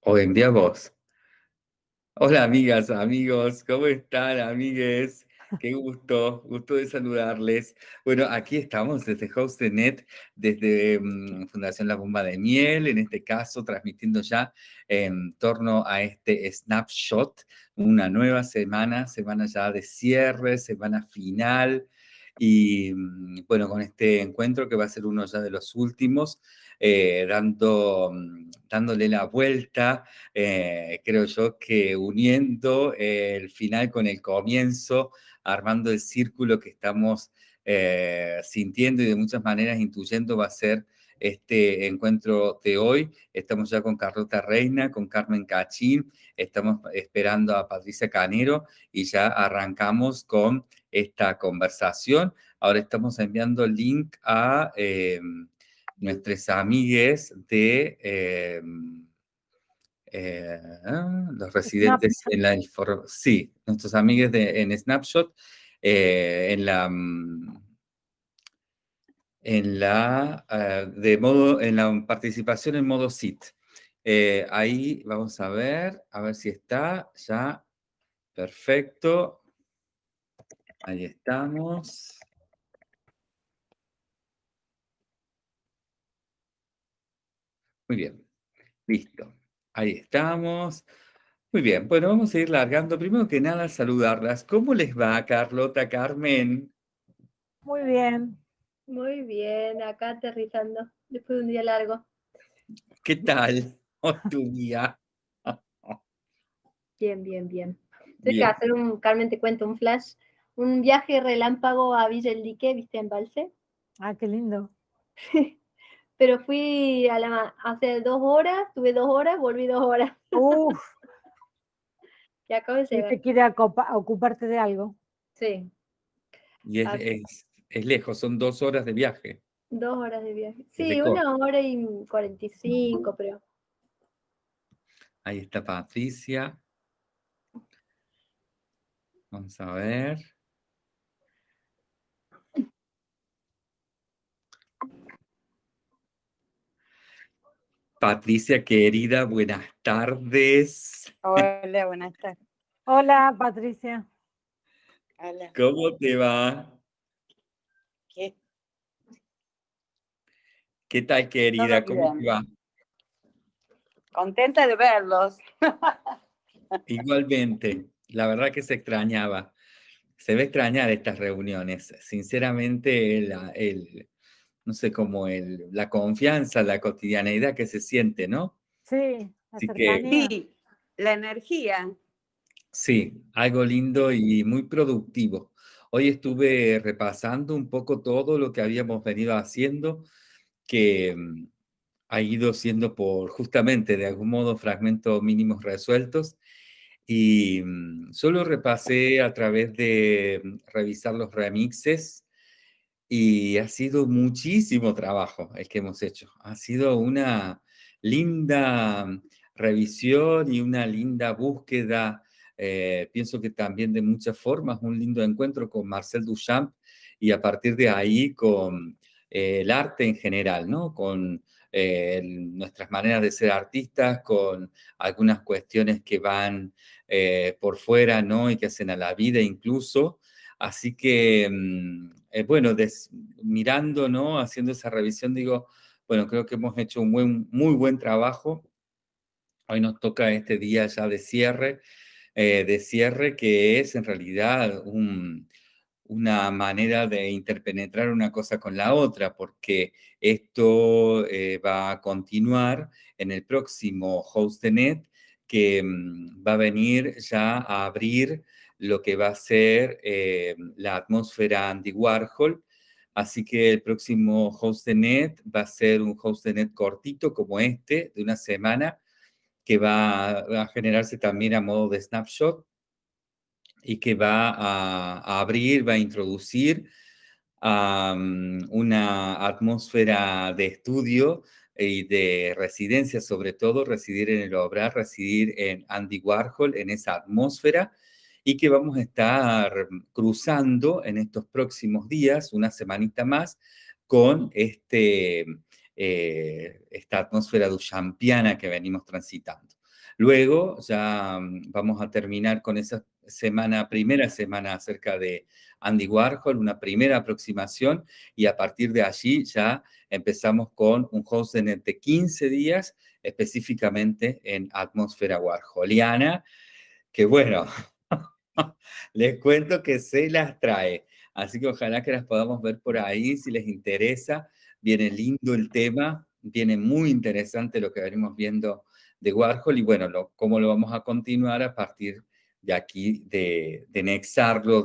O envía vos. Hola amigas, amigos, ¿cómo están, amigues? Qué gusto, gusto de saludarles. Bueno, aquí estamos desde HostNet, desde mm, Fundación La Bomba de Miel, en este caso transmitiendo ya en torno a este snapshot, una nueva semana, semana ya de cierre, semana final, y mm, bueno, con este encuentro que va a ser uno ya de los últimos, eh, dando, mm, dándole la vuelta, eh, creo yo que uniendo el final con el comienzo, armando el círculo que estamos eh, sintiendo y de muchas maneras intuyendo va a ser este encuentro de hoy. Estamos ya con Carlota Reina, con Carmen Cachín, estamos esperando a Patricia Canero y ya arrancamos con esta conversación. Ahora estamos enviando link a nuestras amigues de eh, eh, los residentes en la... Sí, nuestros amigues de, en Snapshot, eh, en la... Mm, en la, de modo, en la participación en modo SIT. ahí vamos a ver, a ver si está ya. Perfecto. Ahí estamos. Muy bien, listo. Ahí estamos. Muy bien, bueno, vamos a ir largando. Primero que nada, saludarlas. ¿Cómo les va, Carlota, Carmen? Muy bien. Muy bien, acá aterrizando, después de un día largo. ¿Qué tal tu día? Bien, bien, bien. Tengo que hacer un, Carmen, te cuento un flash, un viaje relámpago a Villa El Dique, ¿viste? En Balse. Ah, qué lindo. pero fui a la, hace dos horas, tuve dos horas, volví dos horas. Uf. y acabo de llegar. te quiere ocuparte de algo. Sí. Y es, es, lejos, son dos horas de viaje. Dos horas de viaje. Sí, una hora y cuarenta y cinco, pero. Ahí está Patricia. Vamos a ver. Patricia, querida, buenas tardes. Hola, buenas tardes. Hola, Patricia. Hola. ¿Cómo te va? ¿Qué? ¿Qué tal, querida? ¿Cómo te va? Contenta de verlos. Igualmente, la verdad que se extrañaba. Se ve extrañar estas reuniones. Sinceramente, el no sé, como el, la confianza, la cotidianeidad que se siente, ¿no? Sí, sí, la energía. Sí, algo lindo y muy productivo. Hoy estuve repasando un poco todo lo que habíamos venido haciendo, que mm, ha ido siendo por justamente de algún modo fragmentos mínimos resueltos. Y mm, solo repasé a través de mm, revisar los remixes y ha sido muchísimo trabajo el que hemos hecho. Ha sido una linda revisión y una linda búsqueda, eh, pienso que también de muchas formas, un lindo encuentro con Marcel Duchamp y a partir de ahí con eh, el arte en general, ¿no? Con eh, nuestras maneras de ser artistas, con algunas cuestiones que van por fuera, ¿no? Y que hacen a la vida incluso. Así que mm, eh, bueno, mirando, ¿no? Haciendo esa revisión, digo, bueno, creo que hemos hecho un buen, muy buen trabajo. Hoy nos toca este día ya de cierre, eh, de cierre que es en realidad una manera de interpenetrar una cosa con la otra, porque esto eh, va a continuar en el próximo HostNet, que mm, va a venir ya a abrir lo que va a ser eh, la atmósfera Andy Warhol. Así que el próximo host de net va a ser un host de net cortito como este, de una semana, que va a, generarse también a modo de snapshot y que va a, abrir, va a introducir una atmósfera de estudio y de residencia, sobre todo residir en el obrar, residir en Andy Warhol, en esa atmósfera, y que vamos a estar cruzando en estos próximos días, una semanita más, con este, eh, esta atmósfera duchampiana que venimos transitando. Luego ya mm, vamos a terminar con esa semana, primera semana acerca de Andy Warhol, una primera aproximación, y a partir de allí ya empezamos con un hostnet de 15 días, específicamente en atmósfera warholiana, que bueno, les cuento que se las trae. Así que ojalá que las podamos ver por ahí si les interesa. Viene lindo el tema, viene muy interesante lo que venimos viendo de Warhol y bueno, cómo lo vamos a continuar a partir de aquí, de, de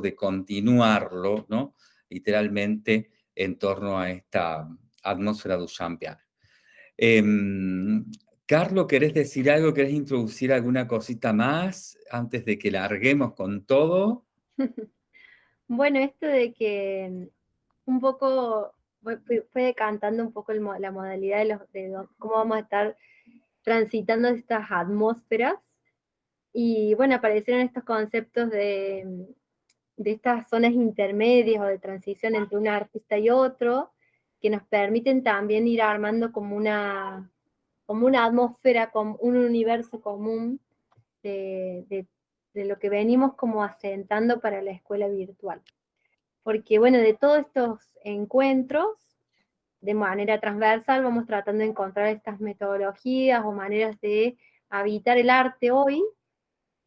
de continuarlo, ¿no? Literalmente en torno a esta atmósfera duchampiana. Eh, Carlos, ¿querés decir algo? ¿Querés introducir alguna cosita más antes de que larguemos con todo? Bueno, esto de que un poco fue, decantando un poco la modalidad de, los, cómo vamos a estar transitando estas atmósferas. Y bueno, aparecieron estos conceptos de, de estas zonas intermedias o de transición entre un artista y otro, que nos permiten también ir armando como una, como una atmósfera, como un universo común de, lo que venimos como asentando para la escuela virtual. Porque bueno, de todos estos encuentros, de manera transversal, vamos tratando de encontrar estas metodologías o maneras de habitar el arte hoy,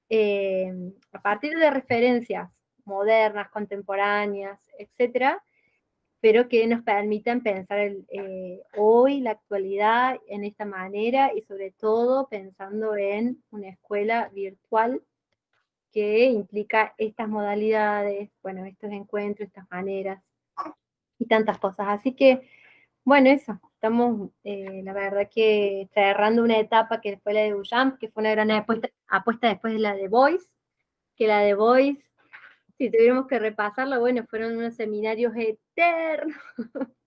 eh, a partir de referencias modernas, contemporáneas, etcétera, pero que nos permitan pensar eh, hoy, la actualidad, en esta manera y sobre todo pensando en una escuela virtual que implica estas modalidades, bueno, estos encuentros, estas maneras y tantas cosas. Así que, bueno, eso, estamos, eh, la verdad que cerrando una etapa que fue la de Duchamp, que fue una gran apuesta, apuesta después de la de Voice, que la de Voice si tuviéramos que repasarlo, bueno, fueron unos seminarios eternos,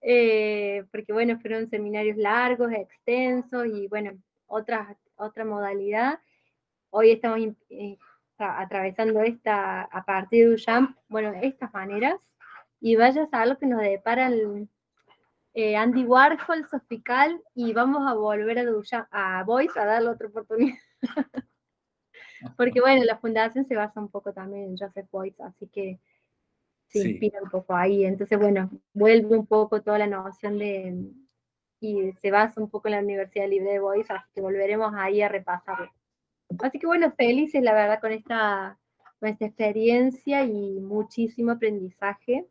eh, porque bueno, fueron seminarios largos, extensos y bueno, otra, otra modalidad. Hoy estamos eh, atravesando esta, a partir de Duchamp, bueno, estas maneras, y vaya a lo que nos depara el, eh, Andy Warhol, Sofical, y vamos a volver a, Duchamp, a Boyce a darle otra oportunidad. Porque bueno, la fundación se basa un poco también en Joseph Boyce, así que se inspira un poco ahí. Entonces, bueno, vuelve un poco toda la noción de, y se basa un poco en la Universidad Libre de Boyce, así que volveremos ahí a repasarlo. Así que bueno, felices la verdad con esta, con esta experiencia y muchísimo aprendizaje.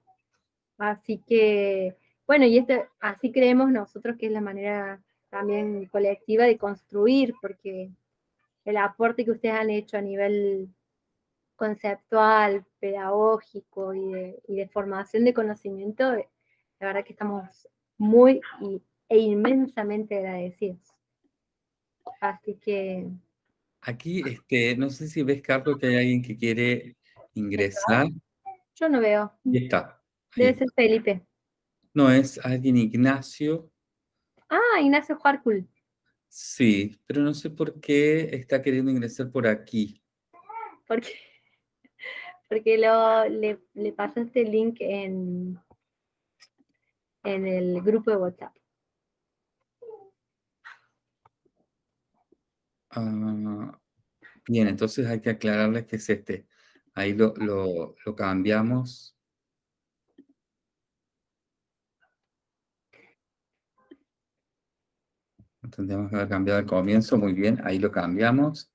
Así que, bueno, y este, así creemos nosotros que es la manera también colectiva de construir, porque el aporte que ustedes han hecho a nivel conceptual, pedagógico y de, formación de conocimiento, la verdad que estamos muy e inmensamente agradecidos. Así que... Aquí, este, no sé si ves, Carlos, que hay alguien que quiere ingresar. Yo no veo. Y está. Debe ser Felipe. No, es alguien Ignacio. Ah, Ignacio Juarcul. Sí, pero no sé por qué está queriendo ingresar por aquí. Porque, porque lo, le, le pasó este link en, en el grupo de WhatsApp. Ah, bien, entonces hay que aclararles que es este. Ahí lo, lo, lo cambiamos. Tendríamos que haber cambiado el comienzo, muy bien, ahí lo cambiamos.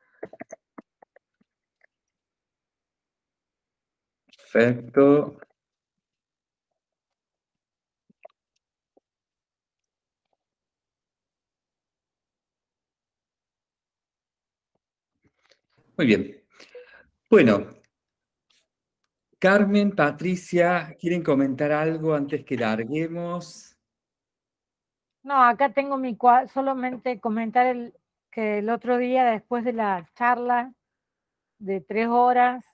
Perfecto. Muy bien. Bueno, Carmen, Patricia, ¿quieren comentar algo antes que larguemos? No, acá tengo mi cuadro, solamente comentar el, que el otro día, después de la charla de tres horas,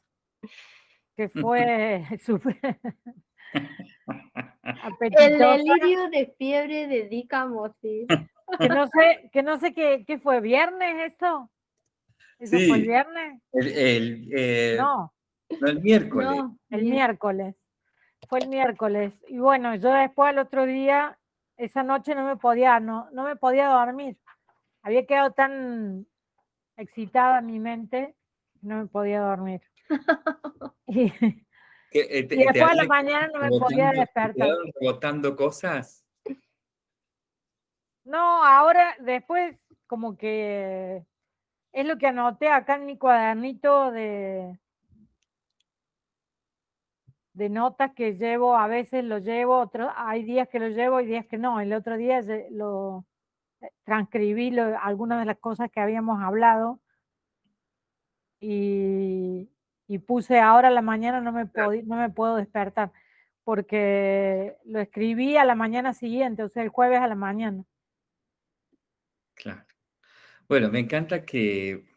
que fue súper El delirio de fiebre de Dicamosis. Que no sé, que no sé qué, qué fue, ¿viernes esto? ¿Eso fue el viernes? El, eh, no. el miércoles. No, el miércoles. Fue el miércoles. Y bueno, yo después al otro día esa noche no me podía, no, no me podía dormir. Había quedado tan excitada mi mente, no me podía dormir. y, Eh, y después a la mañana no me podía despertar. ¿Rebotando cosas? No, ahora después como que es lo que anoté acá en mi cuadernito de, de notas que llevo, a veces lo llevo, otros, hay días que lo llevo y días que no. El otro día lo eh, transcribí algunas de las cosas que habíamos hablado y, y puse ahora a la mañana no me, no me puedo despertar porque lo escribí a la mañana siguiente, o sea, el jueves a la mañana. Claro. Bueno, me encanta que,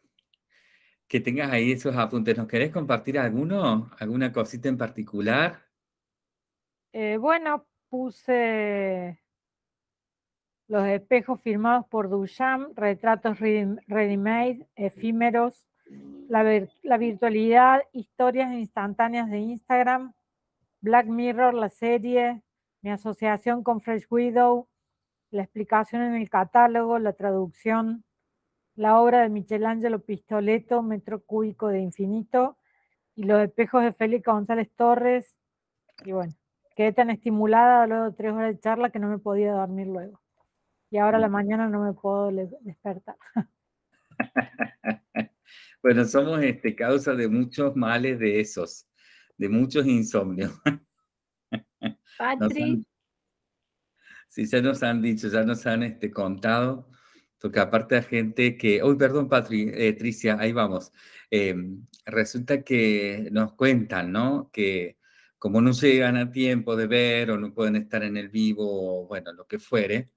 que tengas ahí esos apuntes. ¿Nos querés compartir alguno? ¿Alguna cosita en particular? Eh, bueno, puse los espejos firmados por Duchamp, retratos ready-made, efímeros, la, virtualidad, historias instantáneas de Instagram, Black Mirror, la serie, mi asociación con Fresh Widow, la explicación en el catálogo, la traducción, la obra de Michelangelo Pistoleto, Metro Cúbico de Infinito, y los espejos de Félix González Torres. Y bueno, quedé tan estimulada luego de tres horas de charla que no me podía dormir luego. Y ahora a la mañana no me puedo despertar. Bueno, somos este, causa de muchos males de esos, de muchos insomnios. Patri. sí, ya nos han dicho, ya nos han este, contado, porque aparte hay gente que, uy, perdón, Patri, eh, Tricia, ahí vamos. Em, resulta que nos cuentan, ¿no? Que como no llegan a tiempo de ver o no pueden estar en el vivo, o bueno, lo que fuere,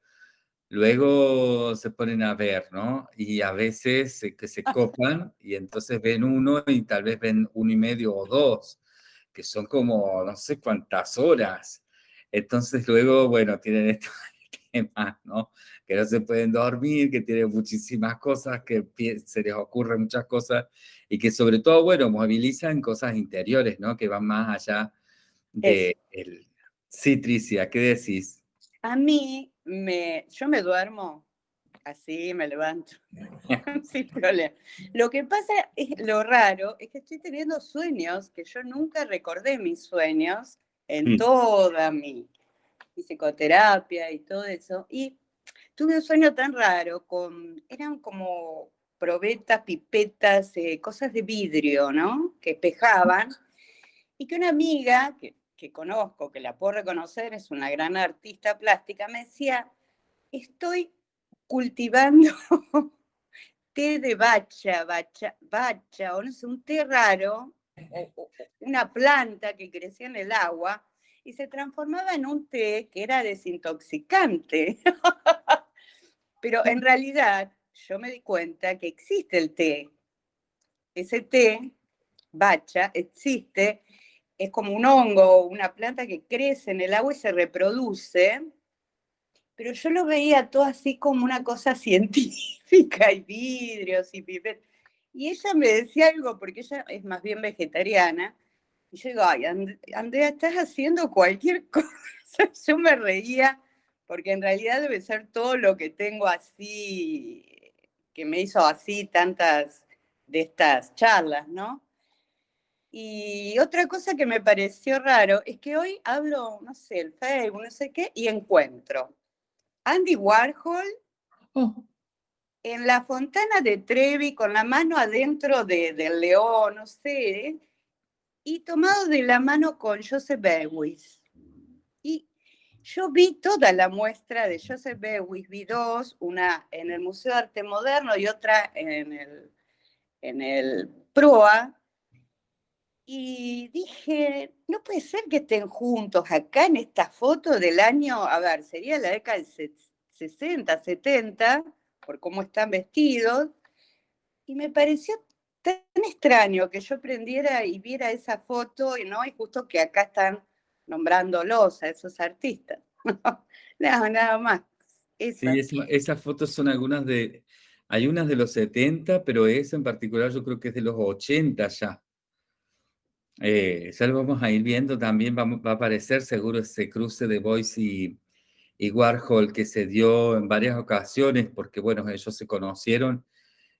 Luego se ponen a ver, ¿no? Y a veces que se copan y entonces ven uno y tal vez ven uno y medio o dos, que son como no sé cuántas horas. Entonces luego, bueno, tienen estos temas, ¿no? Que no se pueden dormir, que tienen muchísimas cosas, que se les ocurren muchas cosas y que sobre todo, bueno, movilizan cosas interiores, ¿no? Que van más allá de... El... Sí, Tricia, ¿qué decís? A mí me, yo me duermo así, me levanto, sin problema. Lo que pasa es, lo raro, es que estoy teniendo sueños que yo nunca recordé mis sueños en mm. toda mi, psicoterapia y todo eso. Y tuve un sueño tan raro, con, eran como probetas, pipetas, eh, cosas de vidrio, ¿no? Que espejaban. Y que una amiga, que que conozco, que la puedo reconocer, es una gran artista plástica, me decía, estoy cultivando té de bacha, bacha, bacha, o no sé, un té raro, una planta que crecía en el agua y se transformaba en un té que era desintoxicante. Pero en realidad yo me di cuenta que existe el té. Ese té, bacha, existe es como un hongo, una planta que crece en el agua y se reproduce, pero yo lo veía todo así como una cosa científica y vidrios y pipet. Y ella me decía algo, porque ella es más bien vegetariana, y yo digo, ay, Andrea, estás haciendo cualquier cosa. Yo me reía, porque en realidad debe ser todo lo que tengo así, que me hizo así tantas de estas charlas, ¿no? Y otra cosa que me pareció raro es que hoy hablo, no sé, el Facebook, no sé qué, y encuentro Andy Warhol oh. en la fontana de Trevi con la mano adentro del león, no sé, y tomado de la mano con Joseph Bewis. Yo vi toda la muestra de Joseph Bewis, vi dos, una en el Museo de Arte Moderno y otra en el, en el PROA, y dije, no puede ser que estén juntos acá en esta foto del año, a ver, sería la década del 60, 70, por cómo están vestidos, y me pareció tan extraño que yo prendiera y viera esa foto, no, y justo que acá están nombrándolos a esos artistas. nada, nada más. Sí, esas fotos son algunas de, hay unas de los 70, pero esa en particular yo creo que es de los 80 ya. Eh, ya lo vamos a ir viendo, también va, a aparecer seguro ese cruce de Boyce y, y, Warhol que se dio en varias ocasiones, porque bueno, ellos se conocieron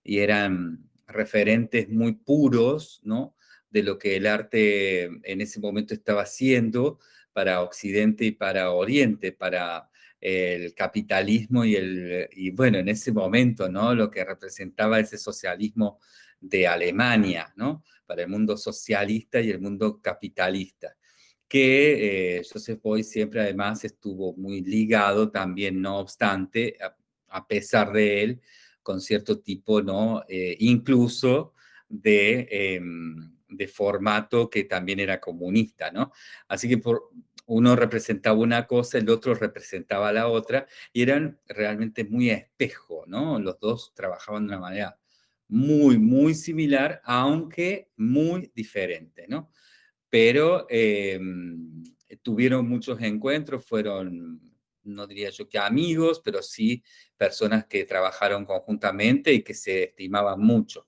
y eran referentes muy puros, ¿no? De lo que el arte en ese momento estaba haciendo para Occidente y para Oriente, para el capitalismo y el, y bueno, en ese momento, ¿no? Lo que representaba ese socialismo de Alemania, ¿no? Para el mundo socialista y el mundo capitalista que eh, Joseph Beuys siempre además estuvo muy ligado también, no obstante, a, pesar de él, con cierto tipo, ¿no? Eh, incluso de, em, de, formato que también era comunista, ¿no? Así que por, uno representaba una cosa, el otro representaba la otra, y eran realmente muy espejo, ¿no? Los dos trabajaban de una manera muy, muy similar, aunque muy diferente, ¿no? pero em, tuvieron muchos encuentros, fueron, no diría yo que amigos, pero sí personas que trabajaron conjuntamente y que se estimaban mucho.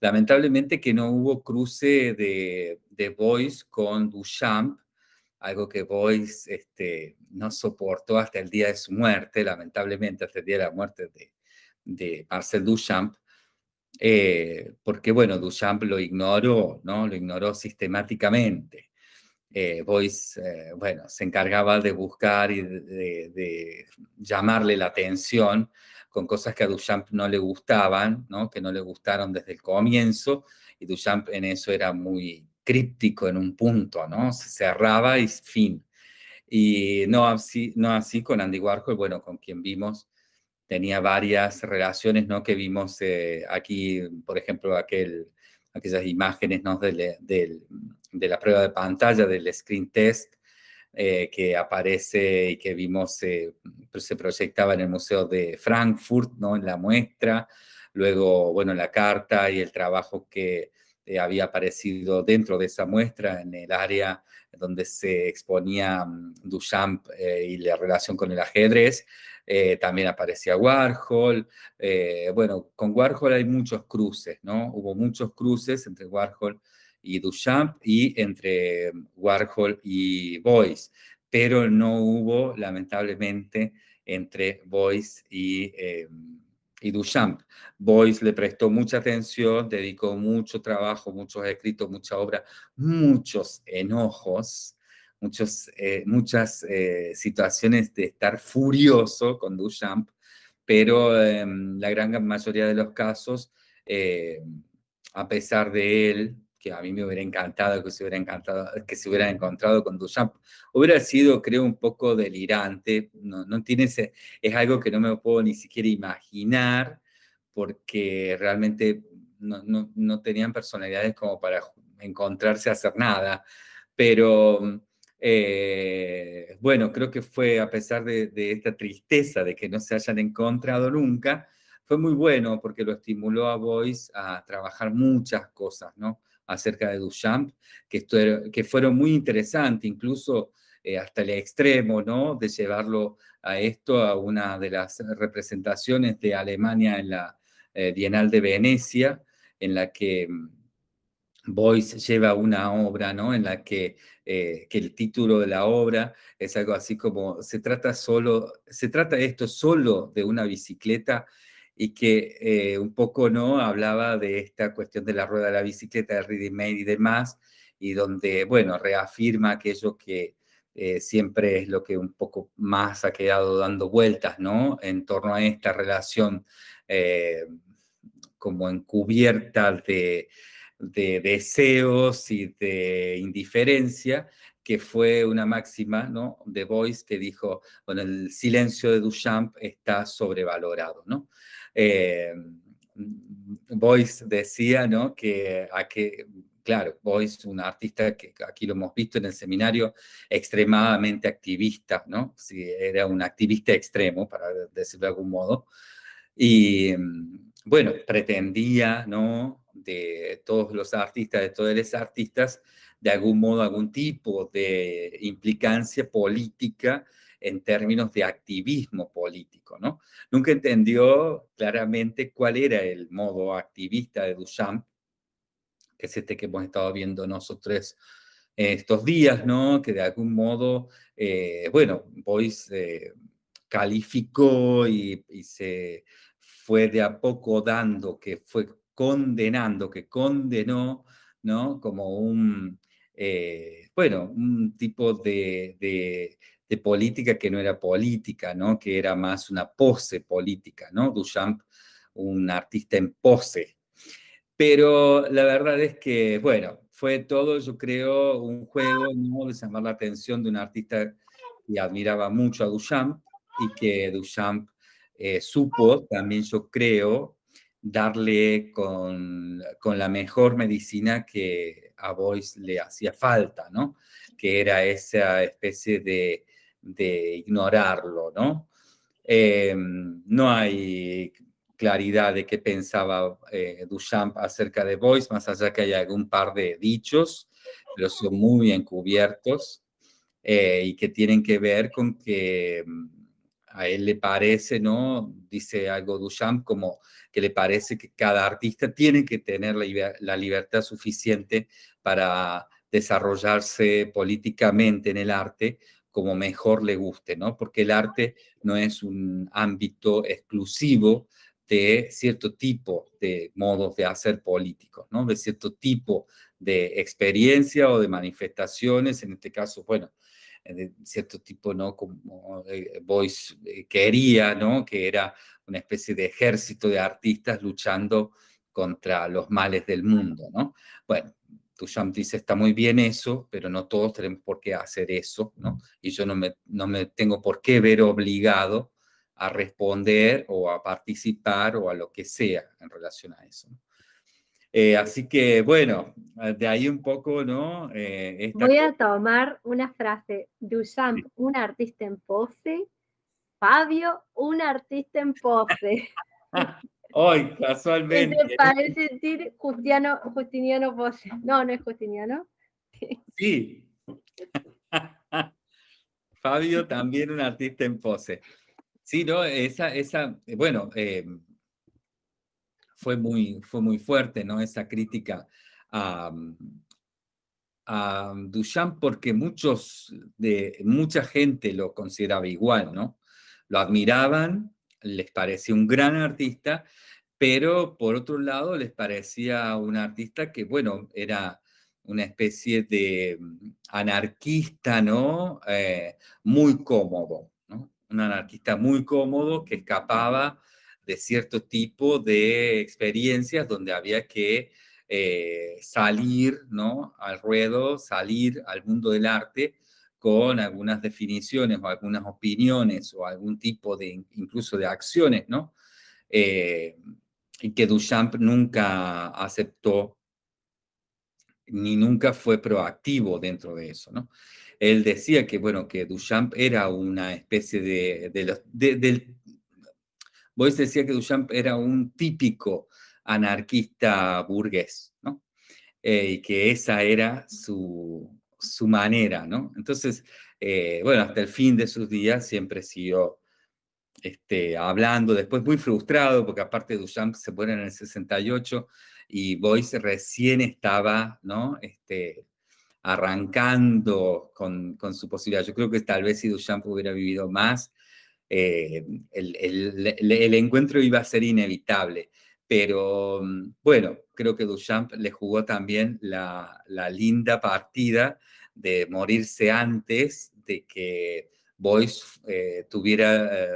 Lamentablemente que no hubo cruce de, de Boyce con Duchamp, algo que Boyce este, no soportó hasta el día de su muerte, lamentablemente hasta el día de la muerte de, Marcel Duchamp, eh, porque bueno, Duchamp lo ignoró, ¿no? Lo ignoró sistemáticamente. Eh, eh, bueno, se encargaba de buscar y de, llamarle la atención con cosas que a Duchamp no le gustaban, ¿no? Que no le gustaron desde el comienzo, y Duchamp en eso era muy críptico en un punto, ¿no? Se cerraba y fin. Y no así, no así con Andy Warhol, bueno, con quien vimos tenía varias relaciones, ¿no? Que vimos eh, aquí, por ejemplo, aquel, aquellas imágenes, ¿no? De, de, la prueba de pantalla, del screen test, eh, que aparece y que vimos, eh, se proyectaba en el Museo de Frankfurt, ¿no? En la muestra, luego, bueno, la carta y el trabajo que había aparecido dentro de esa muestra en el área donde se exponía mm, Duchamp y la relación con el ajedrez, eh, también aparecía Warhol, eh, bueno, con Warhol hay muchos cruces, ¿no? Hubo muchos cruces entre Warhol Duchamp y entre Warhol y Boyce, pero no hubo, lamentablemente, entre Boyce y, eh, y Duchamp. Boyce le prestó mucha atención, dedicó mucho trabajo, muchos escritos, mucha obra, muchos enojos muchos, eh, muchas eh, situaciones de estar furioso con Duchamp, pero en em, la gran mayoría de los casos, a pesar de él, que a mí me hubiera encantado que se hubiera, encantado, que se hubiera encontrado con Duchamp, hubiera sido, creo, un poco delirante, no, no tiene ese, es algo que no me puedo ni siquiera imaginar, porque realmente no, no, no tenían personalidades como para encontrarse a hacer nada, pero eh, bueno, creo que fue a pesar de, esta tristeza de que no se hayan encontrado nunca, fue muy bueno porque lo estimuló a Boyce a trabajar muchas cosas, ¿no? Acerca de Duchamp, que, fueron muy interesantes, incluso eh, hasta el extremo, ¿no? De llevarlo a esto, a una de las representaciones de Alemania en la eh, Bienal de Venecia, en la que mm, Boyce lleva una obra, ¿no? En la que, eh, que, el título de la obra es algo así como, se trata solo, se trata esto solo de una bicicleta y que eh, un poco, ¿no? Hablaba de esta cuestión de la rueda de la bicicleta, de ready made y demás, y donde, bueno, reafirma aquello que eh, siempre es lo que un poco más ha quedado dando vueltas, ¿no? En torno a esta relación como encubierta de de deseos y de indiferencia, que fue una máxima ¿no? de Boyce que dijo, bueno, el silencio de Duchamp está sobrevalorado. ¿no? Eh, decía ¿no? que, a que, claro, Boyce, un artista que aquí lo hemos visto en el seminario, extremadamente activista, ¿no? Sí, era un activista extremo, para decirlo de algún modo, y bueno, pretendía, ¿no? de todos los artistas, de todos los artistas, de algún modo, algún tipo de implicancia política en términos de activismo político, ¿no? Nunca entendió claramente cuál era el modo activista de Duchamp, que es este que hemos estado viendo nosotros estos días, ¿no? Que de algún modo, eh, bueno, Boyce eh, calificó y, se fue de a poco dando, que fue condenando, que condenó, ¿no? Como un, eh, bueno, un tipo de, de, de, política que no era política, ¿no? Que era más una pose política, ¿no? Duchamp, un artista en pose. Pero la verdad es que, bueno, fue todo, yo creo, un juego, ¿no? De llamar la atención de un artista que admiraba mucho a Duchamp y que Duchamp eh, supo, también yo creo, darle con, con, la mejor medicina que a Boyce le hacía falta, ¿no? Que era esa especie de, de ignorarlo, ¿no? Eh, no hay claridad de qué pensaba eh, Duchamp acerca de Boyce, más allá que hay algún par de dichos, pero son muy encubiertos eh, y que tienen que ver con que mm, a él le parece, ¿no? Dice algo Duchamp como que le parece que cada artista tiene que tener la libertad suficiente para desarrollarse políticamente en el arte como mejor le guste, ¿no? Porque el arte no es un ámbito exclusivo de cierto tipo de modos de hacer políticos, ¿no? De cierto tipo de experiencia o de manifestaciones, en este caso, bueno, de cierto tipo, ¿no? Como eh, Boyce eh, quería, ¿no? Que era una especie de ejército de artistas luchando contra los males del mundo, ¿no? Bueno, Duchamp dice, está muy bien eso, pero no todos tenemos por qué hacer eso, ¿no? Y yo no me, no me tengo por qué ver obligado a responder o a participar o a lo que sea en relación a eso. Eh, así que, bueno, de ahí un poco, ¿no? Eh, Voy a tomar una frase. Duchamp, un artista en pose. Fabio, un artista en pose. Hoy, casualmente. ¿Qué te parece decir Justiniano, Pose? No, no es Justiniano. Sí. Fabio también un artista en pose. Sí, no, esa, esa, eh, bueno, eh, fue, muy, fue muy fuerte, ¿no? Esa crítica a, a Duchamp porque muchos, de, mucha gente lo consideraba igual, ¿no? Lo admiraban, les parecía un gran artista, pero por otro lado les parecía un artista que, bueno, era una especie de mm, anarquista, ¿no? Eh, muy cómodo, un anarquista muy cómodo que escapaba de cierto tipo de experiencias donde había que eh, salir ¿no? al ruedo, salir al mundo del arte con algunas definiciones o algunas opiniones o algún tipo de incluso de acciones, ¿no? Eh, y que Duchamp nunca aceptó ni nunca fue proactivo dentro de eso, ¿no? Él decía que, bueno, que Duchamp era una especie de... de, los, de Boyce decía que Duchamp era un típico anarquista burgués, ¿no? Eh, y que esa era su, su manera, ¿no? Entonces, eh, bueno, hasta el fin de sus días siempre siguió este, hablando, después muy frustrado, porque aparte Duchamp se muere en el 68 y Boyce recién estaba, ¿no? Este, arrancando con, con, su posibilidad. Yo creo que tal vez si Duchamp hubiera vivido más, eh, el, el, encuentro iba a ser inevitable. Pero mm, bueno, creo que Duchamp le jugó también la, la linda partida de morirse antes de que Boyce eh, tuviera eh,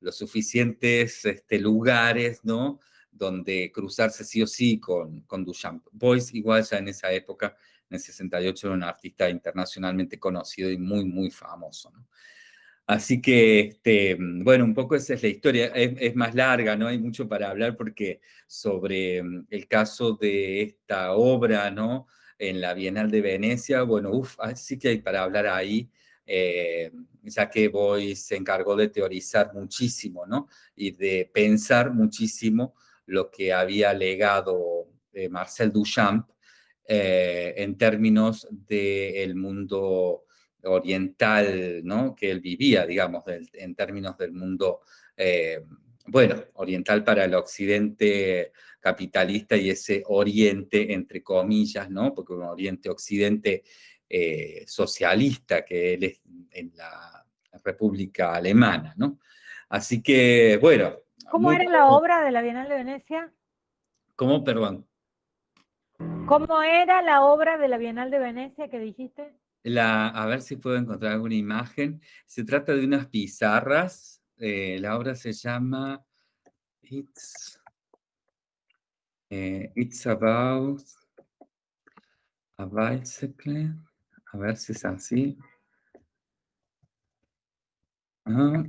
los suficientes este, lugares, ¿no? Donde cruzarse sí o sí con, con Duchamp. Boyce igual ya en esa época en el 68 era un artista internacionalmente conocido y muy, muy famoso. ¿no? Así que, este, bueno, un poco esa es la historia. Es, es, más larga, ¿no? Hay mucho para hablar porque sobre mm, el caso de esta obra, ¿no? En la Bienal de Venecia, bueno, uff, sí que hay para hablar ahí, eh, ya que Boy se encargó de teorizar muchísimo, ¿no? Y de pensar muchísimo lo que había legado eh, Marcel Duchamp eh, en términos del mundo oriental, ¿no? Que él vivía, digamos, en términos del mundo, eh, bueno, oriental para el occidente capitalista y ese oriente, entre comillas, ¿no? Porque un oriente-occidente eh, socialista que él es en la República Alemana, ¿no? Así que, bueno, ¿Cómo muy era la obra de la Bienal de Venecia? ¿Cómo? Perdón. ¿Cómo era la obra de la Bienal de Venecia que dijiste? La, a ver si puedo encontrar alguna imagen. Se trata de unas pizarras. Eh, la obra se llama It's, eh, It's About a Bicycle. A ver si es así. Ah.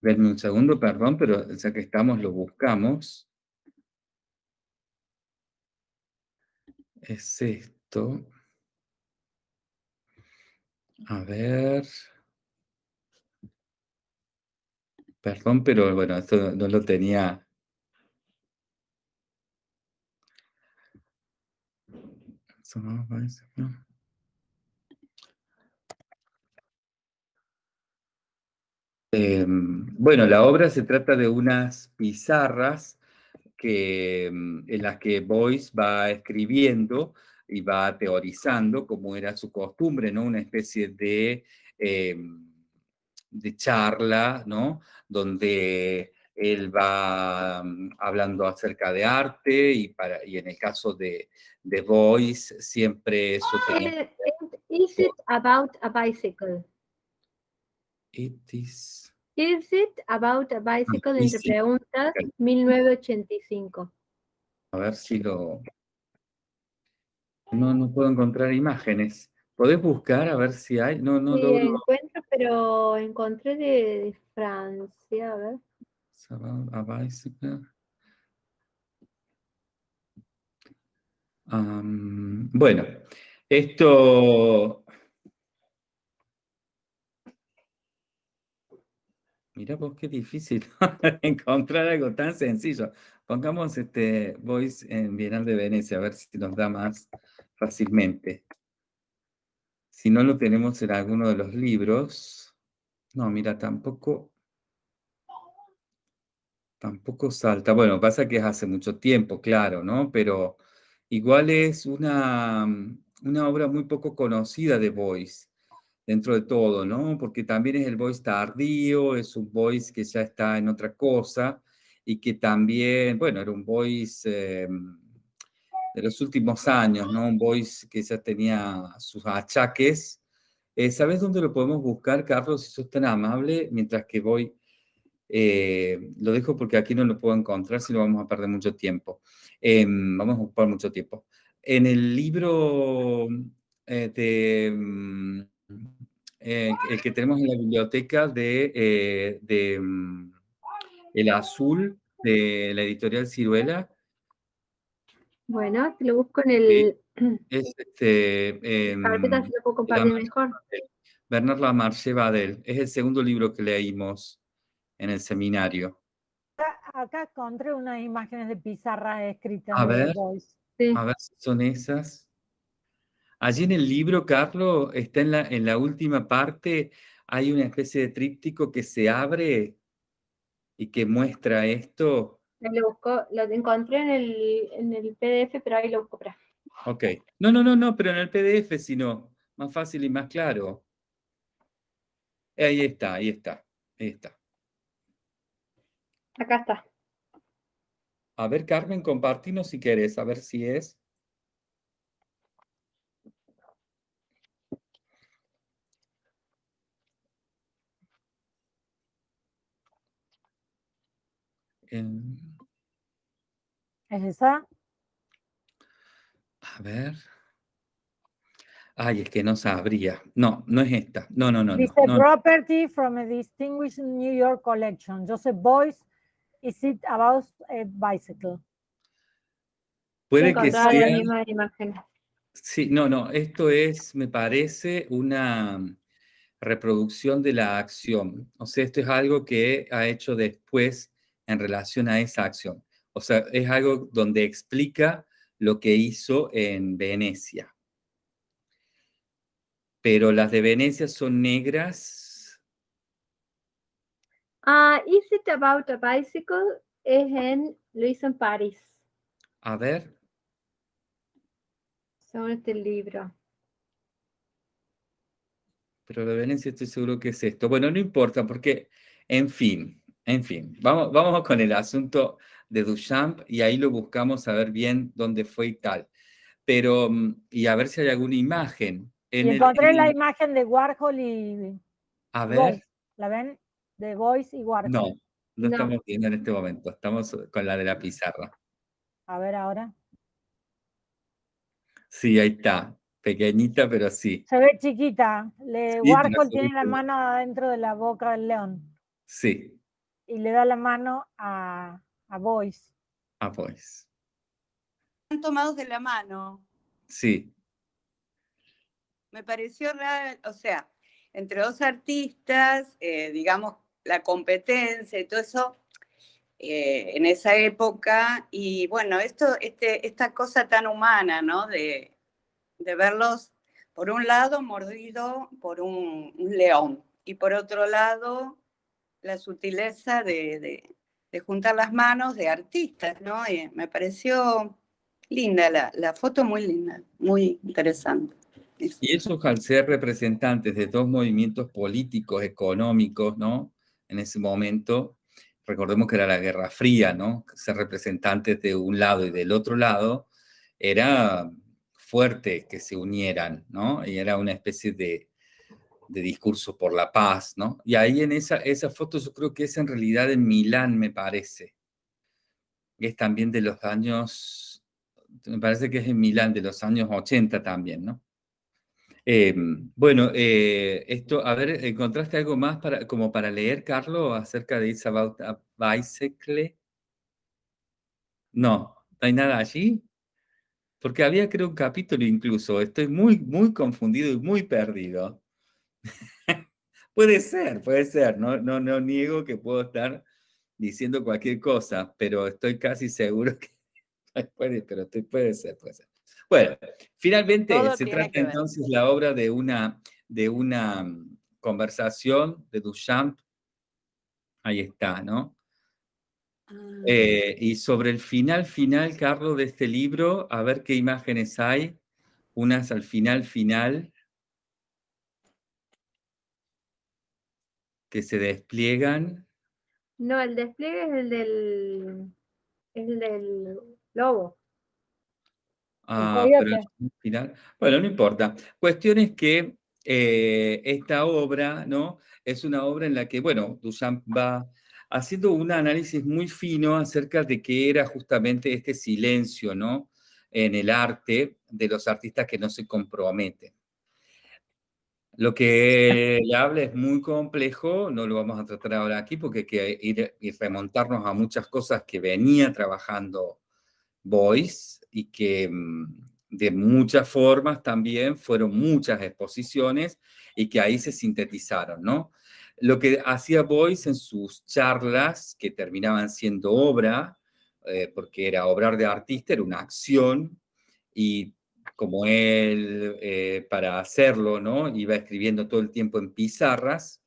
Denme un segundo, perdón, pero ya que estamos, lo buscamos. Es esto. A ver. Perdón, pero bueno, esto no lo tenía. Em, bueno, la obra se trata de unas pizarras que, em, en las que Boyce va escribiendo y va teorizando, como era su costumbre, ¿no? Una especie de, em, de charla, ¿no? Donde él va mm, hablando acerca de arte y, para, y en el caso de, de Boyce siempre eso tenía... Eh, Is it about a bicycle? It is- Is it about a bicycle? Entre preguntas, Ok. 1985. A ver si lo... No, no puedo encontrar imágenes. ¿Podés buscar a ver si hay? No, no Sí, logro... pero encontré de, Francia, a ver. A bicycle. Bueno, esto... Mira vos qué difícil encontrar algo tan sencillo. Pongamos este Voice en Bienal de Venecia, a ver si nos da más fácilmente. Si no lo tenemos en alguno de los libros. No, mira, tampoco... Tampoco salta. Bueno, pasa que es hace mucho tiempo, claro, ¿no? Pero igual es una, mm, una obra muy poco conocida de Boyce, dentro de todo, ¿no? Porque también es el Boyce tardío, es un Boyce que ya está en otra cosa y que también, bueno, era un Boyce eh, de los últimos años, ¿no? Un Boyce que ya tenía sus achaques. Eh, ¿sabes dónde lo podemos buscar, Carlos, si sos tan amable? Mientras que voy... Eh, lo dejo porque aquí no lo puedo encontrar, si no vamos a perder mucho tiempo. Em, vamos a ocupar mucho tiempo. En el libro eh, de, mm, eh, el que tenemos en la biblioteca de, eh, de mm, El Azul, de la editorial Ciruela, Bueno, te lo busco en el es este, em, carpeta, si lo puedo compartir mejor. Bernard Lamarche Badel. Es el segundo libro que leímos en el seminario. Acá, acá encontré unas imágenes de pizarras escritas A ver. Sí. A ver si son esas. Allí en el libro, Carlos, está en la, en la última parte, hay una especie de tríptico que se abre y que muestra esto. Lo busco, lo encontré en el, en el PDF, pero ahí lo busco. Para. Ok. No, no, no, no, pero en el PDF, sino más fácil y más claro. Ahí está, ahí está, ahí está. Acá está. A ver, Carmen, compartinos si querés, a ver si es. ¿Es esa? a ver. Ay, es que no sabría. No, no es esta. No, no, no. Dice no. property from a distinguished New York collection. Joseph Boyce, is it about a bicycle? Puede que la sea. misma imagen. Sí, no, no, esto es, me parece, una reproducción de la acción. O sea, esto es algo que ha hecho después en relación a esa acción. O sea, es algo donde explica lo que hizo en Venecia. Pero las de Venecia son negras. Ah, Is it about a bicycle? Es en, lo hizo en París, A ver, según este libro. pero de Venecia estoy seguro que es esto. Bueno, no importa, porque, en fin, En fin, vamos, vamos con el asunto de Duchamp y ahí lo buscamos a ver bien dónde fue y tal. Pero, mm, y a ver si hay alguna imagen. En y encontré la imagen de Warhol y... A ver. ¿La ven? De Voice y Warhol. No, no, estamos viendo en este momento. Estamos con la de la pizarra. A ver ahora. Sí, ahí está. Pequeñita, pero sí. Se ve chiquita. Le, Warhol tiene la mano dentro de la boca del león. Sí y le da la mano a, a Boyce. A Boyce. Están tomados de la mano. Sí. Me pareció real, o sea, entre dos artistas, eh, digamos, la competencia y todo eso eh, en esa época, y bueno, esto, este, esta cosa tan humana, ¿no? De, de verlos, por un lado, mordido por un león, y por otro lado, la sutileza de, juntar las manos de artistas, ¿no? Y me pareció linda la, la foto, muy linda, muy interesante. Y esos al ser representantes de dos movimientos políticos, económicos, ¿no? En ese momento, recordemos que era la Guerra Fría, ¿no? Ser representantes de un lado y del otro lado, era fuerte que se unieran, ¿no? Y era una especie de, de discurso por la paz, ¿no? Y ahí en esa, esa foto yo creo que es en realidad en Milán, me parece. Es también de los años, me parece que es en Milán, de los años 80 también, ¿no? Em, bueno, eh, esto, a ver, ¿encontraste algo más para, como para leer, Carlos, acerca de It's About a Bicycle? No, ¿no hay nada allí? Porque había, creo, un capítulo incluso. Estoy muy, muy confundido y muy perdido. puede ser, puede ser. No, no, no niego que puedo estar diciendo cualquier cosa, pero estoy casi seguro que puede, pero puede ser, puede ser. Bueno, finalmente se trata entonces la obra de una, de una mm, conversación de Duchamp. Ahí está, ¿no? Ah. Eh, y sobre el final, final, Carlos, de este libro, a ver qué imágenes hay. Unas al final, final. Que se despliegan. No, el despliegue es el del, el del lobo. Ah, pero final. Bueno, no importa. Cuestión es que eh, esta obra, ¿no? Es una obra en la que, bueno, Duchamp va haciendo un análisis muy fino acerca de qué era justamente este silencio, ¿no? En el arte de los artistas que no se comprometen. Lo que le habla es muy complejo, no lo vamos a tratar ahora aquí porque hay que ir y remontarnos a muchas cosas que venía trabajando Boyce y que mm, de muchas formas también fueron muchas exposiciones y que ahí se sintetizaron, ¿no? Lo que hacía Boyce en sus charlas, que terminaban siendo obra, eh, porque era obrar de artista, era una acción, y como él, eh, para hacerlo, ¿no? Iba escribiendo todo el tiempo en pizarras.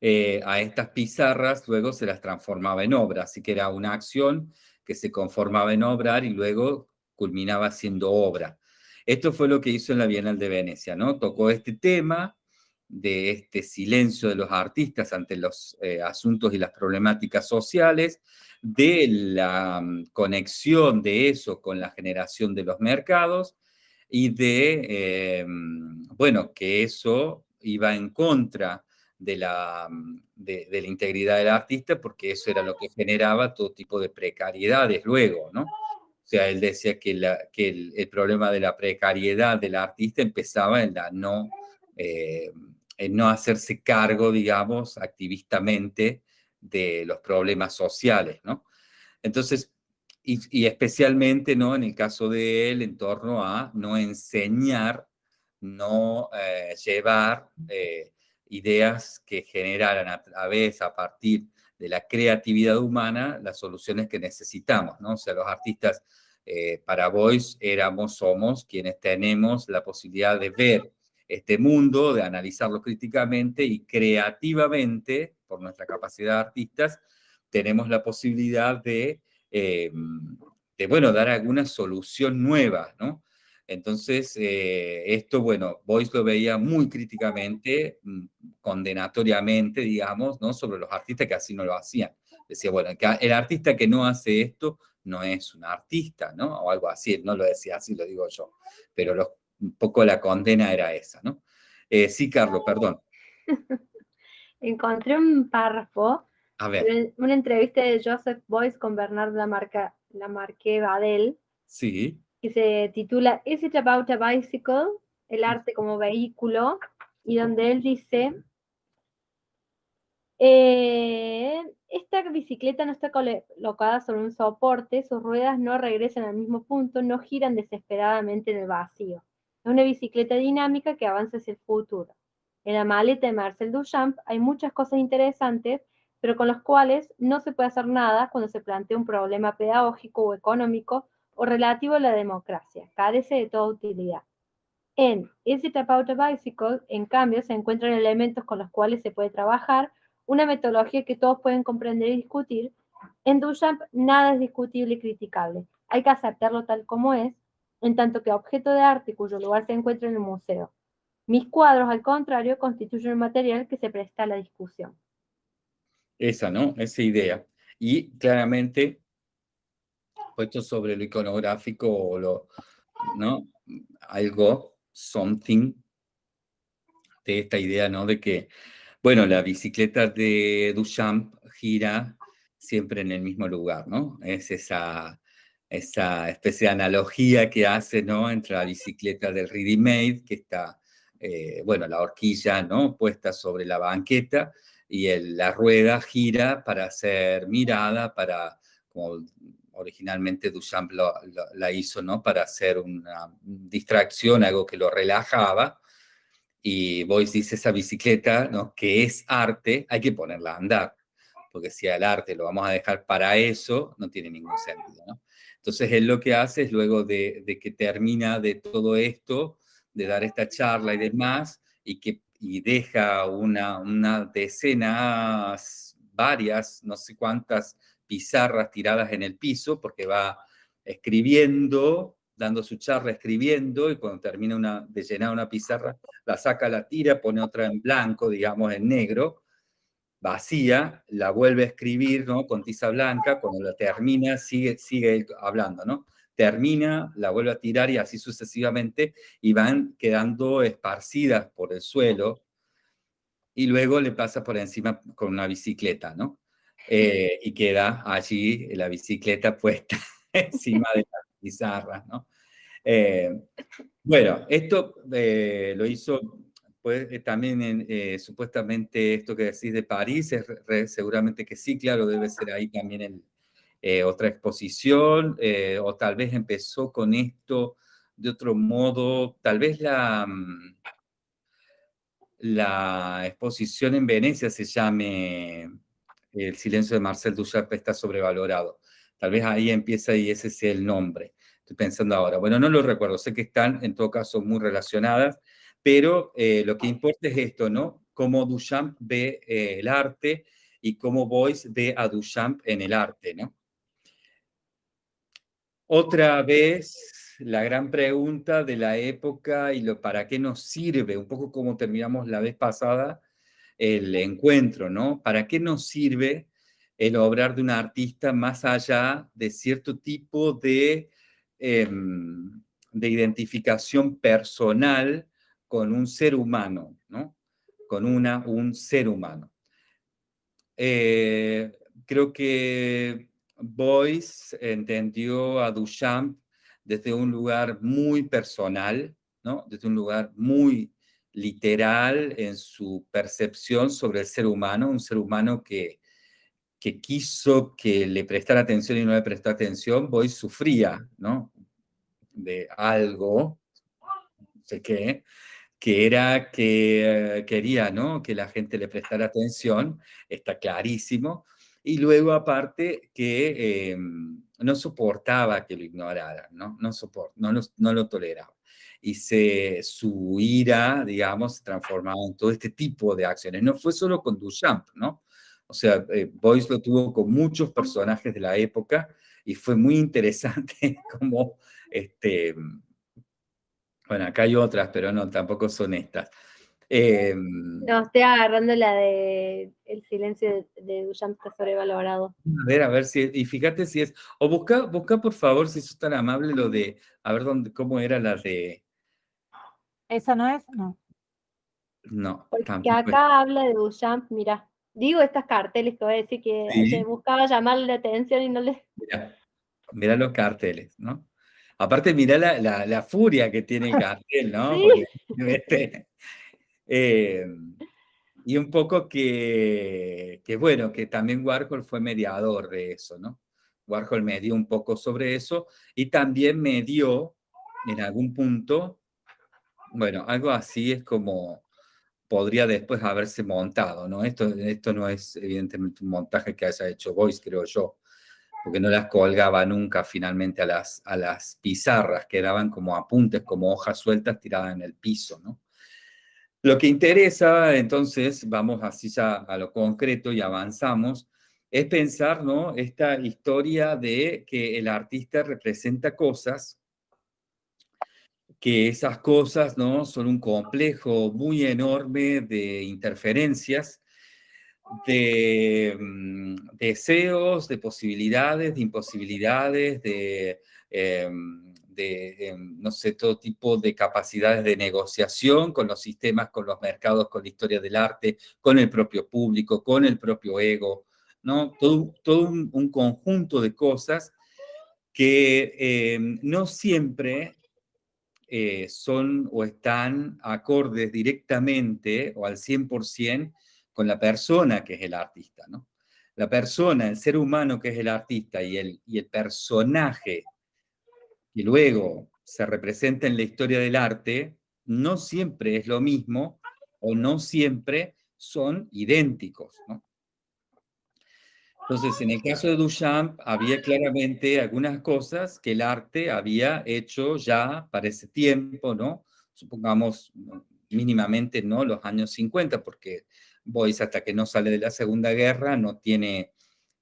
Eh, a estas pizarras luego se las transformaba en obra, así que era una acción que se conformaba en obrar y luego culminaba siendo obra. Esto fue lo que hizo en la Bienal de Venecia, ¿no? Tocó este tema de este silencio de los artistas ante los eh, asuntos y las problemáticas sociales, de la mm, conexión de eso con la generación de los mercados y de, eh, mm, bueno, que eso iba en contra de la, mm, de, la integridad del artista porque eso era lo que generaba todo tipo de precariedades luego, ¿no? O sea, él decía que, que el, problema de la precariedad del artista empezaba en la no, eh, en no hacerse cargo, digamos, activistamente de los problemas sociales, ¿no? Entonces, y, especialmente, ¿no? En el caso de él, en torno a no enseñar, no eh, llevar eh, ideas que generaran a través, a partir de la creatividad humana, las soluciones que necesitamos, ¿no? O sea, los artistas eh, para Voice éramos, somos quienes tenemos la posibilidad de ver este mundo, de analizarlo críticamente y creativamente, por nuestra capacidad de artistas, tenemos la posibilidad de, eh, de bueno, dar alguna solución nueva, ¿no? Entonces, eh, esto, bueno, Boyce lo veía muy críticamente, mm, condenatoriamente, digamos, ¿no? Sobre los artistas que así no lo hacían. Decía, bueno, el artista que no hace esto no es un artista, ¿no? O algo así, no lo decía así, lo digo yo. Pero un poco la condena era esa, ¿no? Eh, sí, Carlos, perdón. Encontré un párrafo, A ver. una entrevista de Joseph Boyce con Bernard Lamarque Badel. Sí que se titula Is it about a bicycle? El arte como vehículo, y donde él dice, eh, esta bicicleta no está colocada sobre un soporte, sus ruedas no regresan al mismo punto, no giran desesperadamente en el vacío. Es una bicicleta dinámica que avanza hacia el futuro. En la maleta de Marcel Duchamp hay muchas cosas interesantes, pero con las cuales no se puede hacer nada cuando se plantea un problema pedagógico o económico o relativo a la democracia, carece de toda utilidad. En Is It About a Bicycle, en cambio, se encuentran elementos con los cuales se puede trabajar, una metodología que todos pueden comprender y discutir. En Duchamp nada es discutible y criticable, hay que aceptarlo tal como es, en tanto que objeto de arte cuyo lugar se encuentra en el museo. Mis cuadros, al contrario, constituyen un material que se presta a la discusión. Esa, ¿no? Esa idea. Y claramente puesto sobre lo iconográfico o lo, ¿no? Algo, something, de esta idea, ¿no? De que, bueno, la bicicleta de Duchamp gira siempre en el mismo lugar, ¿no? Es esa, esa especie de analogía que hace, ¿no? Entre la bicicleta del Ready Made, que está, eh, bueno, la horquilla, ¿no? Puesta sobre la banqueta, y la rueda gira para ser mirada, para como originalmente Duchamp la hizo ¿no? para hacer una distracción, algo que lo relajaba, y Boyce dice esa bicicleta, ¿no? que es arte, hay que ponerla a andar, porque si el arte lo vamos a dejar para eso, no tiene ningún sentido. ¿no? Entonces él lo que hace es luego de, que termina de todo esto, de dar esta charla y demás, y que y deja una, una decena, varias, no sé cuántas pizarras tiradas en el piso, porque va escribiendo, dando su charla, escribiendo, y cuando termina una, de llenar una pizarra, la saca, la tira, pone otra en blanco, digamos en negro, vacía, la vuelve a escribir ¿no? con tiza blanca, cuando la termina sigue, sigue hablando, ¿no? Termina, la vuelve a tirar y así sucesivamente, y van quedando esparcidas por el suelo, y luego le pasa por encima con una bicicleta, ¿no? Eh, y queda allí la bicicleta puesta encima de las pizarras, ¿no? Eh, bueno, esto eh, lo hizo pues, también supuestamente esto que decís de París, es seguramente que sí, claro, debe ser ahí también el, otra exposición, o tal vez empezó con esto de otro modo, tal vez la, mm, la exposición en Venecia se llame el silencio de Marcel Duchamp está sobrevalorado. Tal vez ahí empieza y ese sea el nombre. Estoy pensando ahora. Bueno, no lo recuerdo, sé que están en todo caso muy relacionadas, pero eh, lo que importa es esto, ¿no? Cómo Duchamp ve eh, el arte y cómo Boyce ve a Duchamp en el arte, ¿no? Otra vez, la gran pregunta de la época y lo para qué nos sirve, un poco como terminamos la vez pasada, el encuentro, ¿no? ¿Para qué nos sirve el obrar de un artista más allá de cierto tipo de, em, de identificación personal con un ser humano, ¿no? Con una, un ser humano. Eh, creo que Boyce entendió a Duchamp desde un lugar muy personal, ¿no? Desde un lugar muy literal en su percepción sobre el ser humano, un ser humano que, que quiso que le prestara atención y no le prestó atención, Boy sufría, ¿no? De algo, no sé qué, que era que eh, quería, ¿no? Que la gente le prestara atención, está clarísimo, y luego aparte que em, no soportaba que lo ignoraran, ¿no? No, no, no lo toleraba y se, su ira, digamos, se transformaba en todo este tipo de acciones. No fue solo con Duchamp, ¿no? O sea, eh, Boyce lo tuvo con muchos personajes de la época y fue muy interesante cómo este, Bueno, acá hay otras, pero no, tampoco son estas. Em, no, estoy agarrando la de El silencio de, de Duchamp está sobrevalorado. A ver, a ver si, y fíjate si es, o busca, busca por favor, si sos tan amable, lo de, a ver dónde, cómo era la de... ¿Esa no es? No. No, Porque acá habla de Duchamp, mira, digo estas carteles que voy a decir que buscaba llamarle la atención y no le... Mira, mira los carteles, ¿no? Aparte, mira la, la, furia que tiene el cartel, ¿no? Este, em, y un poco que, que, bueno, que también Warhol fue mediador de eso, ¿no? Warhol me dio un poco sobre eso y también me dio en algún punto, bueno, algo así es como podría después haberse montado, ¿no? Esto, esto no es evidentemente un montaje que haya hecho Boyce, creo yo, porque no las colgaba nunca finalmente a las, a las pizarras, quedaban como apuntes, como hojas sueltas tiradas en el piso, ¿no? Lo que interesa, entonces, vamos así ya a lo concreto y avanzamos, es pensar, ¿no? Esta historia de que el artista representa cosas que esas cosas ¿no? son un complejo muy enorme de interferencias, de mm, deseos, de posibilidades, de imposibilidades, de, em, em, no sé, todo tipo de capacidades de negociación con los sistemas, con los mercados, con la historia del arte, con el propio público, con el propio ego, ¿no? Todo, todo un, conjunto de cosas que em, no siempre eh, son o están acordes directamente o al 100% con la persona que es el artista, ¿no? La persona, el ser humano que es el artista y el, y el personaje que luego se representa en la historia del arte, no siempre es lo mismo o no siempre son idénticos, ¿no? Entonces, en el caso de Duchamp, había claramente algunas cosas que el arte había hecho ya para ese tiempo, ¿no? Supongamos mínimamente, ¿no? Los años 50, porque Boyce hasta que no sale de la Segunda Guerra no tiene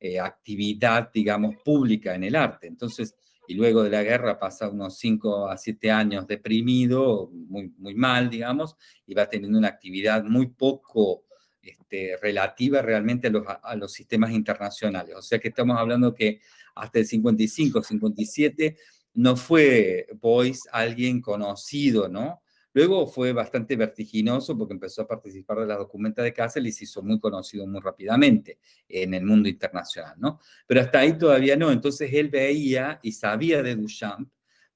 eh, actividad, digamos, pública en el arte. Entonces, y luego de la guerra pasa unos 5 a 7 años deprimido, muy, muy mal, digamos, y va teniendo una actividad muy poco este, relativa realmente a los, a los, sistemas internacionales. O sea que estamos hablando que hasta el 55, 57, no fue Boyce alguien conocido, ¿no? Luego fue bastante vertiginoso porque empezó a participar de la documenta de Kassel y se hizo muy conocido muy rápidamente en el mundo internacional, ¿no? Pero hasta ahí todavía no. Entonces él veía y sabía de Duchamp,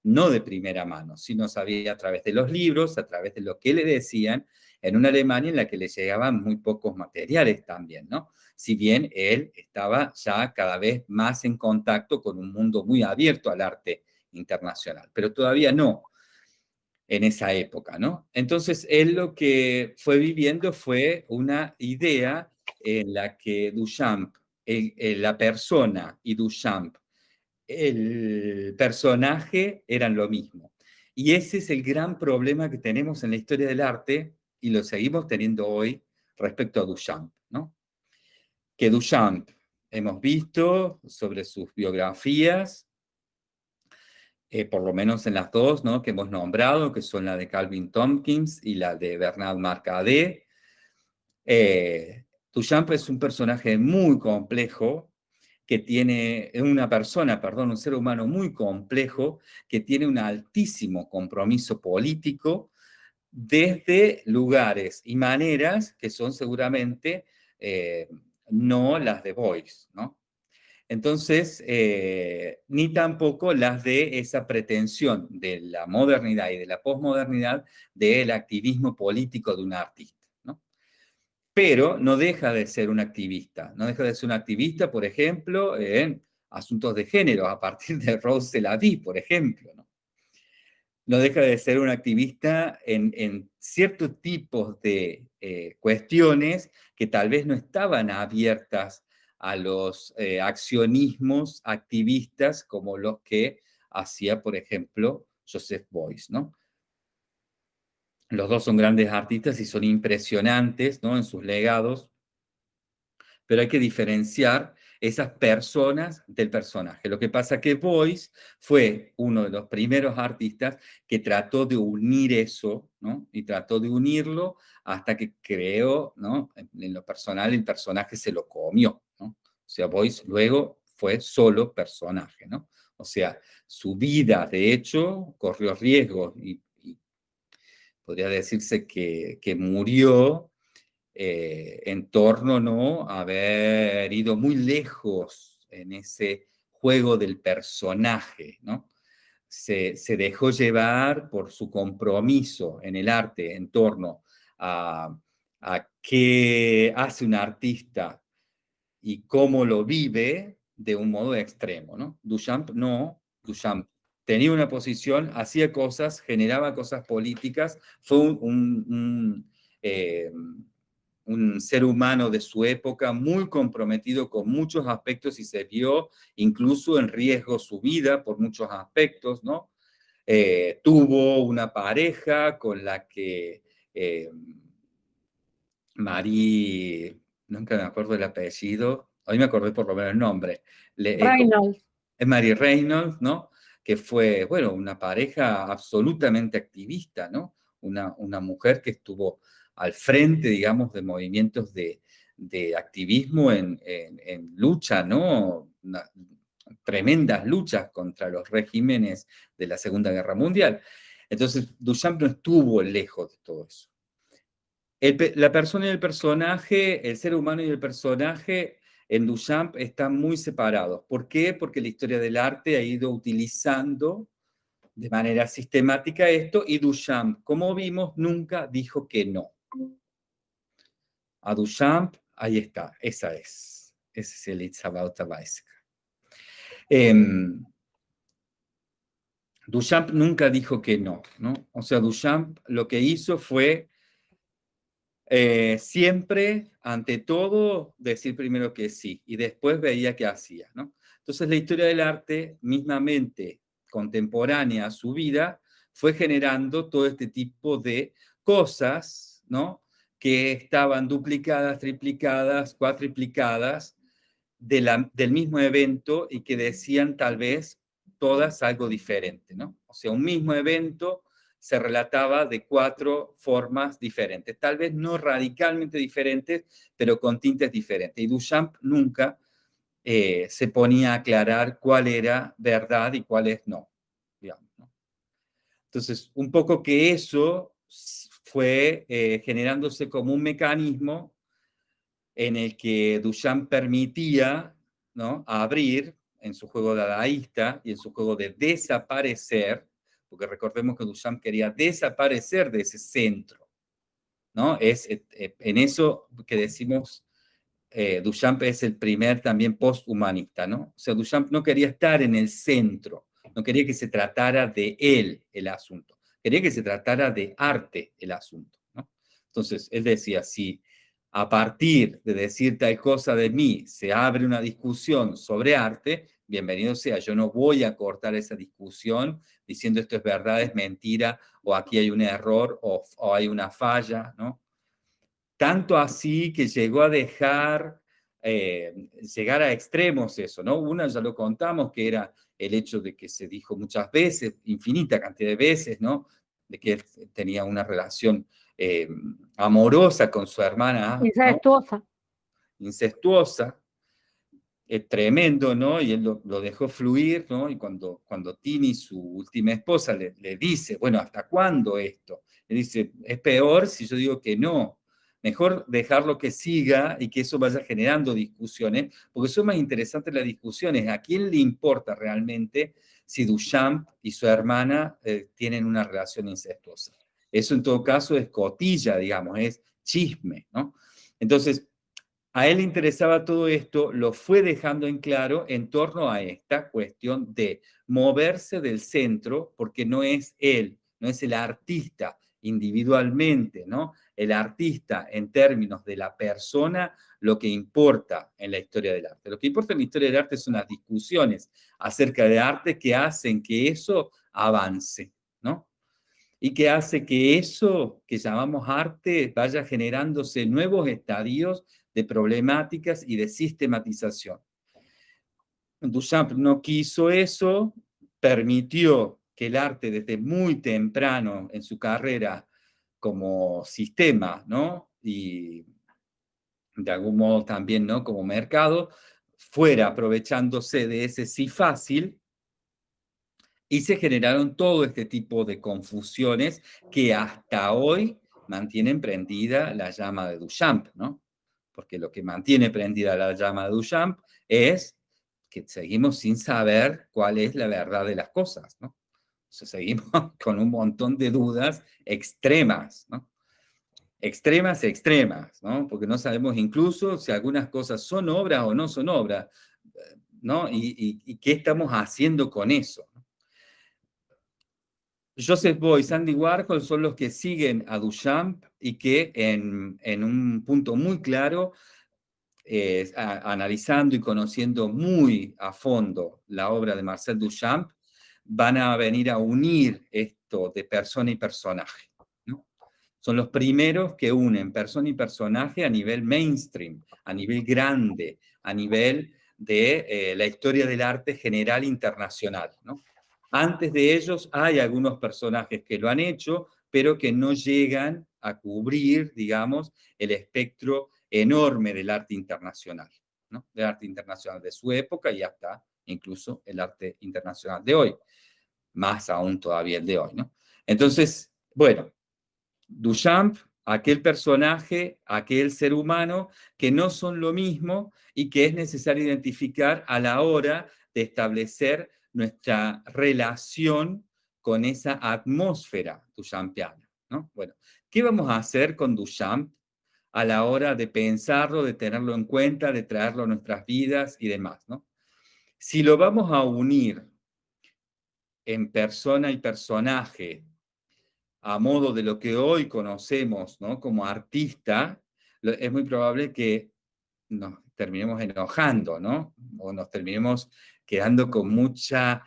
no de primera mano, sino sabía a través de los libros, a través de lo que le decían, en una Alemania en la que le llegaban muy pocos materiales también, ¿no? Si bien él estaba ya cada vez más en contacto con un mundo muy abierto al arte internacional, pero todavía no en esa época, ¿no? Entonces, él lo que fue viviendo fue una idea en la que Duchamp, la persona y Duchamp, el personaje eran lo mismo. Y ese es el gran problema que tenemos en la historia del arte y lo seguimos teniendo hoy respecto a Duchamp, ¿no? Que Duchamp, hemos visto sobre sus biografías, eh, por lo menos en las dos ¿no? que hemos nombrado, que son la de Calvin Tompkins y la de Bernard Marcadet. Eh, es un personaje muy complejo, que tiene una persona, perdón, un ser humano muy complejo, que tiene un altísimo compromiso político, desde lugares y maneras que son seguramente eh, no las de Boyce, ¿no? Entonces, eh, ni tampoco las de esa pretensión de la modernidad y de la posmodernidad del activismo político de un artista, ¿no? Pero no deja de ser un activista, no deja de ser un activista, por ejemplo, en asuntos de género, a partir de Rose Lavie, por ejemplo, ¿no? deja de ser un activista en, ciertos tipos de eh, cuestiones que tal vez no estaban abiertas a los eh, accionismos activistas como los que hacía, por ejemplo, Joseph Beuys, ¿no? Los dos son grandes artistas y son impresionantes, ¿no? En sus legados, pero hay que diferenciar esas personas del personaje. Lo que pasa que Boyce fue uno de los primeros artistas que trató de unir eso, ¿no? Y trató de unirlo hasta que creó, ¿no? En lo personal el personaje se lo comió. O sea, Boyce luego fue solo personaje, ¿no? O sea, su vida, de hecho, corrió riesgo y, podría decirse que, que murió eh, en torno ¿no? a haber ido muy lejos en ese juego del personaje, ¿no? Se, dejó llevar por su compromiso en el arte en torno a, a qué hace un artista y cómo lo vive de un modo extremo, ¿no? Duchamp no, Duchamp tenía una posición, hacía cosas, generaba cosas políticas, fue un, eh, un ser humano de su época muy comprometido con muchos aspectos y se vio incluso en riesgo su vida por muchos aspectos, ¿no? Eh, tuvo una pareja con la que eh, Marie, nunca me acuerdo el apellido, hoy me acordé por lo menos el nombre. Eh, Reynolds. Es Marie Reynolds, ¿no? Que fue, bueno, una pareja absolutamente activista, ¿no? Una, una mujer que estuvo al frente, digamos, de movimientos de, activismo en, lucha, ¿no? tremendas luchas contra los regímenes de la Segunda Guerra Mundial. Entonces, Duchamp no estuvo lejos de todo eso. La persona y el personaje, el ser humano y el personaje en Duchamp están muy separados. ¿Por qué? Porque la historia del arte ha ido utilizando de manera sistemática esto y Duchamp, como vimos, nunca dijo que no a Duchamp, ahí está, esa es. Ese es el It's About. Em, Duchamp nunca dijo que no, ¿no? O sea, Duchamp lo que hizo fue eh, siempre, ante todo, decir primero que sí y después veía qué hacía. Entonces la historia del arte, mismamente contemporánea a su vida, fue generando todo este tipo de cosas, ¿no? que estaban duplicadas, triplicadas, cuatriplicadas del mismo evento y que decían tal vez todas algo diferente, ¿no? O sea, un mismo evento se relataba de cuatro formas diferentes, tal vez no radicalmente diferentes, pero con tintes diferentes. Y Duchamp nunca eh, se ponía a aclarar cuál era verdad y cuál es no. Entonces, un poco que eso fue eh, generándose como un mecanismo en el que Duchamp permitía ¿no? abrir en su juego dadaísta y en su juego de desaparecer, porque recordemos que Duchamp quería desaparecer de ese centro, ¿no? Es eh, eh, en eso que decimos, Duchamp es el primer también posthumanista, ¿no? O sea, Duchamp no quería estar en el centro, no quería que se tratara de él el asunto. Quería que se tratara de arte el asunto. ¿no? Entonces, él decía, si a partir de decir tal cosa de mí se abre una discusión sobre arte, bienvenido sea, yo no voy a cortar esa discusión diciendo esto es verdad, es mentira, o aquí hay un error, o, o hay una falla, ¿no? Tanto así que llegó a dejar eh, llegar a extremos eso, ¿no? Una ya lo contamos, que era el hecho de que se dijo muchas veces, infinita cantidad de veces, ¿no? De que él tenía una relación eh, amorosa con su hermana. Incestuosa. Incestuosa. Es tremendo, ¿no? Y él lo, dejó fluir, ¿no? Y cuando, cuando Tini, su última esposa, le, le dice, bueno, ¿hasta cuándo esto? Le dice, es peor si yo digo que no, Mejor dejarlo que siga y que eso vaya generando discusiones, porque son más interesantes las discusiones. ¿A quién le importa realmente si Duchamp y su hermana eh, tienen una relación incestuosa? Eso en todo caso es cotilla, digamos, es chisme, ¿no? Entonces, a él le interesaba todo esto, lo fue dejando en claro en torno a esta cuestión de moverse del centro, porque no es él, no es el artista individualmente, ¿no? el artista en términos de la persona lo que importa en la historia del arte. Lo que importa en la historia del arte son las discusiones acerca de arte que hacen que eso avance, ¿no? Y que hace que eso que llamamos arte vaya generándose nuevos estadios de problemáticas y de sistematización. Duchamp no quiso eso, permitió que el arte desde muy temprano en su carrera como sistema, ¿no? Y de algún modo también, ¿no? Como mercado, fuera aprovechándose de ese sí fácil y se generaron todo este tipo de confusiones que hasta hoy mantienen prendida la llama de Duchamp, ¿no? Porque lo que mantiene prendida la llama de Duchamp es que seguimos sin saber cuál es la verdad de las cosas, ¿no? Seguimos con un montón de dudas extremas, ¿no? Extremas, extremas, ¿no? Porque no sabemos incluso si algunas cosas son obras o no son obras, ¿no? Y, qué estamos haciendo con eso. Joseph Beuys, Andy Warhol son los que siguen a Duchamp y que en, un punto muy claro, eh, analizando y conociendo muy a fondo la obra de Marcel Duchamp, van a venir a unir esto de persona y personaje. Son los primeros que unen persona y personaje a nivel mainstream, a nivel grande, a nivel de eh, la historia del arte general internacional. ¿no? Antes de ellos hay algunos personajes que lo han hecho, pero que no llegan a cubrir, digamos, el espectro enorme del arte internacional, ¿no? Del arte internacional de su época y hasta incluso el arte internacional de hoy, más aún todavía el de hoy, ¿no? Entonces, bueno, Duchamp, aquel personaje, aquel ser humano, que no son lo mismo y que es necesario identificar a la hora de establecer nuestra relación con esa atmósfera duchampiana. ¿no? Bueno, ¿qué vamos a hacer con Duchamp a la hora de pensarlo, de tenerlo en cuenta, de traerlo a nuestras vidas y demás? ¿no? Si lo vamos a unir en persona y personaje a modo de lo que hoy conocemos ¿no? como artista, es muy probable que nos terminemos enojando, ¿no? O nos terminemos quedando con mucha...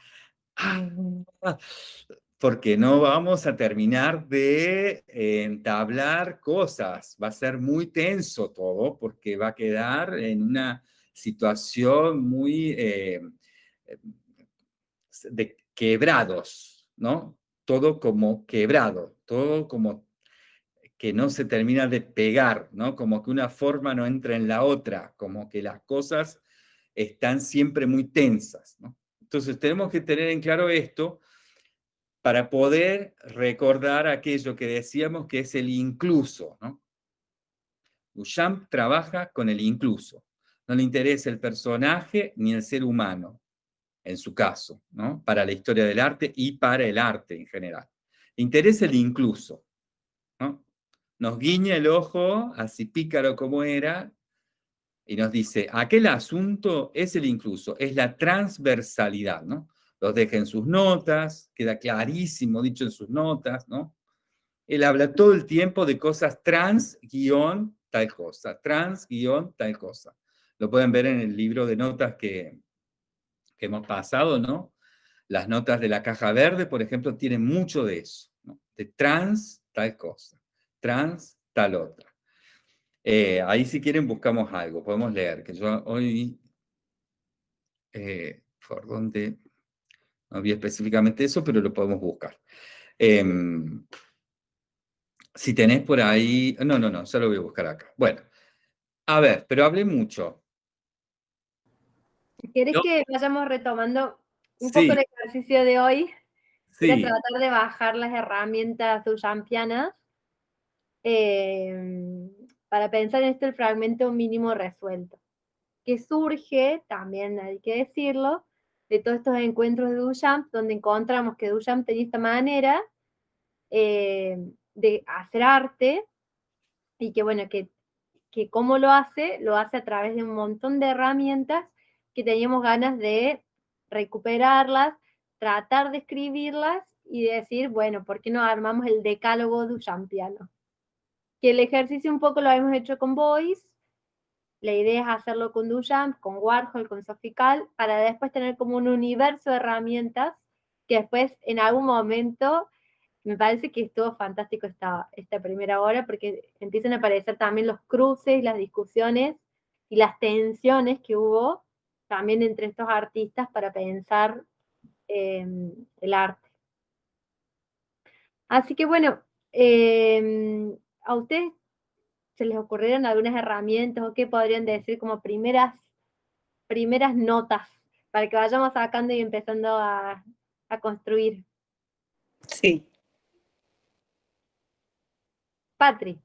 Porque no vamos a terminar de entablar cosas. Va a ser muy tenso todo porque va a quedar en una situación muy eh, de quebrados, ¿no? Todo como quebrado, todo como que no se termina de pegar, ¿no? Como que una forma no entra en la otra, como que las cosas están siempre muy tensas, ¿no? Entonces tenemos que tener en claro esto para poder recordar aquello que decíamos que es el incluso, ¿no? Trabaja con el incluso. No le interesa el personaje ni el ser humano, en su caso, ¿no? Para la historia del arte y para el arte en general. Le interesa el incluso, ¿no? nos guiña el ojo, así pícaro como era, y nos dice, aquel asunto es el incluso, es la transversalidad, ¿no? Los deja en sus notas, queda clarísimo dicho en sus notas, ¿no? Él habla todo el tiempo de cosas trans, guion, tal cosa, trans, guion, tal cosa. Lo pueden ver en el libro de notas que, que hemos pasado, ¿no? Las notas de la caja verde, por ejemplo, tienen mucho de eso. De trans, tal cosa trans, tal otra. Eh, ahí si quieren buscamos algo, podemos leer, que hoy, eh, por donde, no había específicamente eso, pero lo podemos buscar. Em, si tenés por ahí, no, no, no, ya lo voy a buscar acá. Bueno, a ver, pero hablé mucho. ¿Quieres que vayamos retomando un poco el ejercicio de hoy? Sí. tratar de bajar las herramientas duchampianas Em, para pensar en esto el fragmento mínimo resuelto, que surge, también hay que decirlo, de todos estos encuentros de Duchamp, donde encontramos que Duchamp tenía esta manera em, de hacer arte, y que bueno, que, que cómo lo hace, lo hace a través de un montón de herramientas que teníamos ganas de recuperarlas, tratar de escribirlas y decir, bueno, ¿por qué no armamos el decálogo duchampiano? que el ejercicio un poco lo hemos hecho con Boyce, la idea es hacerlo con Duchamp, con Warhol, con Sofical, para después tener como un universo de herramientas que después en algún momento me parece que estuvo fantástico esta, primera hora porque empiezan a aparecer también los cruces, las discusiones y las tensiones que hubo también entre estos artistas para pensar em, el arte. Así que bueno, em, a ustedes se les ocurrieron algunas herramientas o qué podrían decir como primeras, primeras notas para que vayamos sacando y empezando a, a construir. Sí. Patri.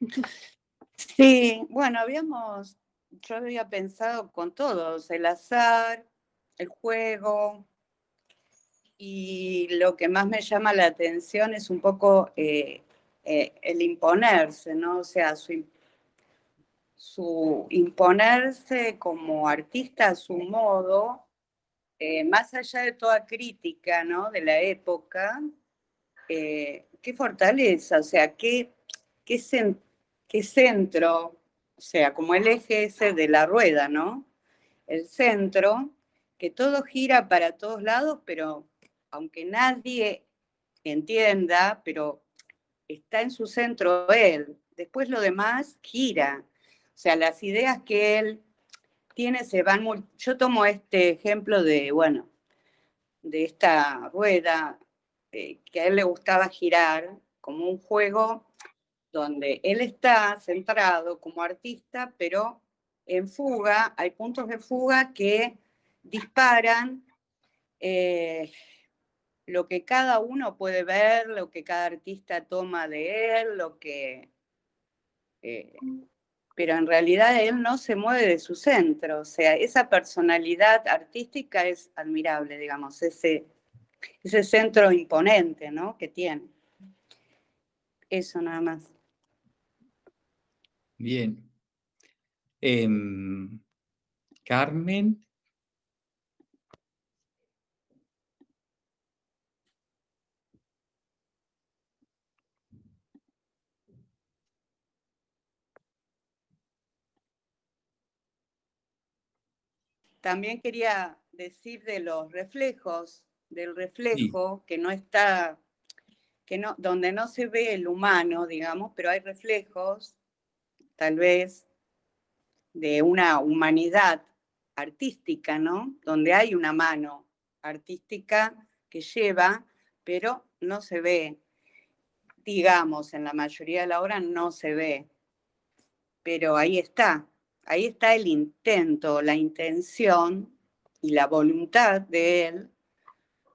Sí, bueno, habíamos, yo había pensado con todos, el azar, el juego, y lo que más me llama la atención es un poco eh, eh, el imponerse, ¿no? O sea, su, su, imponerse como artista a su modo, eh, más allá de toda crítica, ¿no? De la época, qué fortaleza, o sea, qué, qué, qué centro, o sea, como el eje ese de la rueda, ¿no? El centro, que todo gira para todos lados, pero aunque nadie entienda, pero está en su centro él. Después lo demás gira. O sea, las ideas que él tiene se van muy... Yo tomo este ejemplo de, bueno, de esta rueda eh, que a él le gustaba girar como un juego donde él está centrado como artista, pero en fuga, hay puntos de fuga que disparan eh, lo que cada uno puede ver, lo que cada artista toma de él, lo que... Eh, pero en realidad él no se mueve de su centro, o sea, esa personalidad artística es admirable, digamos, ese, ese centro imponente, ¿no? Que tiene. Eso nada más. Bien. Em, Carmen. También quería decir de los reflejos, del reflejo que no está, que no, donde no se ve el humano, digamos, pero hay reflejos, tal vez, de una humanidad artística, ¿no? Donde hay una mano artística que lleva, pero no se ve. Digamos, en la mayoría de la obra no se ve, pero ahí está, ahí está el intento, la intención y la voluntad de él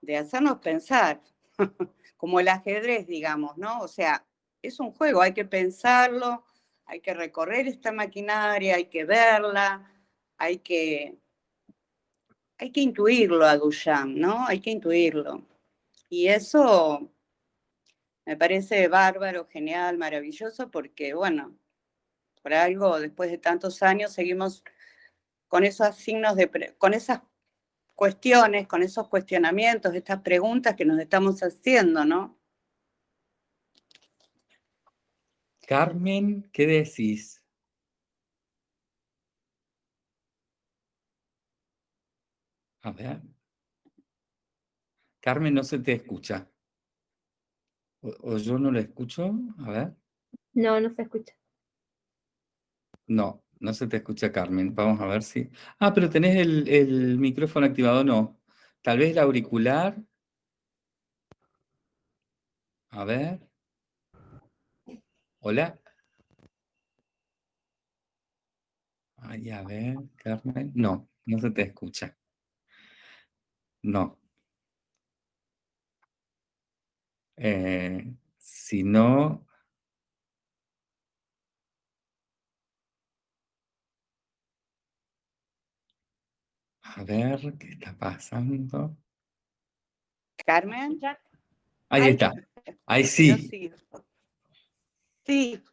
de hacernos pensar, como el ajedrez, digamos, ¿no? O sea, es un juego, hay que pensarlo, hay que recorrer esta maquinaria, hay que verla, hay que, hay que intuirlo a Duchamp, ¿no? Hay que intuirlo. Y eso me parece bárbaro, genial, maravilloso, porque, bueno, por algo, después de tantos años, seguimos con esos signos de, con esas cuestiones, con esos cuestionamientos, estas preguntas que nos estamos haciendo, ¿no? Carmen, ¿qué decís? A ver. Carmen, no se te escucha. ¿O, o yo no lo escucho? A ver. No, no se escucha. No, no se te escucha, Carmen. Vamos a ver si... Ah, pero tenés el, micrófono activado, no. Tal vez el auricular. A ver. Hola. Ay, a ver, Carmen. No, no se te escucha. No. Eh, si no, A ver, ¿qué está pasando? Carmen. Ahí está. Ahí sí. Sí.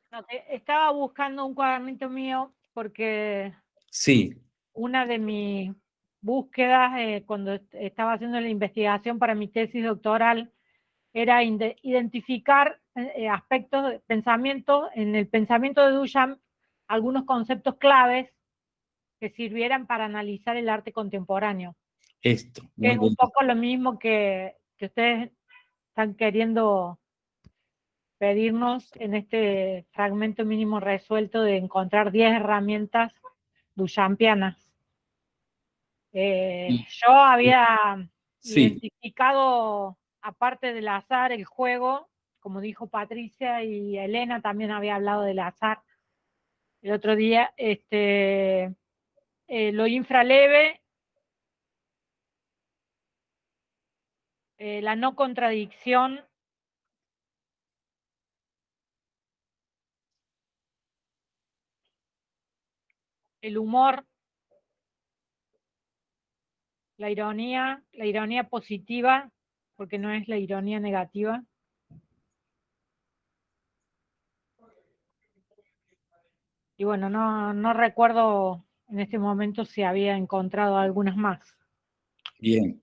estaba buscando un cuadernito mío porque sí. una de mis búsquedas eh, cuando estaba haciendo la investigación para mi tesis doctoral era identificar eh, eh, aspectos, pensamientos, en el pensamiento de Duchamp, algunos conceptos claves que sirvieran para analizar el arte contemporáneo. Esto. Que es un poco lo mismo que, que ustedes están queriendo pedirnos en este fragmento mínimo resuelto de encontrar 10 herramientas duchampianas. Eh, yo había Sí, identificado, aparte del azar, el juego, como dijo Patricia y Elena también había hablado del azar el otro día, este, lo infraleve, eh, la no contradicción, el humor, la ironía, la ironía positiva, porque no es la ironía negativa. Y bueno, no, no recuerdo en este momento si había encontrado algunas más. bien.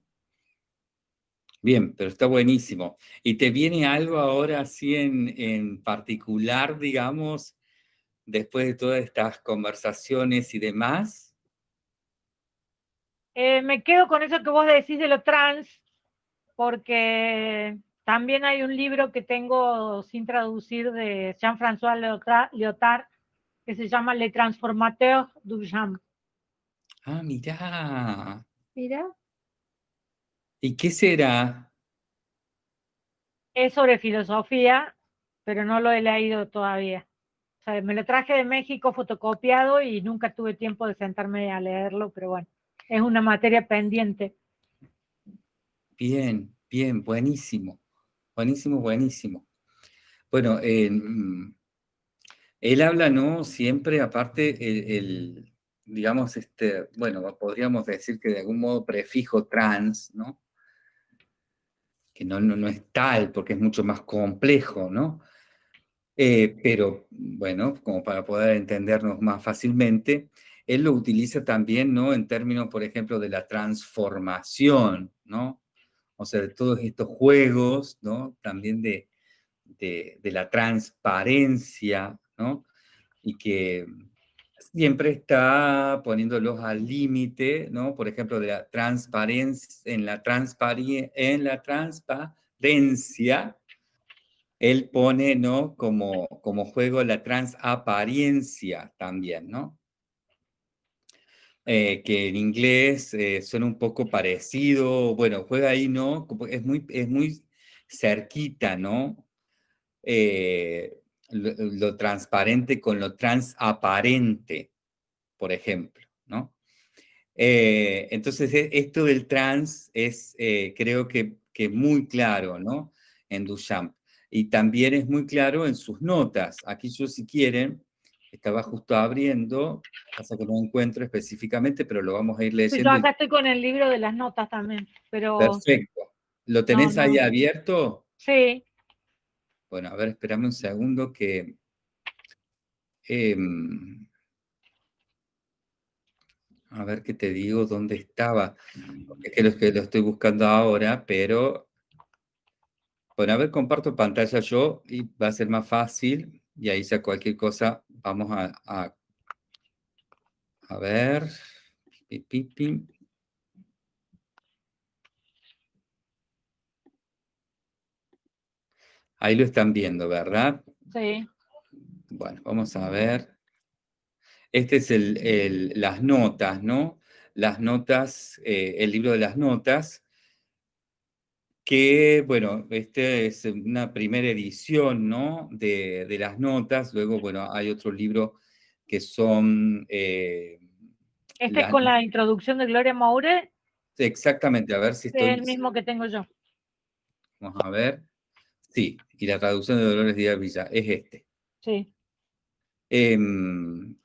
Bien, pero está buenísimo. ¿Y te viene algo ahora así en, en particular, digamos, después de todas estas conversaciones y demás? Eh, me quedo con eso que vos decís de lo trans, porque también hay un libro que tengo sin traducir de Jean-François Lyotard que se llama Le Transformateur du Genre. Ah, mirá. Mira, ¿Y qué será? Es sobre filosofía, pero no lo he leído todavía. O sea, me lo traje de México fotocopiado y nunca tuve tiempo de sentarme a leerlo, pero bueno, es una materia pendiente. Bien, bien, buenísimo. Buenísimo, buenísimo. Bueno, eh, mm, él habla, ¿no? Siempre, aparte, el, digamos, este, bueno, podríamos decir que de algún modo prefijo trans, ¿no? Que no, no, no es tal, porque es mucho más complejo, ¿no? Eh, pero, bueno, como para poder entendernos más fácilmente, él lo utiliza también, ¿no? En términos, por ejemplo, de la transformación, ¿no? O sea, de todos estos juegos, ¿no? También de, de la transparencia, Y que siempre está poniéndolos al límite, ¿no? Por ejemplo, de la transparencia, en la, transpari- en la transparencia, él pone, ¿no? Como, como juego la transaparencia también, ¿no? Eh, que en inglés eh, suena un poco parecido, bueno, juega ahí, ¿no? Es muy, es muy cerquita, ¿no? Eh, lo, lo transparente con lo transaparente, por ejemplo, ¿no? Eh, entonces, e- esto del trans es, eh, creo que, que muy claro, ¿no? En Duchamp. Y también es muy claro en sus notas. Aquí yo, si quieren, estaba justo abriendo, pasa que no encuentro específicamente, pero lo vamos a ir Sí, leyendo. Yo y- acá estoy con el libro de las notas también, pero Perfecto. ¿Lo tenés no. ahí abierto? sí, Bueno, a ver, espérame un segundo que... em, a ver qué te digo, dónde estaba. Es que lo, que lo estoy buscando ahora, pero... Bueno, a ver, comparto pantalla yo y va a ser más fácil. Y ahí ya cualquier cosa vamos a... A, a ver... Pi, pi, pi. Ahí lo están viendo, ¿verdad? sí. Bueno, vamos a ver. Este es el, el- las notas, ¿no? Las notas, eh, el libro de las notas, que, bueno, este es una primera edición, ¿no? De, de las notas. Luego, bueno, hay otro libro que son... eh, Este es con la introducción de Gloria Moure, exactamente, a ver si es estoy... el mismo que tengo yo. Vamos a ver. Sí, y la traducción de Dolores Díaz Villa es este. Sí. Em,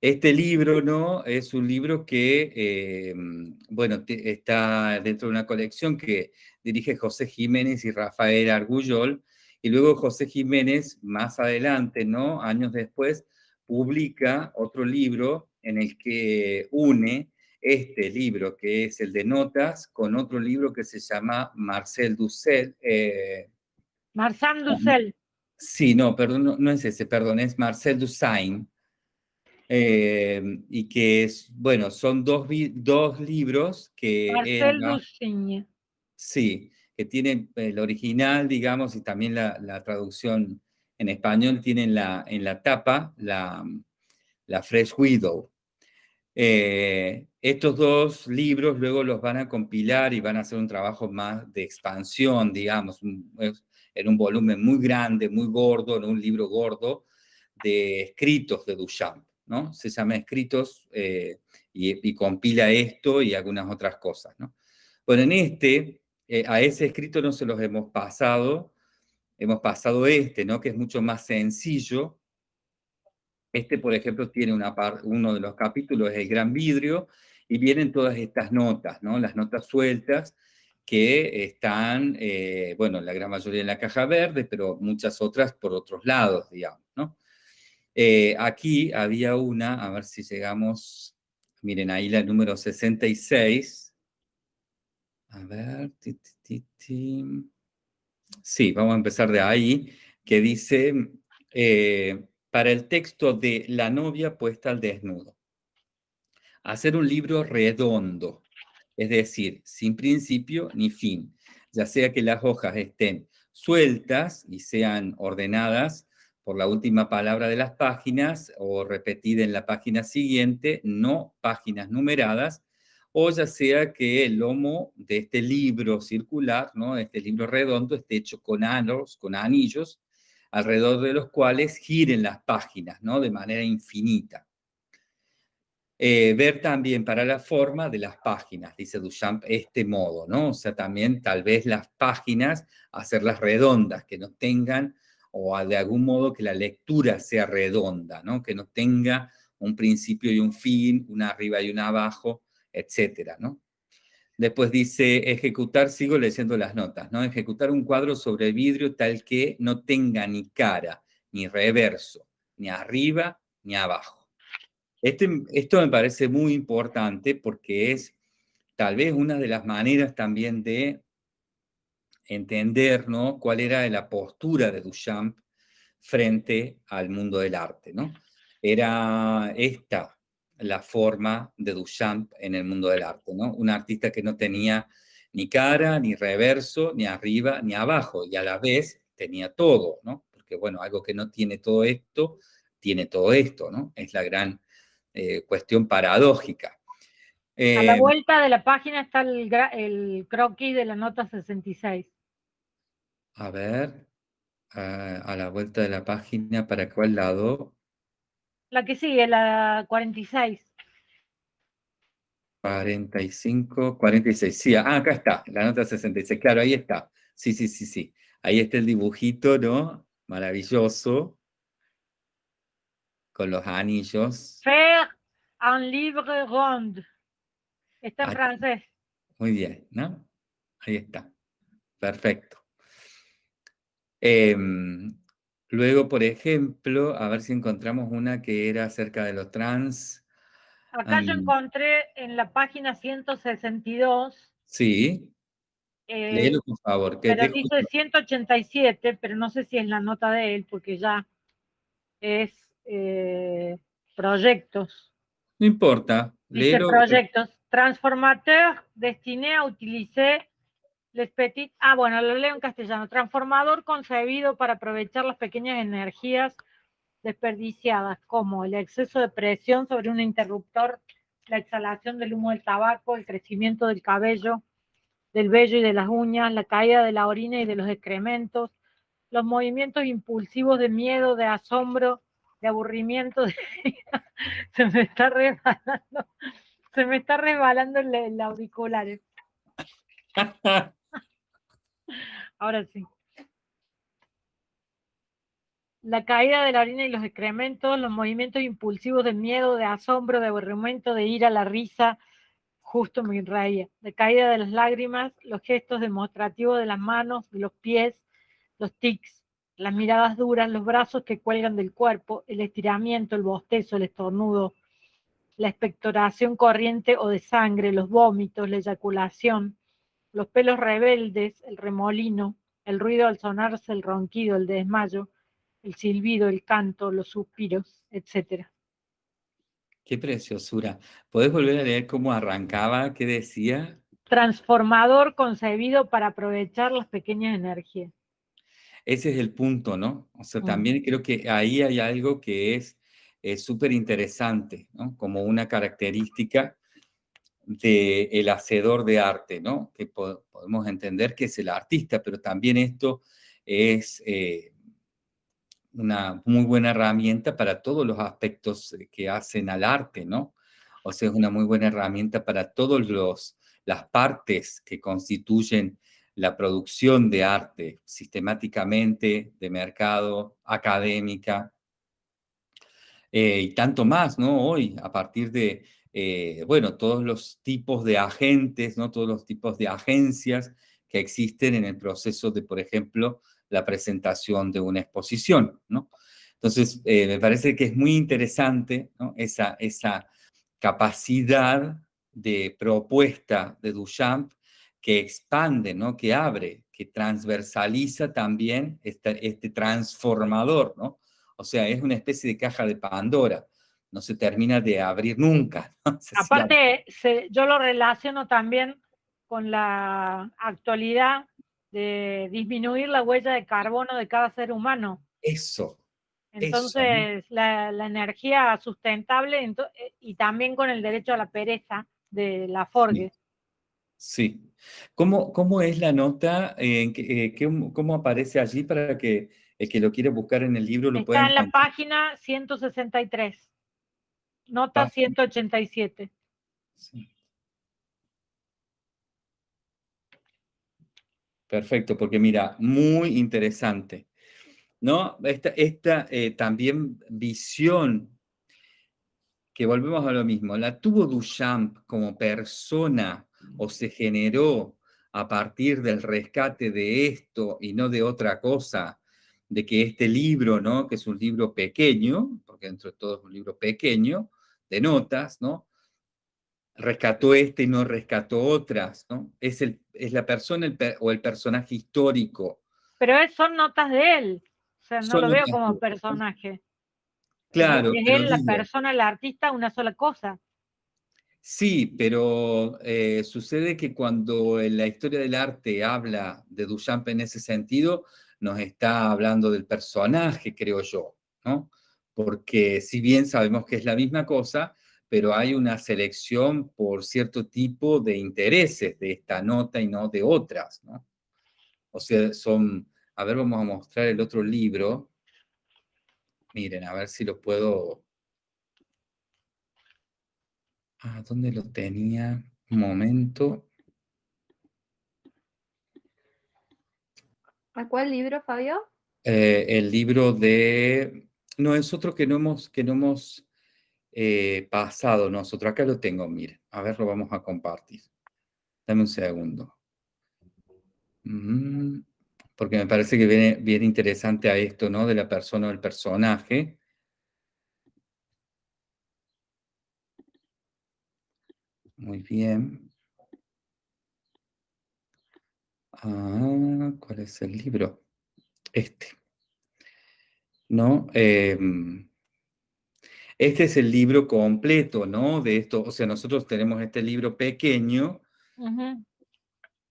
este libro, ¿no? Es un libro que, em, bueno, te- está dentro de una colección que dirige José Jiménez y Rafael Argullol, y luego José Jiménez, más adelante, ¿no? Años después, publica otro libro en el que une este libro, que es el de notas, con otro libro que se llama Marcel Dussel, eh, Marsan Dussel. Sí, no, perdón, no, no es ese, perdón, es Marcel Dusain. eh, y que es, bueno, son dos, dos libros que Marcel Dussigne. sí, que tienen el original, digamos, y también la, la traducción en español tienen la, en la tapa la, la Fresh Widow. Eh, estos dos libros luego los van a compilar y van a hacer un trabajo más de expansión, digamos, en un volumen muy grande, muy gordo, en un libro gordo, de escritos de Duchamp, ¿no? Se llama Escritos eh, y, compila esto y algunas otras cosas, ¿no? Bueno, en este, eh, a ese escrito no se los hemos pasado, hemos pasado este, ¿no? Que es mucho más sencillo, este, por ejemplo, tiene una uno de los capítulos, es el gran vidrio, y vienen todas estas notas, ¿no? Las notas sueltas que están, eh, bueno, la gran mayoría en la caja verde, pero muchas otras por otros lados, digamos, ¿no? Eh, aquí había una, a ver si llegamos, miren ahí la número 66. A ver, sí, vamos a empezar de ahí, que dice... Eh, para el texto de La novia puesta al desnudo. Hacer un libro redondo, es decir, sin principio ni fin, ya sea que las hojas estén sueltas y sean ordenadas por la última palabra de las páginas o repetida en la página siguiente, no páginas numeradas, o ya sea que el lomo de este libro circular, ¿no? este libro redondo, esté hecho con anos, con anillos, alrededor de los cuales giren las páginas, ¿no? De manera infinita. Eh, ver también para la forma de las páginas, dice Duchamp, este modo, ¿no? O sea, también tal vez las páginas, hacerlas redondas, que no tengan, o de algún modo que la lectura sea redonda, ¿no? Que no tenga un principio y un fin, una arriba y una abajo, etcétera, ¿no? Después dice ejecutar, sigo leyendo las notas, ¿no? Ejecutar un cuadro sobre vidrio tal que no tenga ni cara, ni reverso, ni arriba, ni abajo. Este, esto me parece muy importante porque es tal vez una de las maneras también de entender, ¿no? Cuál era la postura de Duchamp frente al mundo del arte, ¿no? Era esta, la forma de Duchamp en el mundo del arte, ¿no? Un artista que no tenía ni cara, ni reverso, ni arriba, ni abajo, y a la vez tenía todo, ¿no? Porque, bueno, algo que no tiene todo esto, tiene todo esto, ¿no? Es la gran eh, cuestión paradójica. a la eh, vuelta de la página está el, el, croquis de la nota 66. A ver, a la vuelta de la página, ¿para cuál lado? La que sigue, la 46. 45, 46. Sí, ah, acá está, la nota 66. Claro, ahí está. Sí, sí, sí, sí. Ahí está el dibujito, ¿no? Maravilloso. Con los anillos. Faire un livre rond. Está en francés. Muy bien, ¿no? Ahí está. Perfecto. Eh, Luego, por ejemplo, a ver si encontramos una que era acerca de los trans. Acá yo encontré en la página 162. Sí. Eh, por favor. Que pero dice 187, pero no sé si es la nota de él, porque ya es eh, proyectos. No importa. Dice proyectos. Transformateur destiné a utilizar Les Petit, ah, bueno, lo leo en castellano. Transformador concebido para aprovechar las pequeñas energías desperdiciadas, como el exceso de presión sobre un interruptor, la exhalación del humo del tabaco, el crecimiento del cabello, del vello y de las uñas, la caída de la orina y de los excrementos, los movimientos impulsivos de miedo, de asombro, de aburrimiento. se me está resbalando, se me está resbalando el, auricular. Ahora sí. La caída de la orina y los excrementos, los movimientos impulsivos de miedo, de asombro, de aburrimiento, de ira, la risa, justo me reía, de caída de las lágrimas, los gestos demostrativos de las manos, de los pies, los tics, las miradas duras, los brazos que cuelgan del cuerpo, el estiramiento, el bostezo, el estornudo, la expectoración corriente o de sangre, los vómitos, la eyaculación, los pelos rebeldes, el remolino, el ruido al sonarse, el ronquido, el desmayo, el silbido, el canto, los suspiros, etc. Qué preciosura. ¿Puedes volver a leer cómo arrancaba? ¿Qué decía? Transformador concebido para aprovechar las pequeñas energías. Ese es el punto, ¿no? O sea, también creo que ahí hay algo que es súper interesante, ¿no? Como una característica del el hacedor de arte, ¿no? Que podemos entender que es el artista, pero también esto es eh, una muy buena herramienta para todos los aspectos que hacen al arte, ¿no? O sea, es una muy buena herramienta para todas las partes que constituyen la producción de arte sistemáticamente, de mercado, académica, eh, y tanto más, ¿no? Hoy, a partir de, eh, bueno, todos los tipos de agentes, ¿no? Todos los tipos de agencias que existen en el proceso de, por ejemplo, la presentación de una exposición, ¿no? Entonces, eh, me parece que es muy interesante ¿no? esa, esa capacidad de propuesta de Duchamp que expande, ¿no? que abre, que transversaliza también este, este transformador, ¿no? O sea, es una especie de caja de Pandora, no se termina de abrir nunca. Aparte, yo lo relaciono también con la actualidad de disminuir la huella de carbono de cada ser humano. Eso. Entonces, La, energía sustentable eh, y también con el derecho a la pereza de la Forge. Sí. ¿Cómo, ¿Cómo, es la nota? Eh, ¿Cómo aparece allí para que el que lo quiere buscar en el libro lo pueda Está en la página 163, nota 187. Sí. Perfecto, porque mira, muy interesante. ¿No? Esta, esta eh, también visión, que volvemos a lo mismo, la tuvo Duchamp como persona o se generó a partir del rescate de esto y no de otra cosa, de que este libro, ¿no? que es un libro pequeño, porque dentro de todo es un libro pequeño, de notas, ¿no? rescató este y no rescató otras, ¿no? Es, el, es la persona o el personaje histórico. Pero son notas de él, o sea, no lo veo como personaje. Claro. Es él, la persona, el artista, una sola cosa. Sí, pero eh, sucede que cuando en la historia del arte habla de Duchamp en ese sentido, nos está hablando del personaje, creo yo, ¿no? Porque si bien sabemos que es la misma cosa, pero hay una selección por cierto tipo de intereses de esta nota y no de otras, ¿no? O sea, son, a ver, vamos a mostrar el otro libro. Miren, a ver si lo puedo... Ah, ¿dónde lo tenía? Un momento. ¿A cuál libro, Fabio? Eh, el libro de... No, es otro que no hemos, que no hemos eh, pasado nosotros. Acá lo tengo, mire. A ver, lo vamos a compartir. Dame un segundo. Mm, porque me parece que viene bien interesante a esto, ¿no? De la persona o el personaje. Muy bien. Ah, ¿cuál es el libro? Este. ¿No? Eh, este es el libro completo, ¿no? De esto, o sea, nosotros tenemos este libro pequeño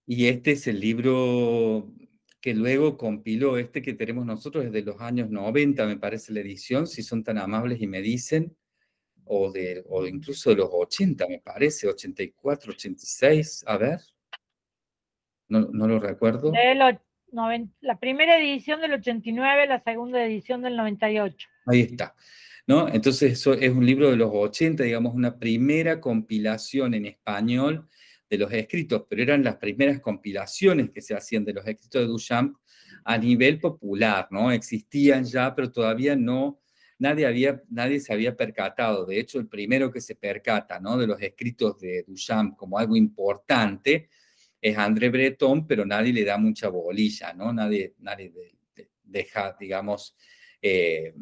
y este es el libro que luego compiló, este que tenemos nosotros desde los años 90, me parece la edición, si son tan amables y me dicen, o, de, o incluso de los 80, me parece, 84, 86, a ver, no, no lo recuerdo. la primera edición del 89, la segunda edición del 98. Ahí está. ¿no? Entonces eso es un libro de los 80, digamos, una primera compilación en español de los escritos, pero eran las primeras compilaciones que se hacían de los escritos de Duchamp a nivel popular, ¿no? Existían ya, pero todavía no, nadie, había, nadie se había percatado. De hecho, el primero que se percata, ¿no? De los escritos de Duchamp como algo importante es André Breton, pero nadie le da mucha bolilla, ¿no? Nadie, nadie deja, digamos, eh,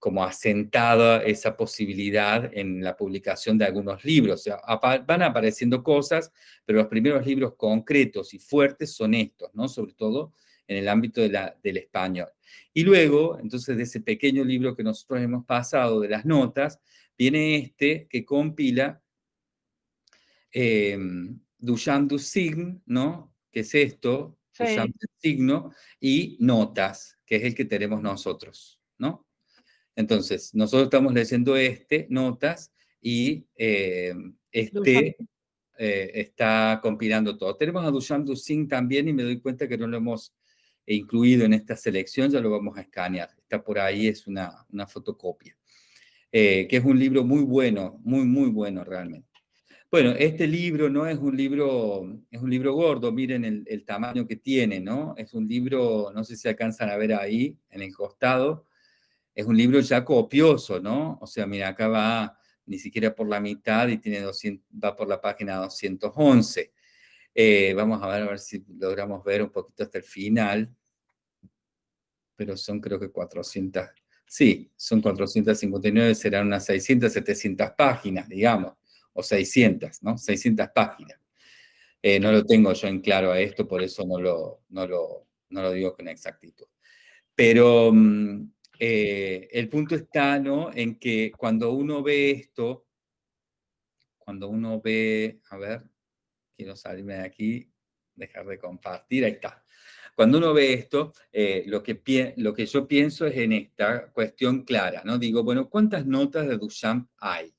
como asentada esa posibilidad en la publicación de algunos libros. O sea, van apareciendo cosas, pero los primeros libros concretos y fuertes son estos, ¿no? Sobre todo en el ámbito de la, del español. Y luego, entonces, de ese pequeño libro que nosotros hemos pasado de las notas, viene este que compila eh, Duchamp du Signe, ¿no? Que es esto, Duchamp du signo, y notas, que es el que tenemos nosotros, ¿no? Entonces, nosotros estamos leyendo este, notas, y eh, este eh, está compilando todo. Tenemos a Duchamp Dusin también, y me doy cuenta que no lo hemos incluido en esta selección, ya lo vamos a escanear. Está por ahí, es una, una fotocopia. Eh, que es un libro muy bueno, muy, muy bueno realmente. Bueno, este libro no es un libro, es un libro gordo, miren el, el, tamaño que tiene, ¿no? Es un libro, no sé si alcanzan a ver ahí, en el costado, es un libro ya copioso, ¿no? O sea, mira, acá va ni siquiera por la mitad y tiene 200, va por la página 211. Eh, vamos a ver, a ver si logramos ver un poquito hasta el final, pero son creo que 400, sí, son 459, serán unas 600, 700 páginas, digamos o 600, ¿no? 600 páginas. Eh, no lo tengo yo en claro a esto, por eso no lo, no lo, no lo digo con exactitud. Pero mm, eh, el punto está, ¿no? En que cuando uno ve esto, cuando uno ve, a ver, quiero salirme de aquí, dejar de compartir, ahí está. Cuando uno ve esto, eh, lo, que lo que yo pienso es en esta cuestión clara, ¿no? Digo, bueno, ¿cuántas notas de Duchamp hay?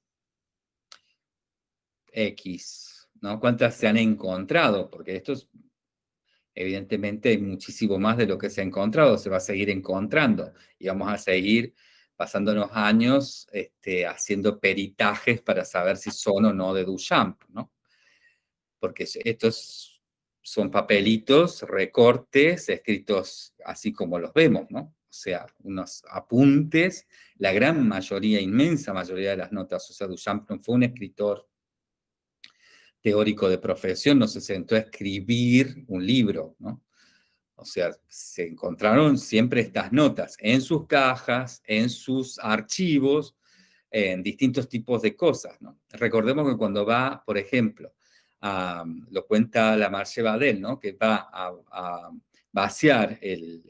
X, ¿no? ¿Cuántas se han encontrado? Porque esto es, evidentemente, hay muchísimo más de lo que se ha encontrado, se va a seguir encontrando y vamos a seguir pasándonos años este, haciendo peritajes para saber si son o no de Duchamp, ¿no? Porque estos son papelitos, recortes, escritos así como los vemos, ¿no? O sea, unos apuntes, la gran mayoría, inmensa mayoría de las notas, o sea, Duchamp fue un escritor teórico de profesión no se sentó a escribir un libro, ¿no? O sea, se encontraron siempre estas notas en sus cajas, en sus archivos, en distintos tipos de cosas, ¿no? Recordemos que cuando va, por ejemplo, lo cuenta la Marche Badel, ¿no? Que va a, vaciar el,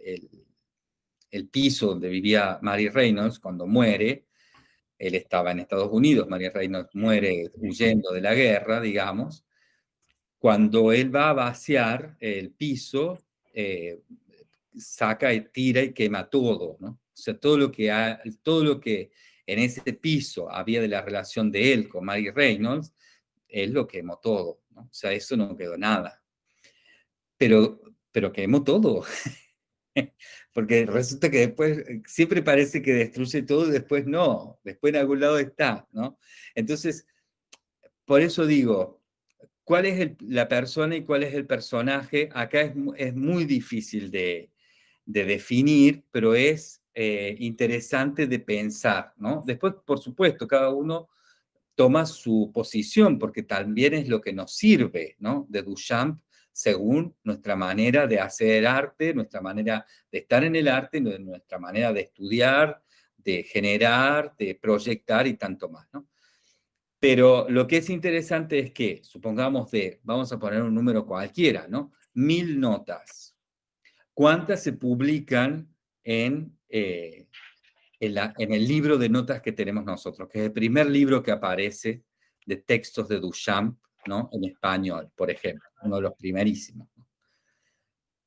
el, piso donde vivía Mary Reynolds cuando muere, él estaba en Estados Unidos, María Reynolds muere huyendo de la guerra, digamos. Cuando él va a vaciar el piso, eh, saca y tira y quema todo, ¿no? O sea, todo lo que, todo lo que en ese piso había de la relación de él con Mary Reynolds, él lo quemó todo. O sea, eso no quedó nada. Pero, pero quemó todo. Porque resulta que después eh, siempre parece que destruye todo y después no, después en algún lado está, ¿no? Entonces, por eso digo, ¿cuál es la persona y cuál es el personaje? Acá es, es muy difícil de, de, definir, pero es eh, interesante de pensar, ¿no? Después, por supuesto, cada uno toma su posición, porque también es lo que nos sirve, ¿no? De Duchamp según nuestra manera de hacer arte, nuestra manera de estar en el arte, nuestra manera de estudiar, de generar, de proyectar y tanto más, ¿no? Pero lo que es interesante es que, supongamos de, vamos a poner un número cualquiera, ¿no? Mil notas. ¿Cuántas se publican en, eh, en, el libro de notas que tenemos nosotros? Que es el primer libro que aparece de textos de Duchamp ¿no? En español, por ejemplo, uno de los primerísimos.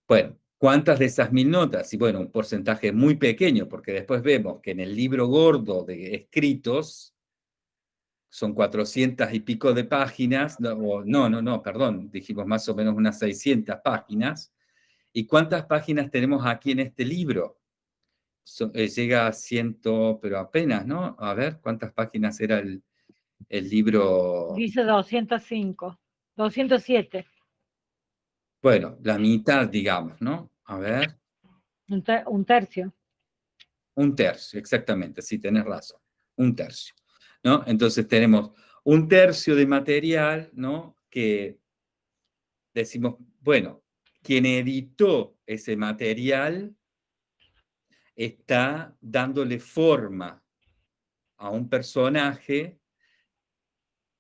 Bueno, ¿cuántas de esas mil notas? Y bueno, un porcentaje muy pequeño, porque después vemos que en el libro gordo de escritos son 400 y pico de páginas, no, no, no, perdón, dijimos más o menos unas 600 páginas. ¿Y cuántas páginas tenemos aquí en este libro? Eh, llega a ciento, pero apenas, ¿no? A ver, ¿cuántas páginas era el, el libro... Dice 205, 207. Bueno, la mitad, digamos, ¿no? A ver. Un, tercio. Un tercio, exactamente, sí, tenés razón. Un tercio, ¿no? Entonces tenemos un tercio de material, ¿no? Que decimos, bueno, quien editó ese material está dándole forma a un personaje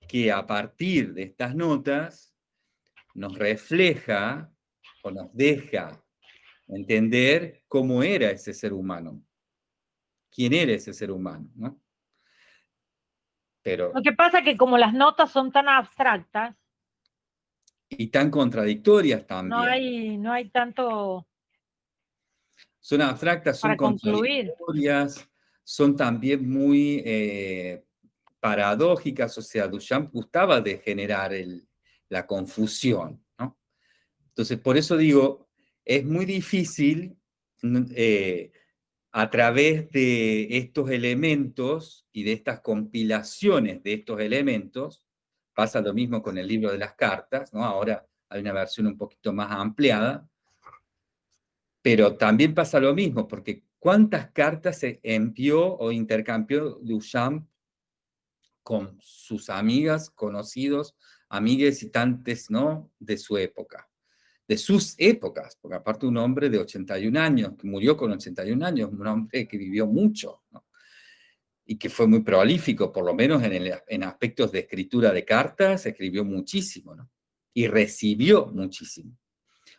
que a partir de estas notas nos refleja o nos deja entender cómo era ese ser humano, quién era ese ser humano, ¿no? Pero, Lo que pasa es que como las notas son tan abstractas y tan contradictorias también. No hay, no hay tanto. Son abstractas, son contradictorias, son también muy eh, paradójicas, o sea, Duchamp gustaba de generar la confusión, ¿no? Entonces, por eso digo, es muy difícil eh, a través de estos elementos y de estas compilaciones de estos elementos, pasa lo mismo con el libro de las cartas, ¿no? Ahora hay una versión un poquito más ampliada, pero también pasa lo mismo, porque ¿cuántas cartas se envió o intercambió Duchamp con sus amigas, conocidos, amigues y tantes, ¿no? De su época, de sus épocas, porque aparte un hombre de 81 años, que murió con 81 años, un hombre que vivió mucho, ¿no? y que fue muy prolífico, por lo menos en, en aspectos de escritura de cartas, escribió muchísimo. Y recibió muchísimo.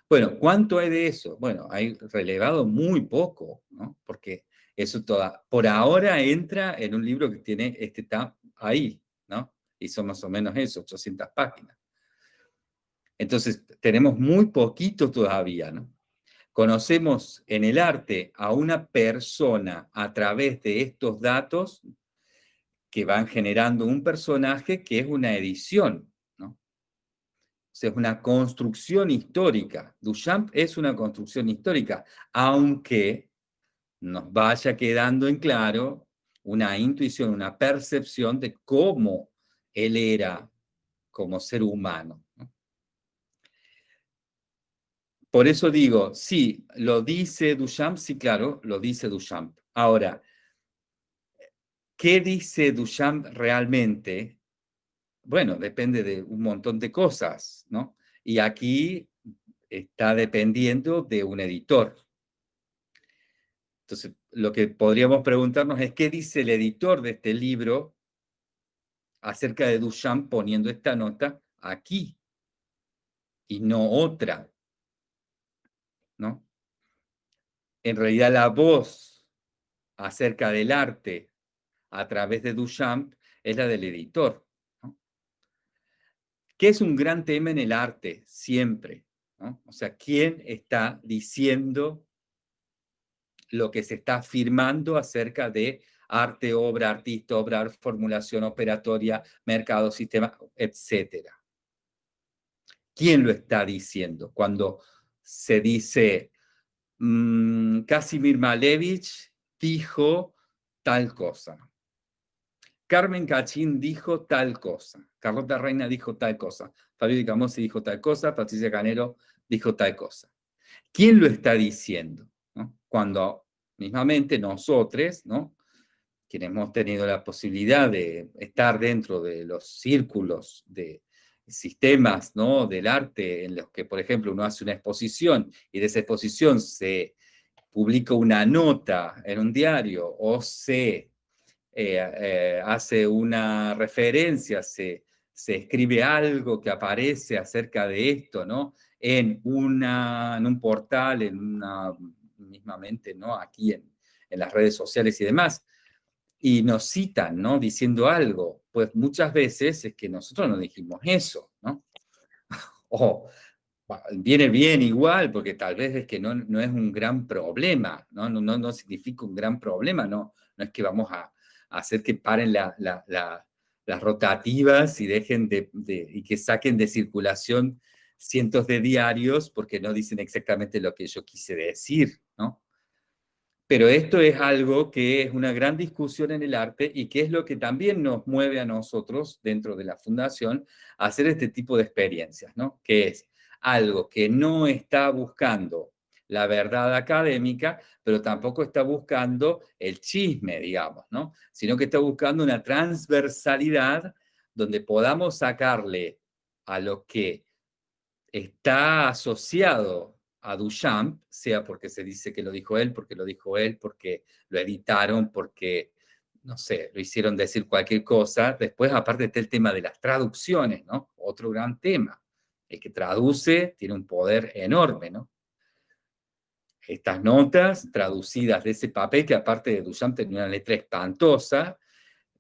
Bueno, ¿cuánto hay de eso? Bueno, hay relevado muy poco, ¿no? Porque eso toda, por ahora entra en un libro que tiene, este está ahí, ¿no? Y son más o menos eso, 800 páginas. Entonces, tenemos muy poquito todavía, ¿no? Conocemos en el arte a una persona a través de estos datos que van generando un personaje que es una edición, es una construcción histórica. Duchamp es una construcción histórica, aunque nos vaya quedando en claro una intuición, una percepción de cómo él era como ser humano. Por eso digo, sí, lo dice Duchamp, sí, claro, lo dice Duchamp. Ahora, ¿qué dice Duchamp realmente? Bueno, depende de un montón de cosas, ¿no? Y aquí está dependiendo de un editor. Entonces, lo que podríamos preguntarnos es, ¿qué dice el editor de este libro acerca de Duchamp poniendo esta nota aquí y no otra? ¿No? En realidad la voz acerca del arte a través de Duchamp es la del editor. ¿Qué es un gran tema en el arte? Siempre. O sea, ¿quién está diciendo lo que se está afirmando acerca de arte, obra, artista, obra, formulación operatoria, mercado, sistema, etcétera? ¿Quién lo está diciendo? Cuando se dice, mmm, Casimir Malevich dijo tal cosa. Carmen Cachín dijo tal cosa, Carlota Reina dijo tal cosa, Fabio Di Camosi dijo tal cosa, Patricia Canero dijo tal cosa. ¿Quién lo está diciendo? Cuando mismamente nosotros, ¿no? quienes hemos tenido la posibilidad de estar dentro de los círculos de sistemas ¿no? del arte en los que, por ejemplo, uno hace una exposición y de esa exposición se publica una nota en un diario o se eh, eh, hace una referencia, se, se escribe algo que aparece acerca de esto, ¿no? En, una, en un portal, en una, mismamente, ¿no? Aquí en, en las redes sociales y demás, y nos citan, ¿no? Diciendo algo, pues muchas veces es que nosotros no dijimos eso, ¿no? o viene bien igual, porque tal vez es que no, no es un gran problema, ¿no? No, no, no significa un gran problema, no, no es que vamos a, hacer que paren las rotativas y dejen de, y que saquen de circulación cientos de diarios porque no dicen exactamente lo que yo quise decir, ¿no? Pero esto es algo que es una gran discusión en el arte y que es lo que también nos mueve a nosotros dentro de la fundación a hacer este tipo de experiencias, ¿no? Que es algo que no está buscando la verdad académica, pero tampoco está buscando el chisme, digamos, ¿no? Sino que está buscando una transversalidad donde podamos sacarle a lo que está asociado a Duchamp, sea porque se dice que lo dijo él, porque lo dijo él, porque lo editaron, porque, no sé, lo hicieron decir cualquier cosa. Después, aparte está el tema de las traducciones, ¿no? Otro gran tema. El que traduce tiene un poder enorme, ¿no? Estas notas traducidas de ese papel, que aparte de Duchamp tenía una letra espantosa,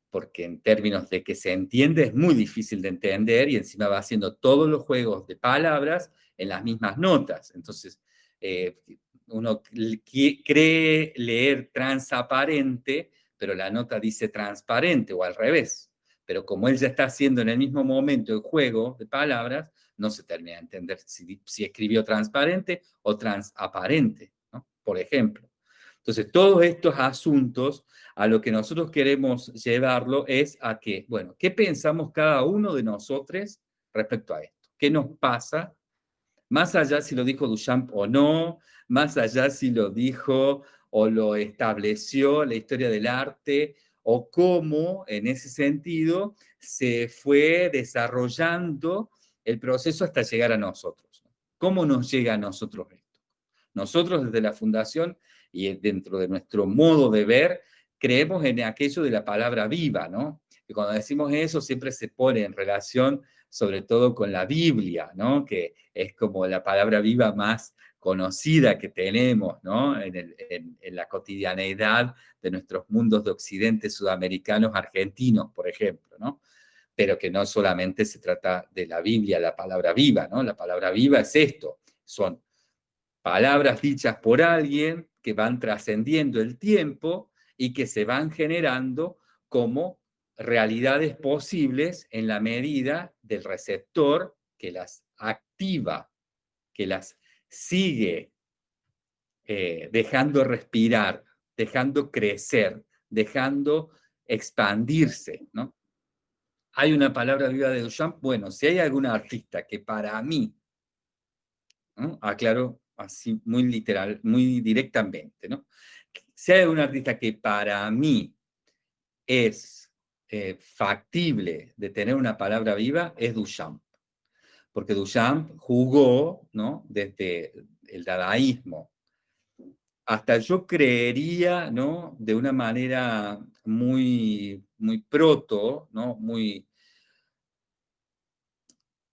porque en términos de que se entiende es muy difícil de entender y encima va haciendo todos los juegos de palabras en las mismas notas. Entonces, eh, uno cree leer transaparente, pero la nota dice transparente o al revés. Pero como él ya está haciendo en el mismo momento el juego de palabras, no se termina de entender si, si escribió transparente o transaparente. Por ejemplo. Entonces, todos estos asuntos, a lo que nosotros queremos llevarlo es a que, bueno, ¿qué pensamos cada uno de nosotros respecto a esto? ¿Qué nos pasa? Más allá si lo dijo Duchamp o no, más allá si lo dijo o lo estableció la historia del arte, o cómo en ese sentido se fue desarrollando el proceso hasta llegar a nosotros. ¿Cómo nos llega a nosotros esto? Nosotros desde la Fundación y dentro de nuestro modo de ver, creemos en aquello de la palabra viva, ¿no? Y cuando decimos eso siempre se pone en relación sobre todo con la Biblia, ¿no? Que es como la palabra viva más conocida que tenemos ¿no? en, la cotidianeidad de nuestros mundos de occidente sudamericanos, argentinos, por ejemplo, ¿no? pero que no solamente se trata de la Biblia, la palabra viva, ¿no? la palabra viva es esto, son palabras dichas por alguien que van trascendiendo el tiempo y que se van generando como realidades posibles en la medida del receptor que las activa, que las sigue eh, dejando respirar, dejando crecer, dejando expandirse, ¿no? Hay una palabra viva de Duchamp, bueno, si hay algún artista que para mí, aclaro así muy literal, muy directamente, ¿no? Si hay algún artista que para mí es eh, factible de tener una palabra viva, es Duchamp porque Duchamp jugó, ¿no? Desde el dadaísmo hasta yo creería, ¿no? De una manera muy, muy proto, ¿no? Muy,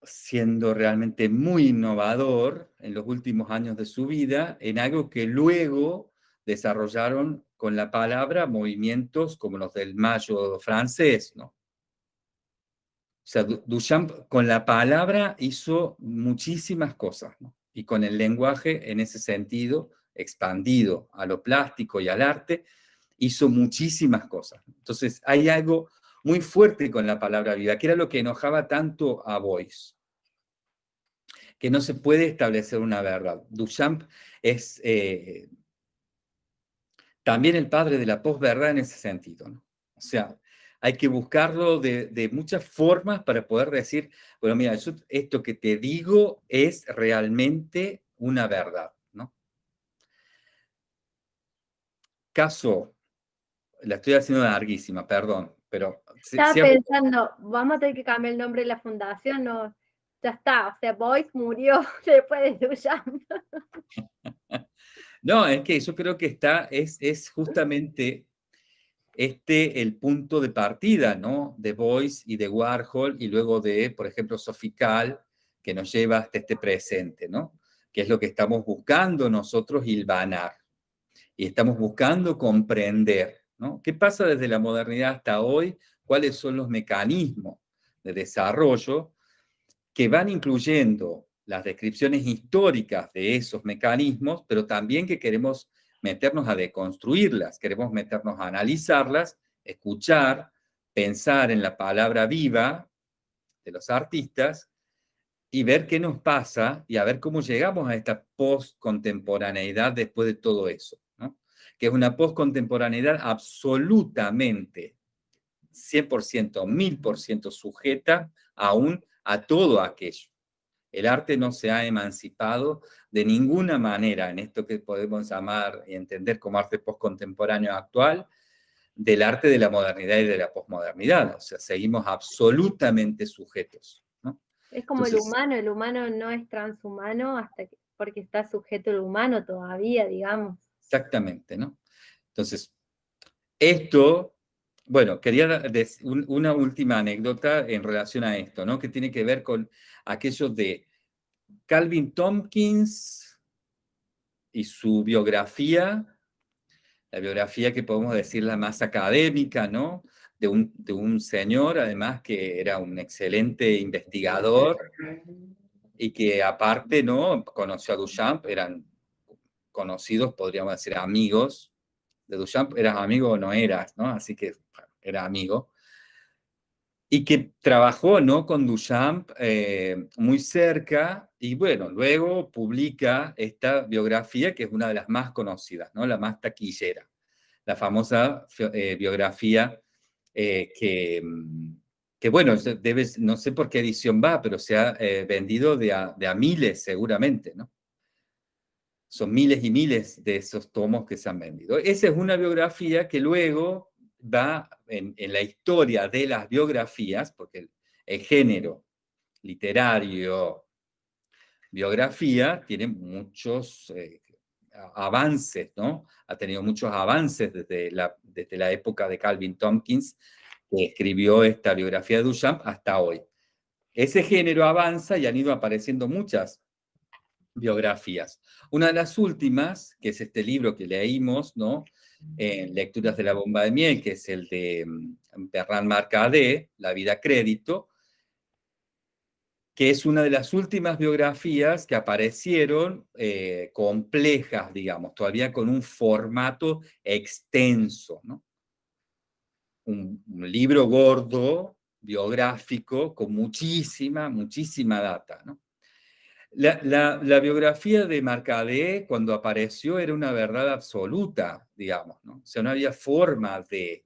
siendo realmente muy innovador en los últimos años de su vida, en algo que luego desarrollaron con la palabra movimientos como los del mayo francés, ¿no? O sea, Duchamp con la palabra hizo muchísimas cosas, ¿no? y con el lenguaje en ese sentido, expandido a lo plástico y al arte, hizo muchísimas cosas. Entonces, hay algo muy fuerte con la palabra vida, que era lo que enojaba tanto a Boyce, que no se puede establecer una verdad. Duchamp es eh, también el padre de la posverdad en ese sentido. ¿no? O sea, hay que buscarlo de, muchas formas para poder decir, bueno, mira, esto que te digo es realmente una verdad, ¿no? Caso, la estoy haciendo larguísima, perdón, pero... Estaba pensando, vamos a tener que cambiar el nombre de la fundación, no, ya está, o sea, Boyce murió después de Duchamp. no, es que yo creo que está, es, es justamente este el punto de partida, ¿no? De Boyce y de Warhol y luego de, por ejemplo, Sofical, que nos lleva hasta este presente, ¿no? Que es lo que estamos buscando nosotros hilvanar. Y estamos buscando comprender, ¿no? ¿Qué pasa desde la modernidad hasta hoy? ¿Cuáles son los mecanismos de desarrollo que van incluyendo las descripciones históricas de esos mecanismos, pero también que queremos meternos a deconstruirlas, queremos meternos a analizarlas, escuchar, pensar en la palabra viva de los artistas y ver qué nos pasa y a ver cómo llegamos a esta post-contemporaneidad después de todo eso, ¿no? que es una post-contemporaneidad absolutamente 100%, 1000% sujeta aún a todo aquello. El arte no se ha emancipado de ninguna manera en esto que podemos llamar y entender como arte postcontemporáneo actual, del arte de la modernidad y de la posmodernidad. O sea, seguimos absolutamente sujetos. Es como el humano, el humano no es transhumano hasta que, porque está sujeto el humano todavía, digamos. Exactamente, ¿no? Entonces, esto, bueno, quería decir una última anécdota en relación a esto, ¿no? Que tiene que ver con aquello de Calvin Tompkins y su biografía, la biografía que podemos decir la más académica, ¿no? De un, de un señor, además, que era un excelente investigador y que aparte, ¿no? Conoció a Duchamp, eran conocidos, podríamos decir, amigos, de Duchamp, eras amigo o no eras, ¿no? Así que era amigo. Y que trabajó, ¿no? Con Duchamp eh, muy cerca, y bueno, luego publica esta biografía que es una de las más conocidas, ¿no? La más taquillera, la famosa eh, biografía eh, que, mm, que, bueno, debes, no sé por qué edición va, pero se ha vendido de a, de a miles seguramente, ¿no? son miles y miles de esos tomos que se han vendido. Esa es una biografía que luego va en, la historia de las biografías, porque el, género literario, biografía, tiene muchos eh, avances, ¿no? Ha tenido muchos avances desde la, desde la época de Calvin Tompkins, que escribió esta biografía de Duchamp, hasta hoy. Ese género avanza y han ido apareciendo muchas biografías. Una de las últimas, que es este libro que leímos, ¿no? En Lecturas de la bomba de miel, que es el de mm, Bernard Marcadé, La vida crédito, que es una de las últimas biografías que aparecieron eh, complejas, digamos, todavía con un formato extenso, ¿no? un libro gordo, biográfico, con muchísima, muchísima data, ¿no? La, biografía de Marcadé, cuando apareció, era una verdad absoluta, digamos, ¿no? O sea, no había forma de,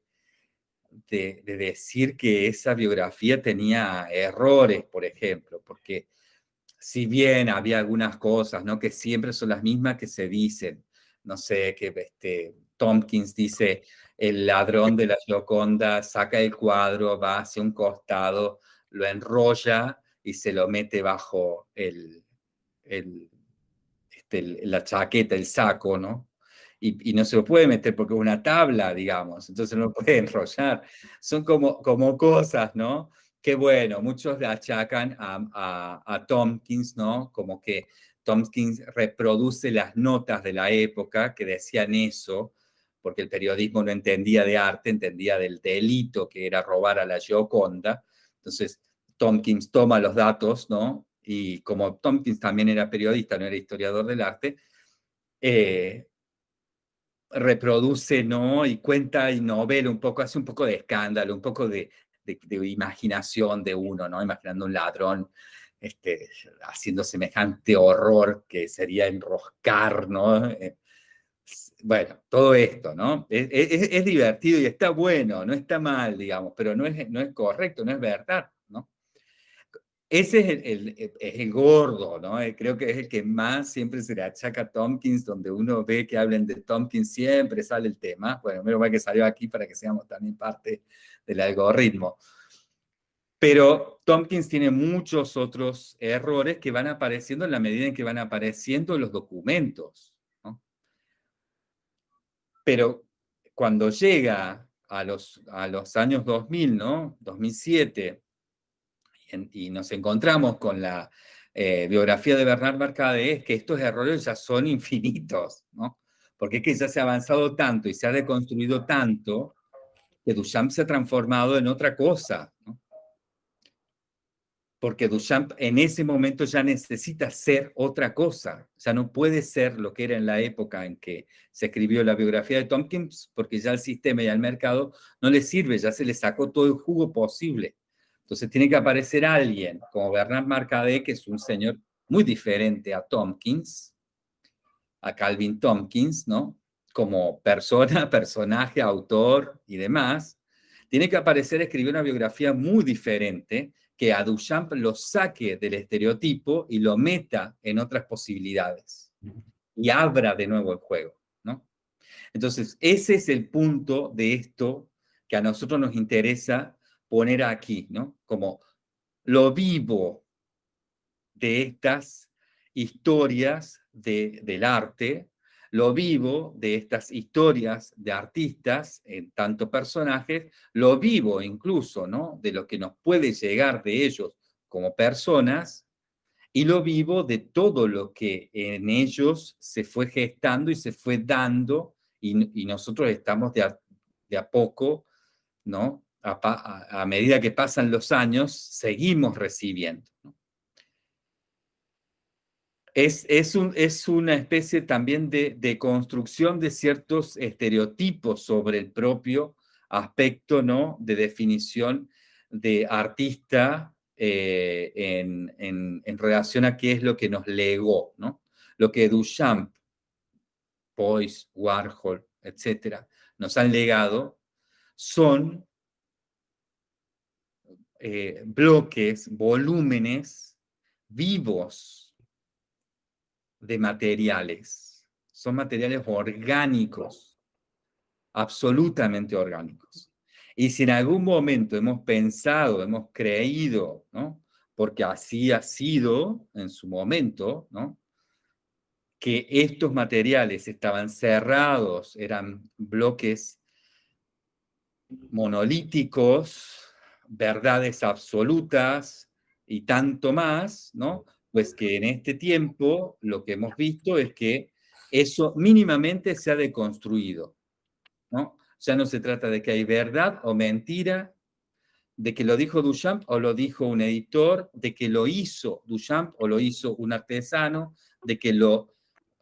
de, decir que esa biografía tenía errores, por ejemplo, porque si bien había algunas cosas, ¿no? Que siempre son las mismas que se dicen, no sé, que este, Tompkins dice, el ladrón de la Gioconda saca el cuadro, va hacia un costado, lo enrolla y se lo mete bajo el, este, la chaqueta, el saco, ¿no? Y, no se lo puede meter porque es una tabla, digamos, entonces no lo puede enrollar. Son como, como cosas, ¿no? Que bueno, muchos le achacan a, a, Tompkins, ¿no? Como que Tompkins reproduce las notas de la época que decían eso, porque el periodismo no entendía de arte, entendía del delito que era robar a la Gioconda. Entonces, Tompkins toma los datos, ¿no? Y como Tompkins también era periodista, no era historiador del arte, eh, reproduce, ¿no? Y cuenta y novela un poco, hace un poco de escándalo, un poco de, imaginación de uno, ¿no? Imaginando un ladrón este, haciendo semejante horror que sería enroscar, ¿no? Eh, bueno, todo esto, ¿no? Es, es, divertido y está bueno, no está mal, digamos, pero no es, no es correcto, no es verdad. Ese es el, es el, gordo, ¿no? Eh, creo que es el que más siempre se le achaca a Tompkins, donde uno ve que hablen de Tompkins, siempre sale el tema. Bueno, menos mal que salió aquí para que seamos también parte del algoritmo. Pero Tompkins tiene muchos otros errores que van apareciendo en la medida en que van apareciendo los documentos. Pero cuando llega a los, a los años 2000, ¿no? 2007, y nos encontramos con la eh, biografía de Bernard Mercade, es que estos errores ya son infinitos, ¿no? Porque es que ya se ha avanzado tanto y se ha deconstruido tanto que Duchamp se ha transformado en otra cosa. Porque Duchamp en ese momento ya necesita ser otra cosa, sea, no puede ser lo que era en la época en que se escribió la biografía de Tompkins, porque ya el sistema y el mercado no le sirve, ya se le sacó todo el jugo posible. Entonces tiene que aparecer alguien como Bernard Marcadé, que es un señor muy diferente a Tompkins, a Calvin Tompkins, ¿no? Como persona, personaje, autor y demás. Tiene que aparecer, escribir una biografía muy diferente que a Duchamp lo saque del estereotipo y lo meta en otras posibilidades. Y abra de nuevo el juego, ¿no? Entonces, ese es el punto de esto que a nosotros nos interesa poner aquí, ¿no? Como lo vivo de estas historias del arte, lo vivo de estas historias de artistas, en tanto personajes, lo vivo incluso, ¿no? De lo que nos puede llegar de ellos como personas, y lo vivo de todo lo que en ellos se fue gestando y se fue dando, y, nosotros estamos de de a poco, ¿no? A, medida que pasan los años, seguimos recibiendo. es, es, un, es una especie también de, de, construcción de ciertos estereotipos sobre el propio aspecto, ¿no? De definición de artista eh, en, en, relación a qué es lo que nos legó, ¿no? Lo que Duchamp, Pois, Warhol, etcétera, nos han legado son eh, bloques, volúmenes vivos de materiales. Son materiales orgánicos, absolutamente orgánicos. Y si en algún momento hemos pensado, hemos creído, ¿no? porque así ha sido en su momento, ¿no? que estos materiales estaban cerrados, eran bloques monolíticos, verdades absolutas y tanto más, ¿no? Pues que en este tiempo lo que hemos visto es que eso mínimamente se ha deconstruido, ¿no? Ya no se trata de que hay verdad o mentira, de que lo dijo Duchamp o lo dijo un editor, de que lo hizo Duchamp o lo hizo un artesano, de que lo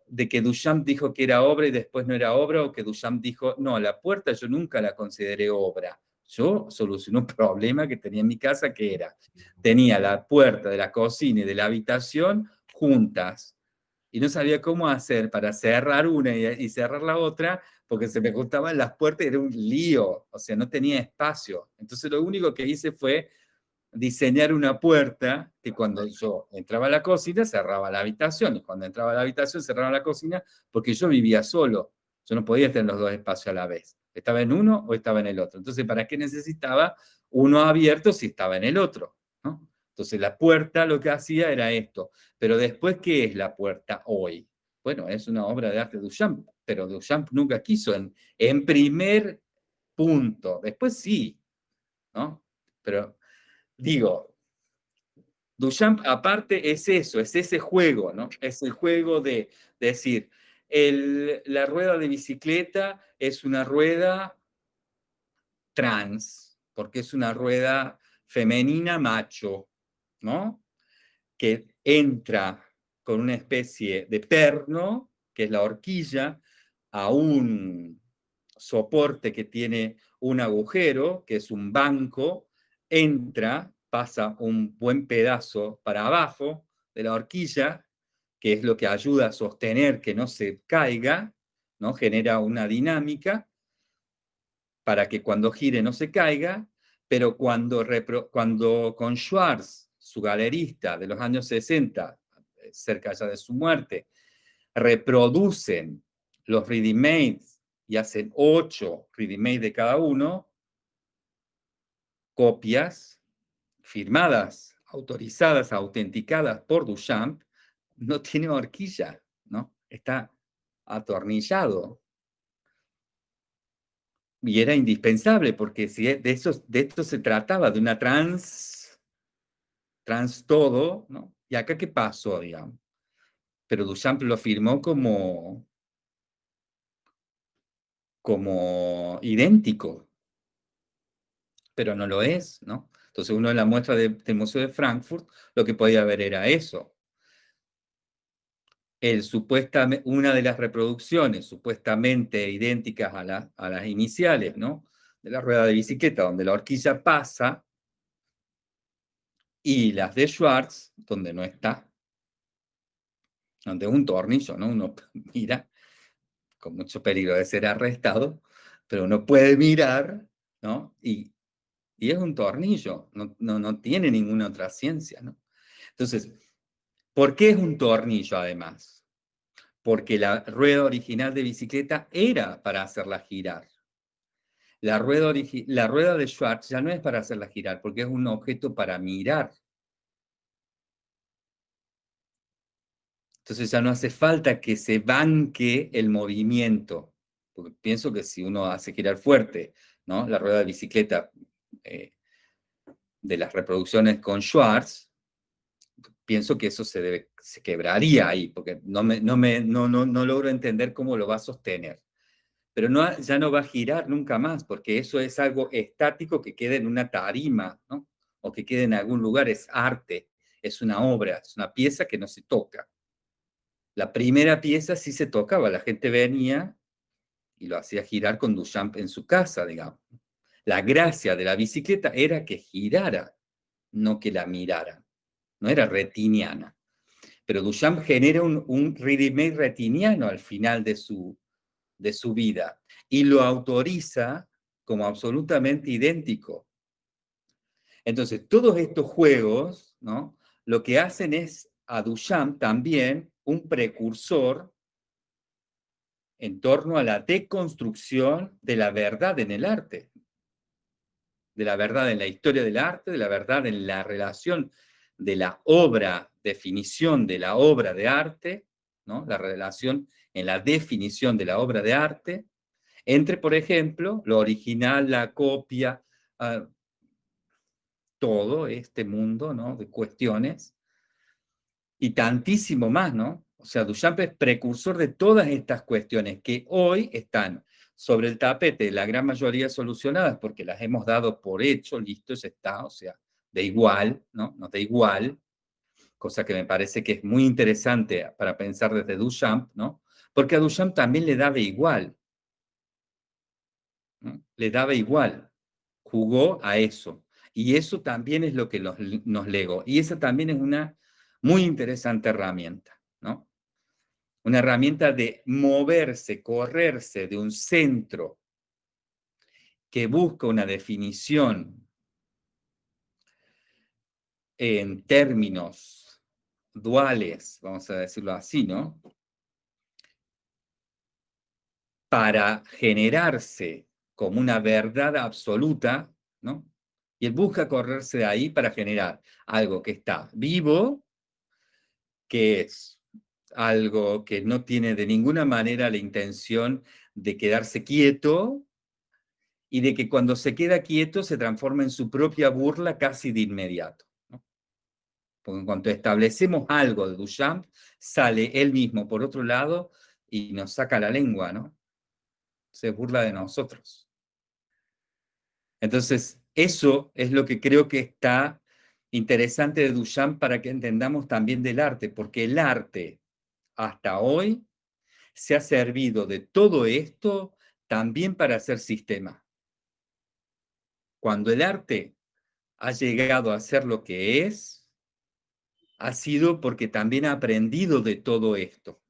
de que Duchamp dijo que era obra y después no era obra, o que Duchamp dijo, no, la puerta yo nunca la consideré obra. Yo solucioné un problema que tenía en mi casa, que era, tenía la puerta de la cocina y de la habitación juntas, y no sabía cómo hacer para cerrar una y, cerrar la otra, porque se me gustaban las puertas y era un lío, o sea, no tenía espacio. Entonces lo único que hice fue diseñar una puerta que cuando yo entraba a la cocina cerraba la habitación y cuando entraba a la habitación cerraba la cocina porque yo vivía solo. Yo no podía tener los dos espacios a la vez. Estaba en uno o estaba en el otro. Entonces, ¿para qué necesitaba uno abierto si estaba en el otro? Entonces, la puerta lo que hacía era esto. Pero después, ¿qué es la puerta hoy? Bueno, es una obra de arte de Duchamp, pero Duchamp nunca quiso en, en primer punto. Después sí, ¿no? Pero digo, Duchamp aparte es eso, es ese juego, ¿no? Es el juego de, decir, la rueda de bicicleta es una rueda trans, porque es una rueda femenina macho, ¿no? Que entra con una especie de perno, que es la horquilla, a un soporte que tiene un agujero, que es un banco, entra, pasa un buen pedazo para abajo de la horquilla, que es lo que ayuda a sostener que no se caiga, ¿no? genera una dinámica para que cuando gire no se caiga, pero cuando, con Schwartz, su galerista de los años 60, cerca ya de su muerte, reproducen los ready y hacen ocho ready de cada uno, copias firmadas, autorizadas, autenticadas por Duchamp, no tiene horquilla, ¿no? Está atornillado. Y era indispensable, porque si de, eso, de esto se trataba, de una trans, trans todo, ¿no? ¿Y acá qué pasó, digamos? Pero Duchamp lo firmó como, como idéntico, pero no lo es, ¿no? Entonces uno en la muestra del Museo de Frankfurt lo que podía ver era eso. El, supuestamente, una de las reproducciones supuestamente idénticas a, a las iniciales, ¿no? De la rueda de bicicleta, donde la horquilla pasa, y las de Schwartz, donde no está, donde es un tornillo, ¿no? Uno mira, con mucho peligro de ser arrestado, pero uno puede mirar, ¿no? Y y es un tornillo, no, no, tiene ninguna otra ciencia. ¿no? Entonces, ¿por qué es un tornillo además? Porque la rueda original de bicicleta era para hacerla girar. La rueda, la rueda de Schwartz ya no es para hacerla girar, porque es un objeto para mirar. Entonces ya no hace falta que se banque el movimiento. Porque pienso que si uno hace girar fuerte, ¿no? La rueda de bicicleta eh, de las reproducciones con Schwartz, pienso que eso se, debe, se quebraría ahí, porque no, me, no, me, no, no, no logro entender cómo lo va a sostener. Pero no, ya no va a girar nunca más, porque eso es algo estático que queda en una tarima, ¿no? o que queda en algún lugar, es arte, es una obra, es una pieza que no se toca. La primera pieza sí se tocaba, la gente venía y lo hacía girar con Duchamp en su casa, digamos. La gracia de la bicicleta era que girara, no que la mirara. No era retiniana. Pero Duchamp genera un, un retiniano al final de su, de su vida y lo autoriza como absolutamente idéntico. Entonces, todos estos juegos, ¿no? Lo que hacen es a Duchamp también un precursor en torno a la deconstrucción de la verdad en el arte, de la verdad en la historia del arte, de la verdad en la relación de la obra, definición de la obra de arte, ¿no? la relación en la definición de la obra de arte, entre, por ejemplo, lo original, la copia, ah, todo este mundo ¿no? de cuestiones, y tantísimo más, ¿no? O sea, Duchamp es precursor de todas estas cuestiones que hoy están sobre el tapete, la gran mayoría solucionadas porque las hemos dado por hecho, listo, ya está, o sea, de igual, ¿no? Nos da igual, cosa que me parece que es muy interesante para pensar desde Duchamp, ¿no? Porque a Duchamp también le daba igual, le daba igual, jugó a eso. Y eso también es lo que nos, nos legó. Y esa también es una muy interesante herramienta, ¿no? Una herramienta de moverse, correrse de un centro que busca una definición en términos duales, vamos a decirlo así, ¿no? Para generarse como una verdad absoluta, ¿no? Y él busca correrse de ahí para generar algo que está vivo, que es algo que no tiene de ninguna manera la intención de quedarse quieto y de que cuando se queda quieto se transforma en su propia burla casi de inmediato. Porque en cuanto establecemos algo de Duchamp, sale él mismo por otro lado y nos saca la lengua, ¿no? Se burla de nosotros. Entonces, eso es lo que creo que está interesante de Duchamp para que entendamos también del arte, porque el arte hasta hoy se ha servido de todo esto también para hacer sistema. Cuando el arte ha llegado a ser lo que es, ha sido porque también ha aprendido de todo esto.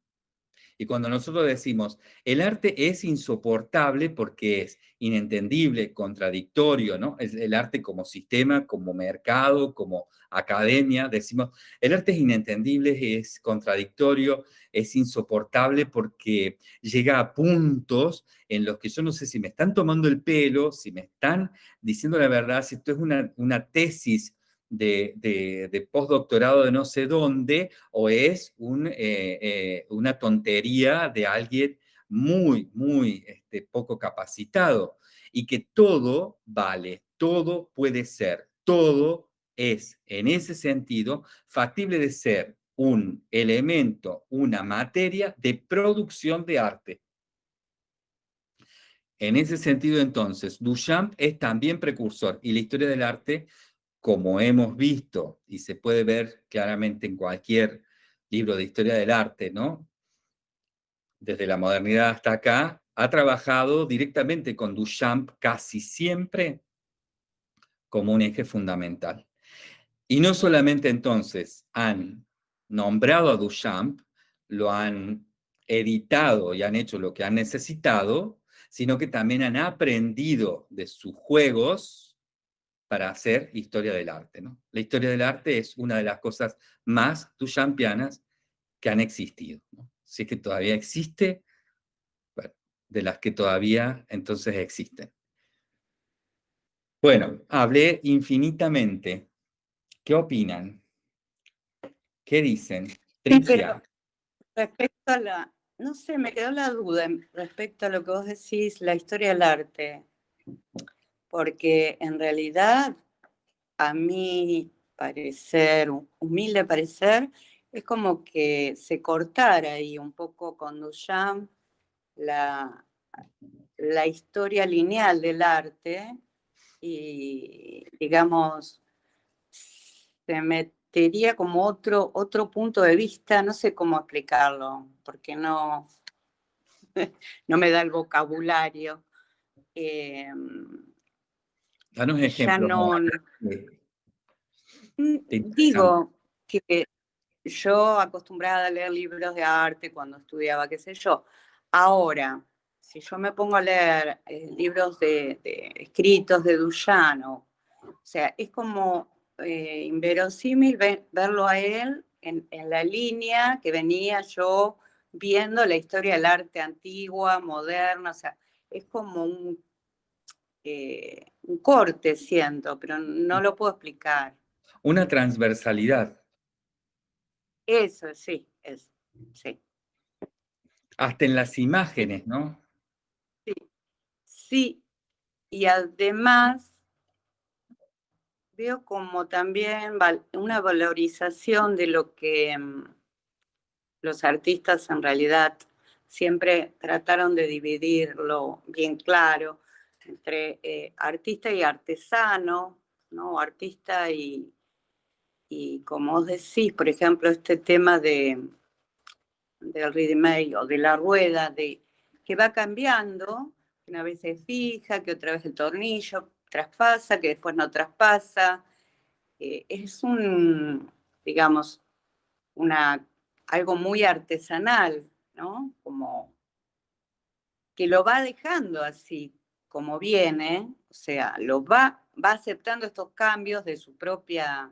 Y cuando nosotros decimos, el arte es insoportable porque es inentendible, contradictorio, ¿no? Es el arte como sistema, como mercado, como academia, decimos, el arte es inentendible, es contradictorio, es insoportable porque llega a puntos en los que yo no sé si me están tomando el pelo, si me están diciendo la verdad, si esto es una, una tesis de, postdoctorado de no sé dónde, o es eh, eh, una tontería de alguien muy, muy este, poco capacitado. Y que todo vale, todo puede ser, todo es, en ese sentido, factible de ser un elemento, una materia de producción de arte. En ese sentido, entonces, Duchamp es también precursor y la historia del arte como hemos visto y se puede ver claramente en cualquier libro de historia del arte, ¿no? Desde la modernidad hasta acá, ha trabajado directamente con Duchamp casi siempre como un eje fundamental. Y no solamente entonces han nombrado a Duchamp, lo han editado y han hecho lo que han necesitado, sino que también han aprendido de sus juegos para hacer historia del arte. ¿no? La historia del arte es una de las cosas más duchampianas que han existido. Si es que todavía existe, de las que todavía entonces existen. Bueno, hablé infinitamente. ¿Qué opinan? ¿Qué dicen? respecto a la, no sé, me quedó la duda respecto a lo que vos decís, la historia del arte porque en realidad a mi parecer, humilde parecer, es como que se cortara ahí un poco con Duchamp la, la historia lineal del arte y, digamos, se sería como otro, otro punto de vista, no sé cómo explicarlo, porque no, no me da el vocabulario. Eh, Danos ejemplo. Mm, digo que yo acostumbrada a leer libros de arte cuando estudiaba, qué sé yo. Ahora, si yo me pongo a leer eh, libros de, escritos de Duchamp, o sea, es como eh, inverosímil verlo a él en, la línea que venía yo viendo la historia del arte antigua, moderna, o sea, es como un, eh, un corte, siento, pero no lo puedo explicar. Una transversalidad. Eso, sí, es, sí. Hasta en las imágenes, ¿no? Sí, sí. Y además veo como también una valorización de lo que mm, los artistas en realidad siempre trataron de dividirlo bien claro entre eh, artista y artesano, ¿no? Artista y, y como os decís, por ejemplo, este tema de del ready o de la rueda, de, que va cambiando, una vez se fija, que otra vez el tornillo traspasa, que después no traspasa. Eh, es un, digamos, una, algo muy artesanal, ¿no? Como que lo va dejando así como viene, o sea, lo va, va aceptando estos cambios de su propia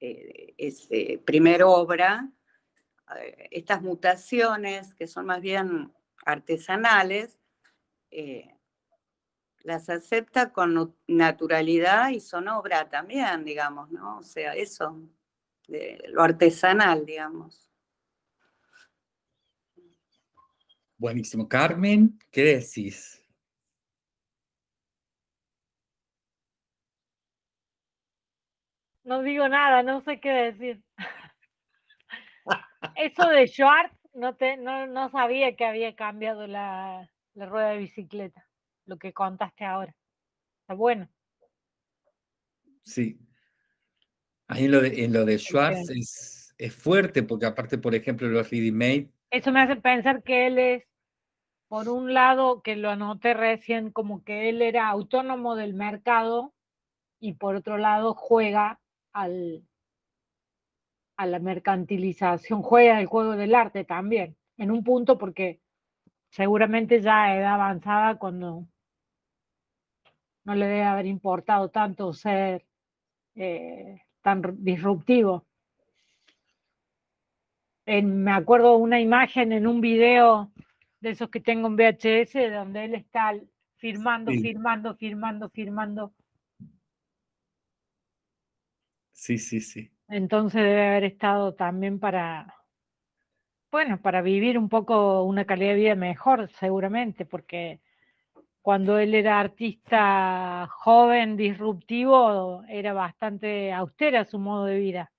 eh, ese, primer obra, eh, estas mutaciones que son más bien artesanales, eh, las acepta con naturalidad y son obra también, digamos, ¿no? O sea, eso, de lo artesanal, digamos. Buenísimo. Carmen, ¿qué decís? No digo nada, no sé qué decir. Eso de Schwartz, no, te, no, sabía que había cambiado la, rueda de bicicleta, lo que contaste ahora. Está bueno. Sí. Ahí en lo de, en lo de Schwartz es, es, fuerte, porque aparte, por ejemplo, los ready made. Eso me hace pensar que él es, por un lado, que lo anoté recién, como que él era autónomo del mercado, y por otro lado, juega al, a la mercantilización, juega el juego del arte también, en un punto porque seguramente ya a edad avanzada cuando no le debe haber importado tanto ser eh, tan disruptivo. me acuerdo una imagen en un video de esos que tengo en VHS, donde él está firmando, firmando, firmando, firmando Sí, sí, sí. Entonces debe haber estado también para, bueno, para vivir un poco una calidad de vida mejor, seguramente, porque cuando él era artista joven, disruptivo, era bastante austera su modo de vida.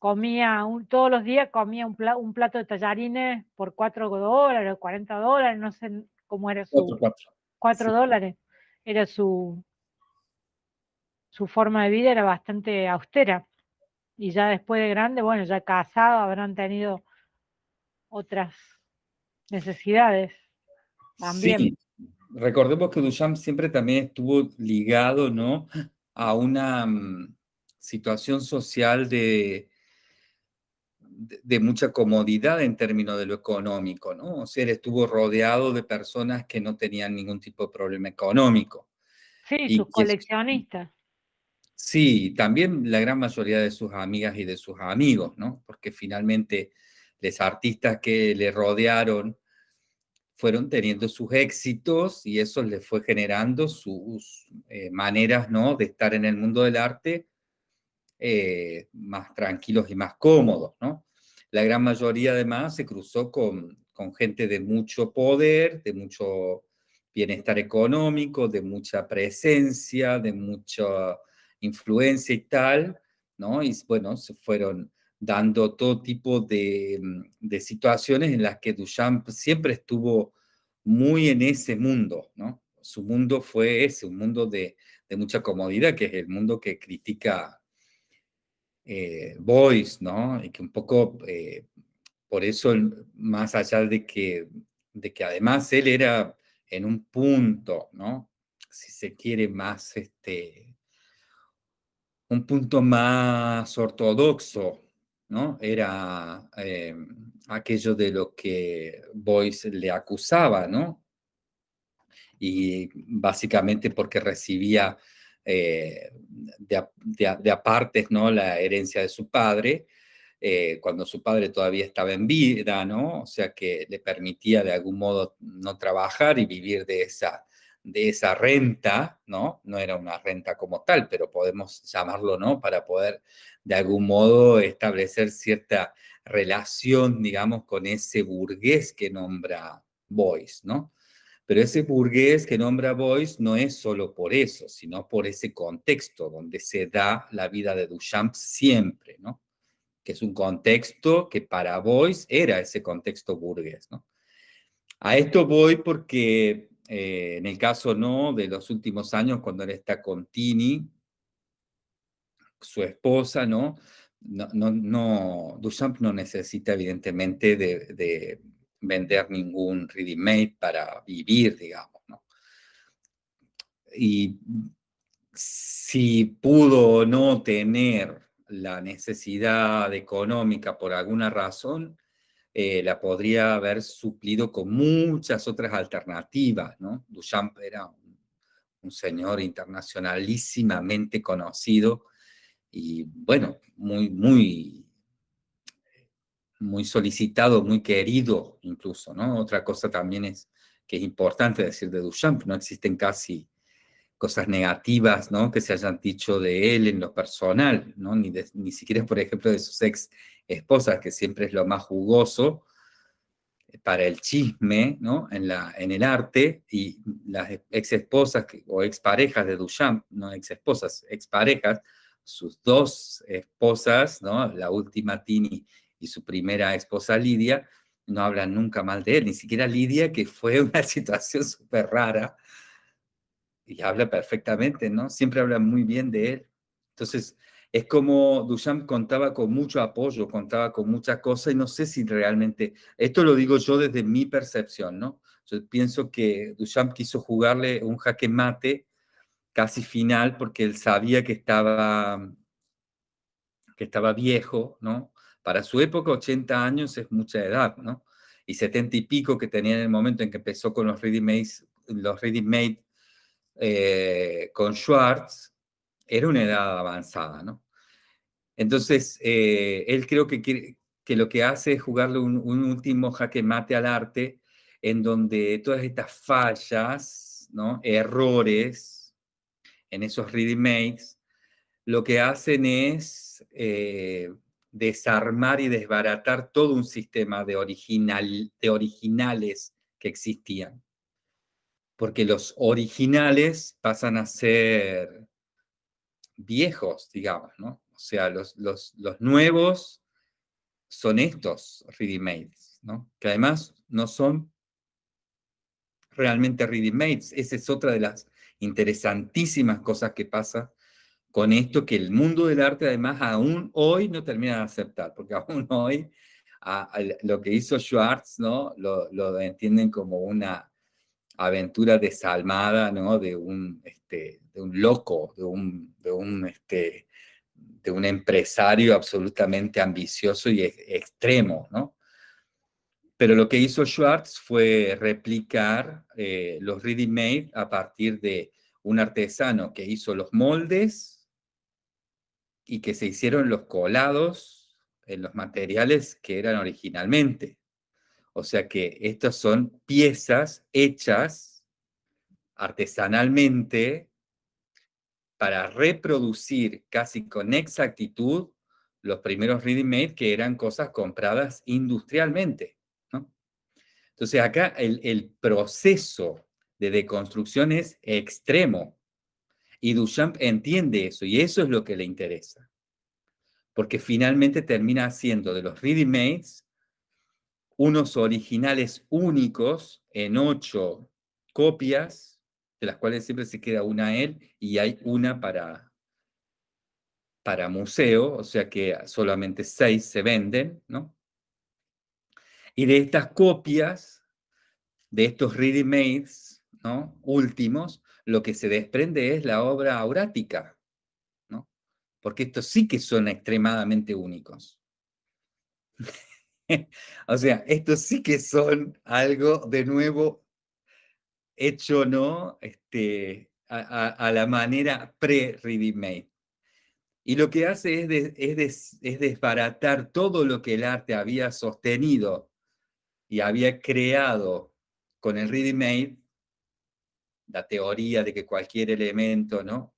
Comía todos los días comía un, plato de tallarines por 4 dólares, 40 dólares, no sé cómo era su... 4 dólares. Era su, su forma de vida era bastante austera. Y ya después de grande, bueno, ya casado, habrán tenido otras necesidades también. Sí, recordemos que Duchamp siempre también estuvo ligado, ¿no? A una mm, situación social de, de, mucha comodidad en términos de lo económico, ¿no? O sea, él estuvo rodeado de personas que no tenían ningún tipo de problema económico. Sí, sus coleccionistas. Sí, también la gran mayoría de sus amigas y de sus amigos, ¿no? Porque finalmente los artistas que le rodearon fueron teniendo sus éxitos y eso les fue generando sus eh, maneras, ¿no? De estar en el mundo del arte eh, más tranquilos y más cómodos. La gran mayoría además se cruzó con, con gente de mucho poder, de mucho bienestar económico, de mucha presencia, de mucho influencia y tal, ¿no? Y bueno, se fueron dando todo tipo de, mm, de situaciones en las que Duchamp siempre estuvo muy en ese mundo, ¿no? Su mundo fue ese, un mundo de, de mucha comodidad, que es el mundo que critica eh, Boyce, ¿no? Y que un poco, eh, por eso, más allá de que, de que además él era en un punto, ¿no? Si se quiere más, este, un punto más ortodoxo, ¿no? Era eh, aquello de lo que Boyce le acusaba, ¿no? Y básicamente porque recibía eh, de, de, apartes, ¿no? La herencia de su padre, eh, cuando su padre todavía estaba en vida, ¿no? O sea que le permitía de algún modo no trabajar y vivir de esa, de esa renta, ¿no? No era una renta como tal, pero podemos llamarlo, ¿no? Para poder de algún modo establecer cierta relación, digamos, con ese burgués que nombra Boyce, ¿no? Pero ese burgués que nombra Boyce no es solo por eso, sino por ese contexto donde se da la vida de Duchamp siempre, ¿no? Que es un contexto que para Boyce era ese contexto burgués, ¿no? A esto voy porque eh, en el caso no de los últimos años, cuando él está con Tini, su esposa, ¿no? No, no, no Duchamp no necesita evidentemente de, de vender ningún ready-made para vivir, digamos, ¿no? Y si pudo o no tener la necesidad económica por alguna razón, eh, la podría haber suplido con muchas otras alternativas, ¿no? Duchamp era un, señor internacionalísimamente conocido y, bueno, muy, muy muy solicitado, muy querido incluso, ¿no? Otra cosa también es que es importante decir de Duchamp, no existen casi cosas negativas, ¿no? Que se hayan dicho de él en lo personal, ¿no? Ni, ni siquiera, por ejemplo, de sus ex esposas, que siempre es lo más jugoso para el chisme, ¿no? En, la, en el arte, y las ex esposas o ex parejas de Duchamp, no ex esposas, ex parejas, sus dos esposas, ¿no? La última Tini y su primera esposa Lidia, no hablan nunca mal de él, ni siquiera Lidia, que fue una situación súper rara, y habla perfectamente, ¿no? Siempre habla muy bien de él. Entonces, es como Duchamp contaba con mucho apoyo, contaba con muchas cosas, y no sé si realmente, esto lo digo yo desde mi percepción, ¿no? Yo pienso que Duchamp quiso jugarle un jaque mate casi final, porque él sabía que estaba, que estaba viejo, ¿no? Para su época, 80 años es mucha edad, ¿no? Y 70 y pico que tenía en el momento en que empezó con los ready-made los ready -made, eh, con Schwartz, era una edad avanzada, ¿no? Entonces, eh, él creo que, que lo que hace es jugarle un, último jaque mate al arte, en donde todas estas fallas, ¿no? errores en esos ready-mades, lo que hacen es eh, desarmar y desbaratar todo un sistema de, original, de originales que existían. Porque los originales pasan a ser viejos, digamos, ¿no? O sea, los, los, los nuevos son estos ready-mades, ¿no? Que además no son realmente ready-mades. Esa es otra de las interesantísimas cosas que pasa con esto que el mundo del arte además aún hoy no termina de aceptar, porque aún hoy lo que hizo Schwartz, ¿no? Lo, lo, entienden como una aventura desalmada, ¿no? De un, este, de un loco, de un, de un, este, de un empresario absolutamente ambicioso y extremo, ¿no? Pero lo que hizo Schwartz fue replicar eh, los ready-made a partir de un artesano que hizo los moldes, y que se hicieron los colados en los materiales que eran originalmente. O sea que estas son piezas hechas artesanalmente para reproducir casi con exactitud los primeros ready-made que eran cosas compradas industrialmente. Entonces acá el, el proceso de deconstrucción es extremo. Y Duchamp entiende eso, y eso es lo que le interesa. Porque finalmente termina haciendo de los ready-mades unos originales únicos en ocho copias, de las cuales siempre se queda una él, y hay una para, para museo, o sea que solamente seis se venden, ¿no? Y de estas copias, de estos ready-mades, ¿no? Últimos, lo que se desprende es la obra aurática, ¿no? Porque estos sí que son extremadamente únicos. o sea, estos sí que son algo de nuevo hecho, ¿no? Este, a, la manera pre-ready-made. Y lo que hace es, es, desbaratar todo lo que el arte había sostenido y había creado con el ready-made, la teoría de que cualquier elemento, ¿no?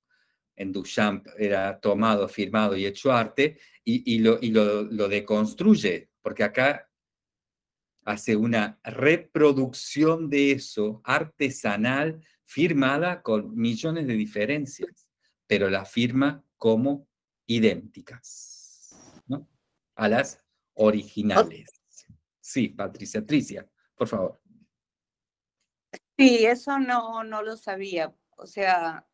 En Duchamp era tomado, firmado y hecho arte, y lo, lo deconstruye, porque acá hace una reproducción de eso artesanal firmada con millones de diferencias, pero la firma como idénticas, ¿no? A las originales. Sí, Patricia, Tricia, por favor. Sí, eso no, no lo sabía. O sea,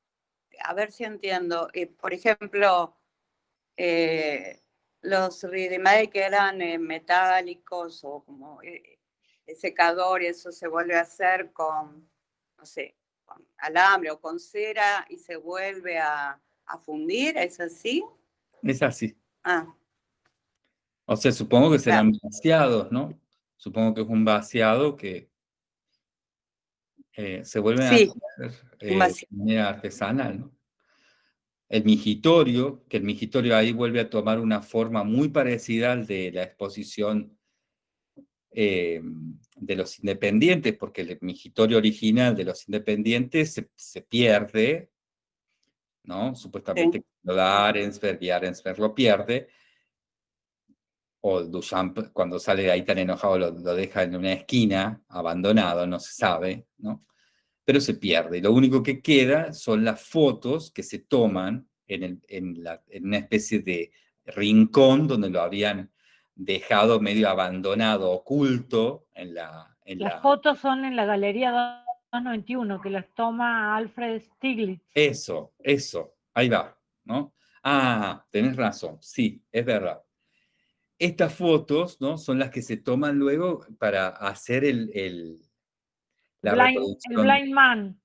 a ver si entiendo. Eh, por ejemplo, eh, los ready que eran eh, metálicos o como secador y eso se vuelve a hacer con, no sé, con alambre o con cera y se vuelve a, a fundir, ¿es así? Es así. Ah. O sea, supongo que serán vaciados, ¿no? Supongo que es un vaciado que eh, se vuelve a hacer eh, de manera artesanal, ¿no? El migitorio, que el migitorio ahí vuelve a tomar una forma muy parecida al de la exposición eh, de los independientes, porque el migitorio original de los independientes se pierde ¿no? Supuestamente lo da Arensberg y Arensberg lo pierde. O Duchamp, cuando sale de ahí tan enojado, lo, deja en una esquina, abandonado, no se sabe, ¿no? Pero se pierde. Y lo único que queda son las fotos que se toman en, en, una especie de rincón donde lo habían dejado medio abandonado, oculto en la... En las fotos son en la Galería 91, que las toma Alfred Stiglitz. Eso, eso, ahí va, ¿no? Ah, tenés razón, sí, es verdad. Estas fotos, ¿no? Son las que se toman luego para hacer el, el la blind, El Blind Man,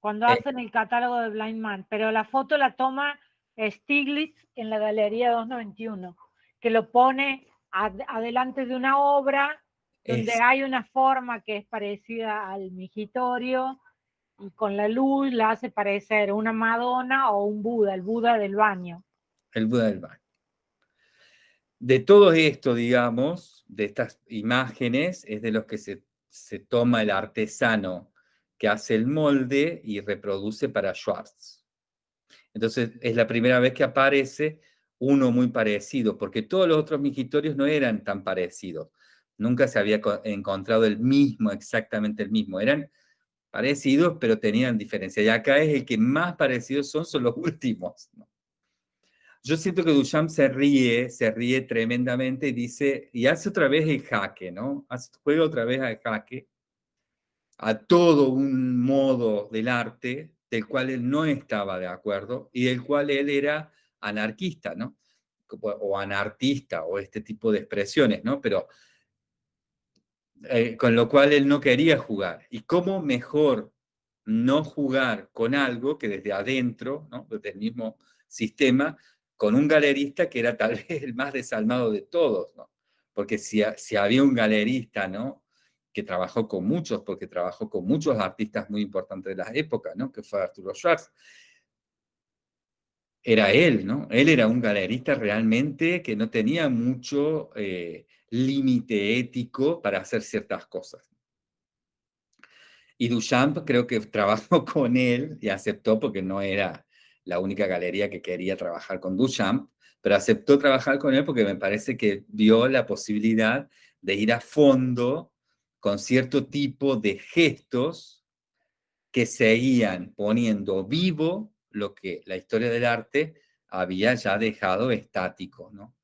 cuando eh. hacen el catálogo de Blind Man, pero la foto la toma Stiglitz en la Galería 291, que lo pone adelante de una obra donde hay una forma que es parecida al migitorio y con la luz la hace parecer una Madonna o un Buda, el Buda del baño. El Buda del baño. De todo esto, digamos, de estas imágenes, es de los que se, se toma el artesano que hace el molde y reproduce para Schwartz. Entonces, es la primera vez que aparece uno muy parecido, porque todos los otros migitorios no eran tan parecidos nunca se había encontrado el mismo, exactamente el mismo. Eran parecidos, pero tenían diferencia. Y acá es el que más parecidos son, son los últimos. Yo siento que Duchamp se ríe, se ríe tremendamente y dice, y hace otra vez el jaque, ¿no? Hace, juega otra vez al jaque, a todo un modo del arte del cual él no estaba de acuerdo y del cual él era anarquista, ¿no? O anartista, o este tipo de expresiones, ¿no? Pero eh, con lo cual él no quería jugar. ¿Y cómo mejor no jugar con algo que desde adentro, ¿no? desde el mismo sistema, con un galerista que era tal vez el más desalmado de todos? ¿no? Porque si, si había un galerista ¿no? que trabajó con muchos, porque trabajó con muchos artistas muy importantes de la época, ¿no? que fue Arturo Schwarz, era él, ¿no? Él era un galerista realmente que no tenía mucho eh, límite ético para hacer ciertas cosas. Y Duchamp creo que trabajó con él y aceptó porque no era la única galería que quería trabajar con Duchamp, pero aceptó trabajar con él porque me parece que vio la posibilidad de ir a fondo con cierto tipo de gestos que seguían poniendo vivo lo que la historia del arte había ya dejado estático, ¿no?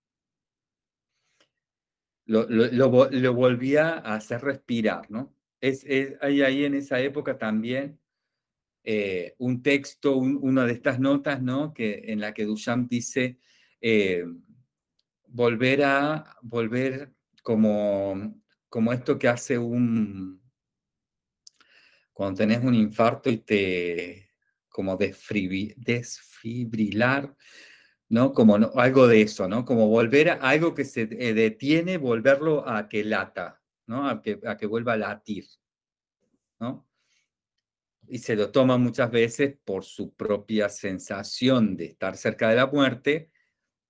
lo, volvía a hacer respirar, ¿no? Es, hay ahí en esa época también eh, un texto, una de estas notas, ¿no? Que, en la que Duchamp dice, eh, volver a, volver como, como esto que hace un, cuando tenés un infarto y te, como desfibrilar, ¿no? Como algo de eso, ¿no? Como volver a algo que se eh, detiene, volverlo a que lata, ¿no? A que, a que vuelva a latir, ¿no? Y se lo toma muchas veces por su propia sensación de estar cerca de la muerte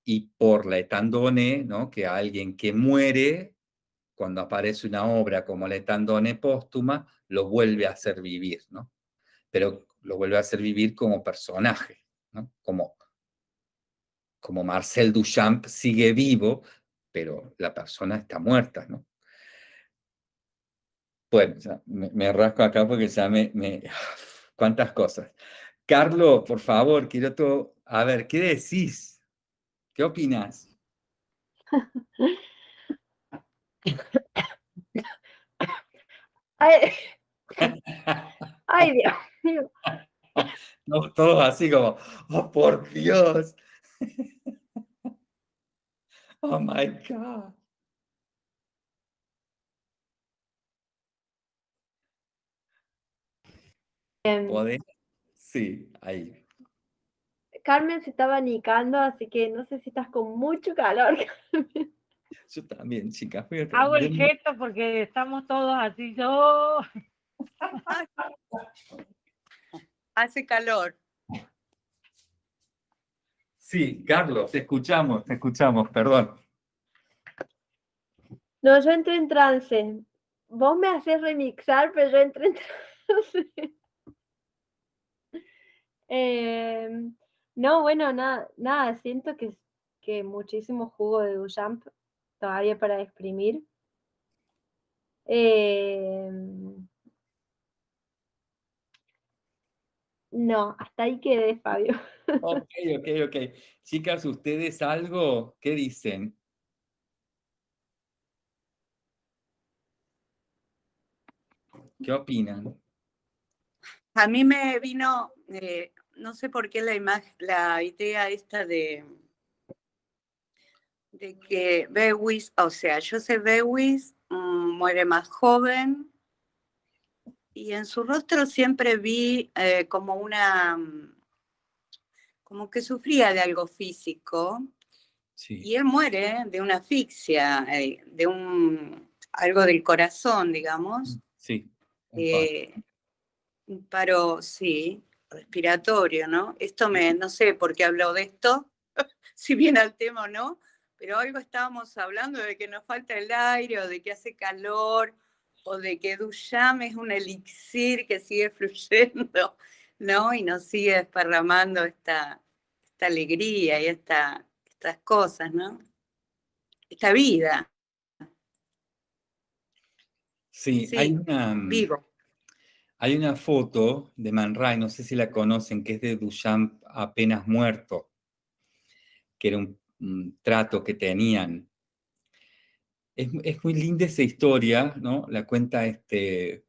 y por la etandone, ¿no? Que alguien que muere, cuando aparece una obra como la etandone póstuma, lo vuelve a hacer vivir, ¿no? Pero lo vuelve a hacer vivir como personaje, ¿no? Como, como Marcel Duchamp sigue vivo, pero la persona está muerta, ¿no? Bueno, me, rasco acá porque ya me, me... ¿Cuántas cosas? Carlos, por favor, quiero todo... A ver, ¿qué decís? ¿Qué opinas? Ay, Ay Dios mío. No, todos así como, oh, por Dios. Oh my God. Em, Sí, ahí. Carmen se estaba nicando, así que no sé si estás con mucho calor. Yo también, chicas. Hago el gesto porque estamos todos así. Yo... Hace calor. Sí, Carlos, te escuchamos, te escuchamos, perdón. No, yo entré en trance. Vos me haces remixar, pero yo entré en trance. Em, no, bueno, nada, nada, siento que, que muchísimo jugo de Duchamp todavía para exprimir. Em, no, hasta ahí quedé, Fabio. Ok, ok, ok. Chicas, ¿ustedes algo? ¿Qué dicen? ¿Qué opinan? A mí me vino, eh, no sé por qué la, imagen, la idea esta de, de que Bewis, o sea, Joseph Bewis mm, muere más joven y en su rostro siempre vi eh, como una, mm, como que sufría de algo físico y él muere de una asfixia, eh, de un, algo del corazón, digamos. Sí. Un paro, sí, respiratorio, ¿no? Esto me, no sé por qué habló de esto, si viene al tema o no, pero algo estábamos hablando de que nos falta el aire o de que hace calor o de que Duchamp es un elixir que sigue fluyendo, ¿no? Y nos sigue desparramando esta, esta alegría y esta, estas cosas, ¿no? Esta vida. Sí, hay una... Mm, vivo. Hay una foto de Man Ray, no sé si la conocen, que es de Duchamp apenas muerto, que era un, trato que tenían. Es, muy linda esa historia, ¿no? La cuenta este,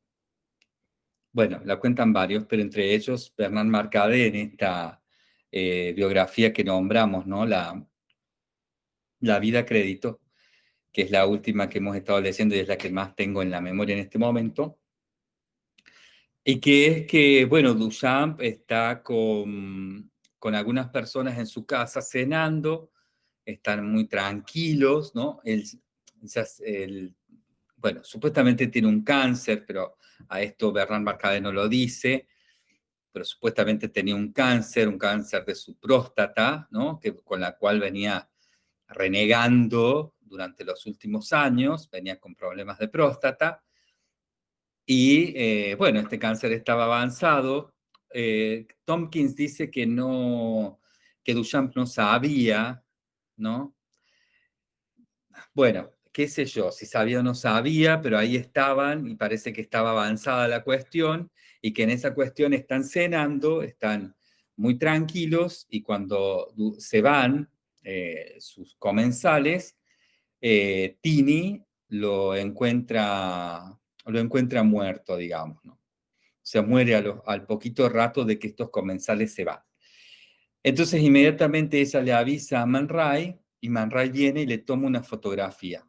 bueno, la cuentan varios, pero entre ellos Bernard Marcade en esta eh, biografía que nombramos, ¿no? La, la vida crédito, que es la última que hemos estado leyendo y es la que más tengo en la memoria en este momento. Y que es que, bueno, Duchamp está con, con algunas personas en su casa cenando, están muy tranquilos, ¿no? Él, bueno, supuestamente tiene un cáncer, pero a esto Bernard Marcade no lo dice, pero supuestamente tenía un cáncer, un cáncer de su próstata, ¿no? Que, con la cual venía renegando durante los últimos años, venía con problemas de próstata, y eh, bueno, este cáncer estaba avanzado. Eh, Tompkins dice que no, que Duchamp no sabía, ¿no? Bueno, qué sé yo, si sabía o no sabía, pero ahí estaban y parece que estaba avanzada la cuestión y que en esa cuestión están cenando, están muy tranquilos y cuando se van eh, sus comensales, Tini lo encuentra lo encuentra muerto, digamos, ¿no? O sea, muere al poquito rato de que estos comensales se van. Entonces inmediatamente ella le avisa a Man Ray y Man Ray viene y le toma una fotografía.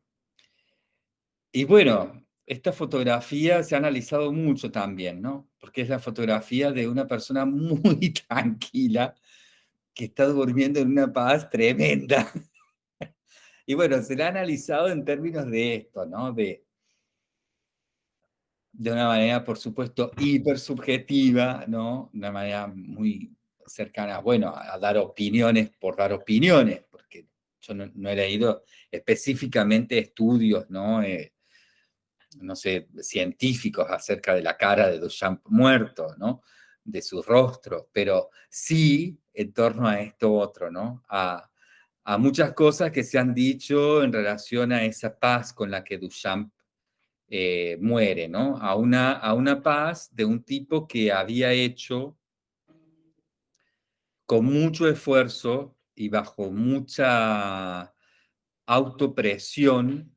Y bueno, esta fotografía se ha analizado mucho también, ¿no? Porque es la fotografía de una persona muy tranquila que está durmiendo en una paz tremenda. Y bueno, se la ha analizado en términos de esto, ¿no? De, de una manera, por supuesto, hiper subjetiva, ¿no? De una manera muy cercana, bueno, a dar opiniones por dar opiniones, porque yo no, he leído específicamente estudios, ¿no? Eh, no sé, científicos acerca de la cara de Duchamp muerto, ¿no? De su rostro, pero sí en torno a esto otro, ¿no? A, muchas cosas que se han dicho en relación a esa paz con la que Duchamp eh, muere, ¿no? A una, a una paz de un tipo que había hecho con mucho esfuerzo y bajo mucha autopresión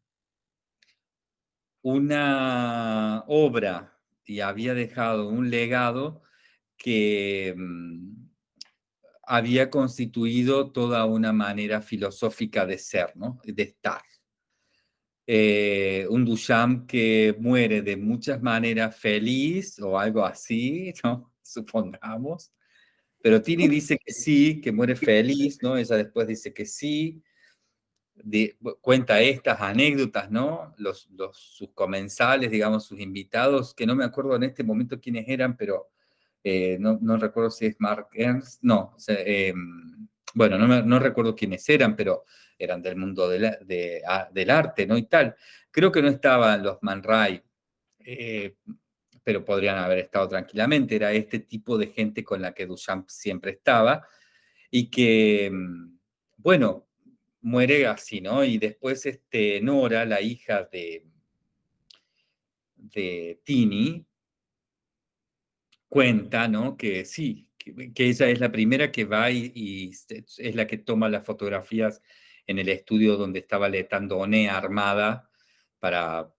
una obra y había dejado un legado que mm, había constituido toda una manera filosófica de ser, ¿no? de estar. Eh, un Duchamp que muere de muchas maneras feliz o algo así, ¿no? supongamos, pero Tini dice que sí, que muere feliz, ¿no? Ella después dice que sí, cuenta estas anécdotas, ¿no? Los, sus comensales, digamos, sus invitados, que no me acuerdo en este momento quiénes eran, pero eh, no, no, recuerdo si es Mark Ernst, no, em, bueno, no, recuerdo quiénes eran, pero eran del mundo de del arte, ¿no? Y tal. Creo que no estaban los Man Ray, eh, pero podrían haber estado tranquilamente. Era este tipo de gente con la que Duchamp siempre estaba y que, em, bueno, muere así, ¿no? Y después este, Nora, la hija de, de Tini, cuenta, ¿no? Que sí, que, ella es la primera que va y, es la que toma las fotografías en el estudio donde estaba Letandone armada para,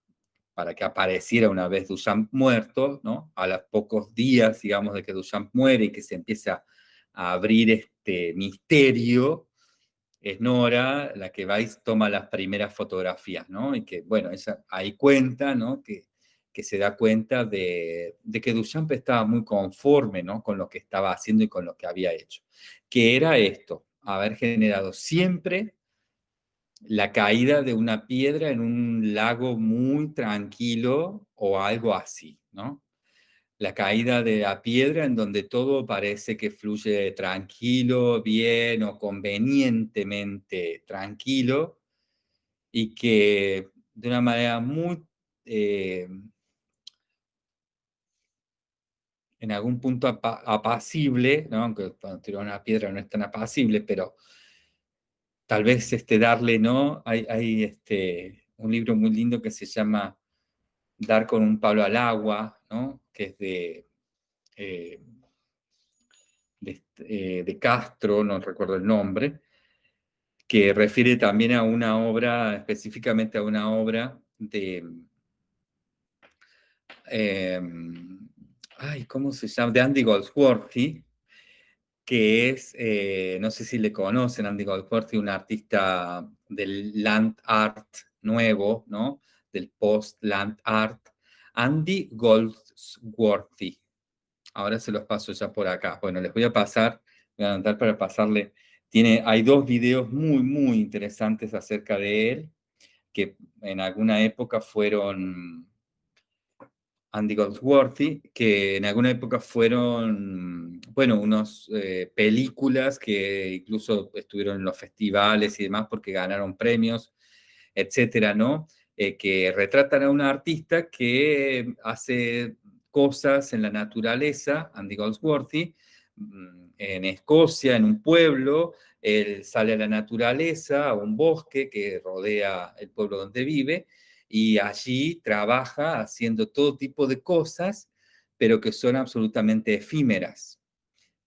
para que apareciera una vez Duchamp muerto, ¿no? A los pocos días, digamos, de que Duchamp muere y que se empieza a abrir este misterio, es Nora la que va y toma las primeras fotografías, ¿no? Y que, bueno, esa, ahí cuenta, ¿no? Que, que se da cuenta de, que Duchamp estaba muy conforme. Con lo que estaba haciendo y con lo que había hecho. Que era esto, haber generado siempre la caída de una piedra en un lago muy tranquilo o algo así, ¿no? la caída de la piedra en donde todo parece que fluye tranquilo, bien o convenientemente tranquilo y que de una manera muy, eh, en algún punto apacible, ¿no? aunque cuando tira una piedra no es tan apacible, pero tal vez este, darle, ¿no? Hay, hay este, un libro muy lindo que se llama Dar con un palo al agua, ¿no? que es de, eh, eh, de, Castro, no recuerdo el nombre, que refiere también a una obra, específicamente a una obra de... Em, ay, ¿cómo se llama? De Andy Goldsworthy, que es, eh, no sé si le conocen, Andy Goldsworthy, un artista del land art nuevo, ¿no? Del post-land art, Andy Goldsworthy. Ahora se los paso ya por acá. Bueno, les voy a pasar, voy a andar para pasarle. Tiene, hay dos videos muy, muy interesantes acerca de él, que en alguna época fueron Andy Goldsworthy, que en alguna época fueron, bueno, unas eh, películas que incluso estuvieron en los festivales y demás porque ganaron premios, etcétera, ¿no? Eh, que retratan a un artista que hace cosas en la naturaleza, Andy Goldsworthy, mm, en Escocia, en un pueblo, él sale a la naturaleza, a un bosque que rodea el pueblo donde vive, y allí trabaja haciendo todo tipo de cosas, pero que son absolutamente efímeras,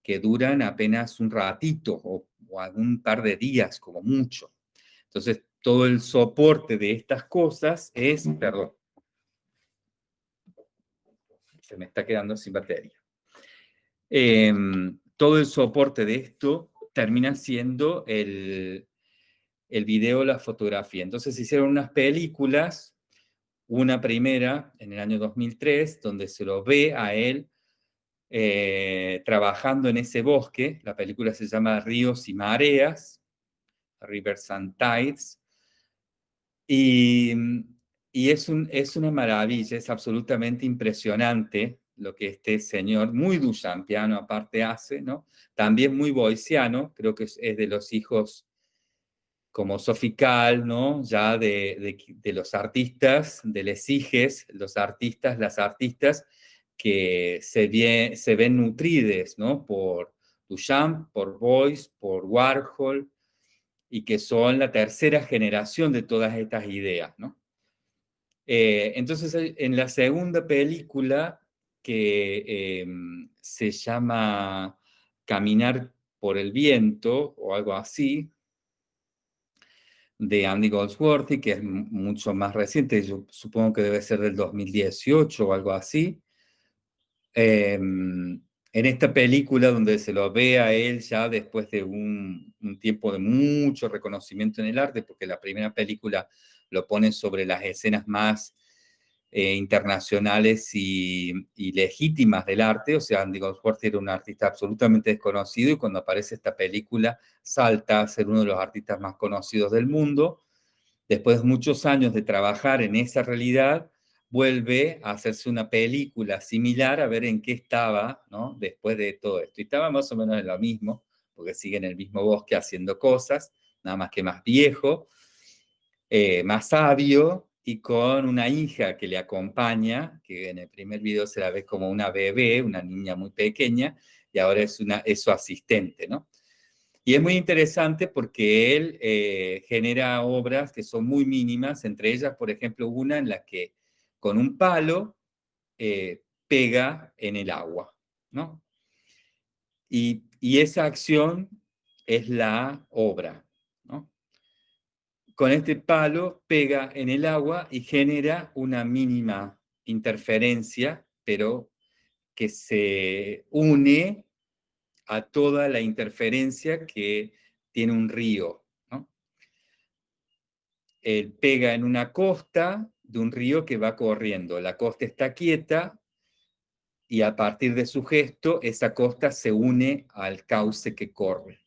que duran apenas un ratito o, o algún par de días como mucho. Entonces, todo el soporte de estas cosas es, perdón, se me está quedando sin batería. Em, todo el soporte de esto termina siendo el, el video, la fotografía. Entonces se hicieron unas películas, una primera en el año 2003, donde se lo ve a él eh, trabajando en ese bosque. La película se llama Ríos y Mareas, Rivers and Tides. Y, y es, un, es una maravilla, es absolutamente impresionante lo que este señor, muy duchampiano aparte hace, ¿no? También muy boiciano, creo que es, de los hijos como Sofical, ¿no? Ya de, los artistas, de les los artistas, las artistas que se, se ven nutrides, ¿no? Por Duchamp, por Boyce, por Warhol, y que son la tercera generación de todas estas ideas, ¿no? Eh, entonces, en la segunda película, que em, se llama Caminar por el viento, o algo así, de Andy Goldsworthy, que es mucho más reciente, yo supongo que debe ser del 2018 o algo así. Em, en esta película donde se lo ve a él ya después de un, un, tiempo de mucho reconocimiento en el arte, porque la primera película lo pone sobre las escenas más eh, internacionales y, legítimas del arte, o sea, Andy Goldsworthy era un artista absolutamente desconocido y cuando aparece esta película salta a ser uno de los artistas más conocidos del mundo. Después de muchos años de trabajar en esa realidad, vuelve a hacerse una película similar a ver en qué estaba, ¿no? Después de todo esto. Y estaba más o menos en lo mismo, porque sigue en el mismo bosque haciendo cosas, nada más que más viejo, eh, más sabio, y con una hija que le acompaña, que en el primer video se la ve como una bebé, una niña muy pequeña, y ahora es, una, es su asistente, ¿no? Y es muy interesante porque él eh, genera obras que son muy mínimas, entre ellas, por ejemplo, una en la que con un palo eh, pega en el agua, ¿no? Y, y esa acción es la obra, con este palo pega en el agua y genera una mínima interferencia, pero que se une a toda la interferencia que tiene un río. Él pega en una costa de un río que va corriendo. La costa está quieta y a partir de su gesto, esa costa se une al cauce que corre.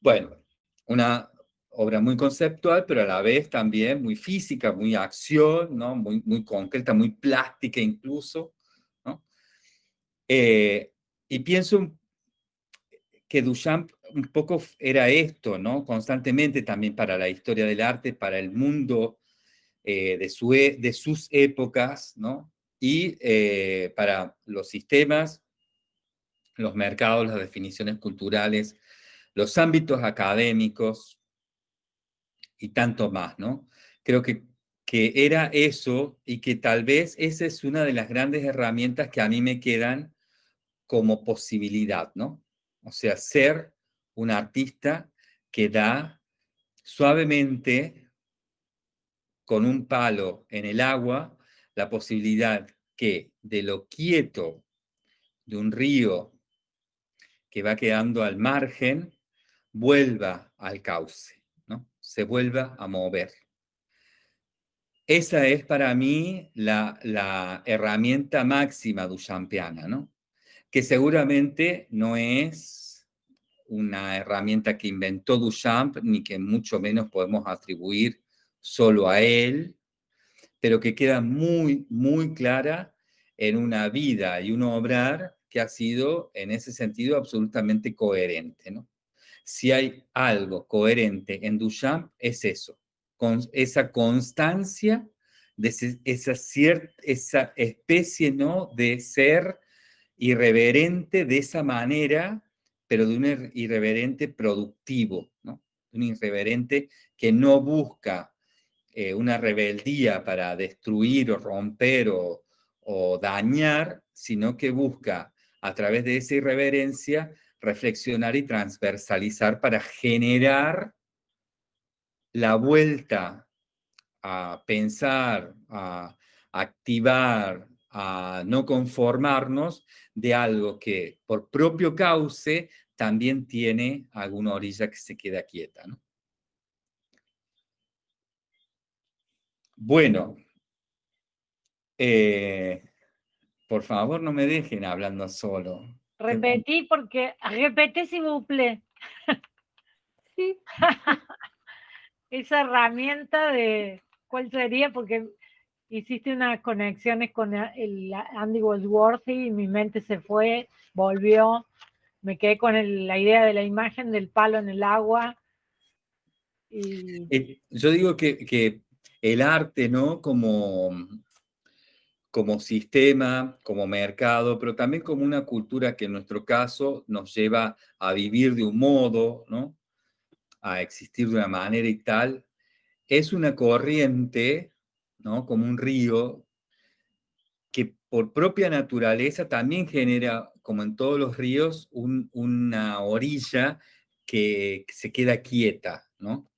Bueno, una obra muy conceptual, pero a la vez también muy física, muy acción, ¿no? muy, muy concreta, muy plástica incluso. ¿no? Eh, y pienso que Duchamp un poco era esto, ¿no? constantemente también para la historia del arte, para el mundo eh, de, su, e, de sus épocas, ¿no? y eh, para los sistemas, los mercados, las definiciones culturales, los ámbitos académicos, y tanto más, ¿no? Creo que, que era eso y que tal vez esa es una de las grandes herramientas que a mí me quedan como posibilidad, ¿no? O sea, ser un artista que da suavemente con un palo en el agua la posibilidad que de lo quieto de un río que va quedando al margen vuelva al cauce se vuelva a mover. Esa es para mí la, herramienta máxima duchampiana, ¿no? Que seguramente no es una herramienta que inventó Duchamp, ni que mucho menos podemos atribuir solo a él, pero que queda muy, muy clara en una vida y un obrar que ha sido, en ese sentido, absolutamente coherente, ¿no? Si hay algo coherente en Duchamp, es eso, con esa constancia de esa, esa especie ¿no? de ser irreverente de esa manera, pero de un irreverente productivo, ¿no? un irreverente que no busca eh, una rebeldía para destruir o romper o, o dañar, sino que busca a través de esa irreverencia reflexionar y transversalizar para generar la vuelta a pensar, a activar, a no conformarnos de algo que por propio cauce también tiene alguna orilla que se queda quieta. ¿no? Bueno, eh, por favor no me dejen hablando solo. Repetí porque, repetí si buple. sí. Esa herramienta de, ¿cuál sería? Porque hiciste unas conexiones con el Andy Goldsworthy y mi mente se fue, volvió, me quedé con la idea de la imagen del palo en el agua. Yo digo que, que, el arte, ¿no? Como, como sistema, como mercado, pero también como una cultura que en nuestro caso nos lleva a vivir de un modo, ¿no? A existir de una manera y tal, es una corriente como un río, que por propia naturaleza también genera, como en todos los ríos, una orilla que, se queda quieta, ¿no?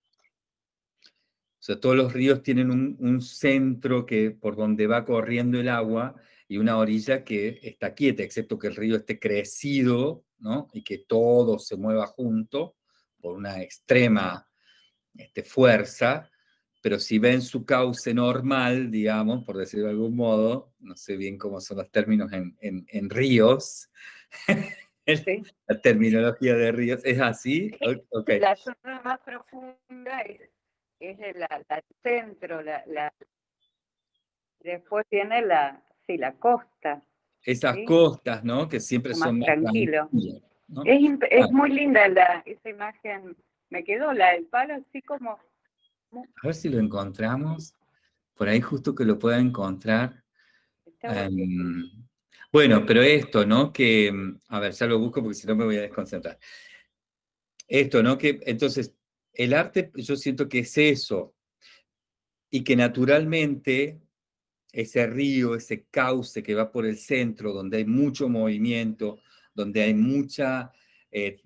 O sea, todos los ríos tienen un, centro que, por donde va corriendo el agua y una orilla que está quieta, excepto que el río esté crecido, ¿no? Y que todo se mueva junto por una extrema este, fuerza, pero si ven su cauce normal, digamos, por decirlo de algún modo, no sé bien cómo son los términos en, en, ríos, la terminología de ríos, ¿es así? Okay. La zona más profunda es, es el centro, la, después tiene la, sí, la costa. Esas costas, ¿no? Que siempre son más tranquilos. Es, es ah. muy linda la, esa imagen, me quedó la del palo así como a ver si lo encontramos. Por ahí justo que lo pueda encontrar. Em, bueno, pero esto, ¿no? Que, mm, a ver, ya lo busco porque si no me voy a desconcentrar. Esto, ¿no? Que entonces, el arte yo siento que es eso. Y que naturalmente ese río, ese cauce que va por el centro, donde hay mucho movimiento, donde hay mucha, eh,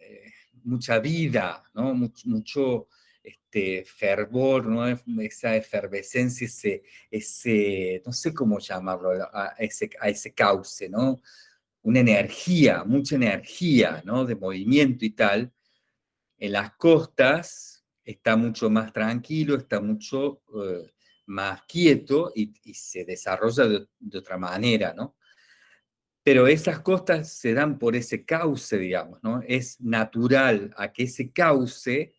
eh, mucha vida, ¿no? mucho este fervor, ¿no? esa efervescencia, ese, ese, no sé cómo llamarlo, a ese, a ese cauce, ¿no? Una energía, mucha energía, ¿no? De movimiento y tal. En las costas está mucho más tranquilo, está mucho eh, más quieto y, se desarrolla de, otra manera, ¿no? Pero esas costas se dan por ese cauce, digamos, ¿no? Es natural a que ese cauce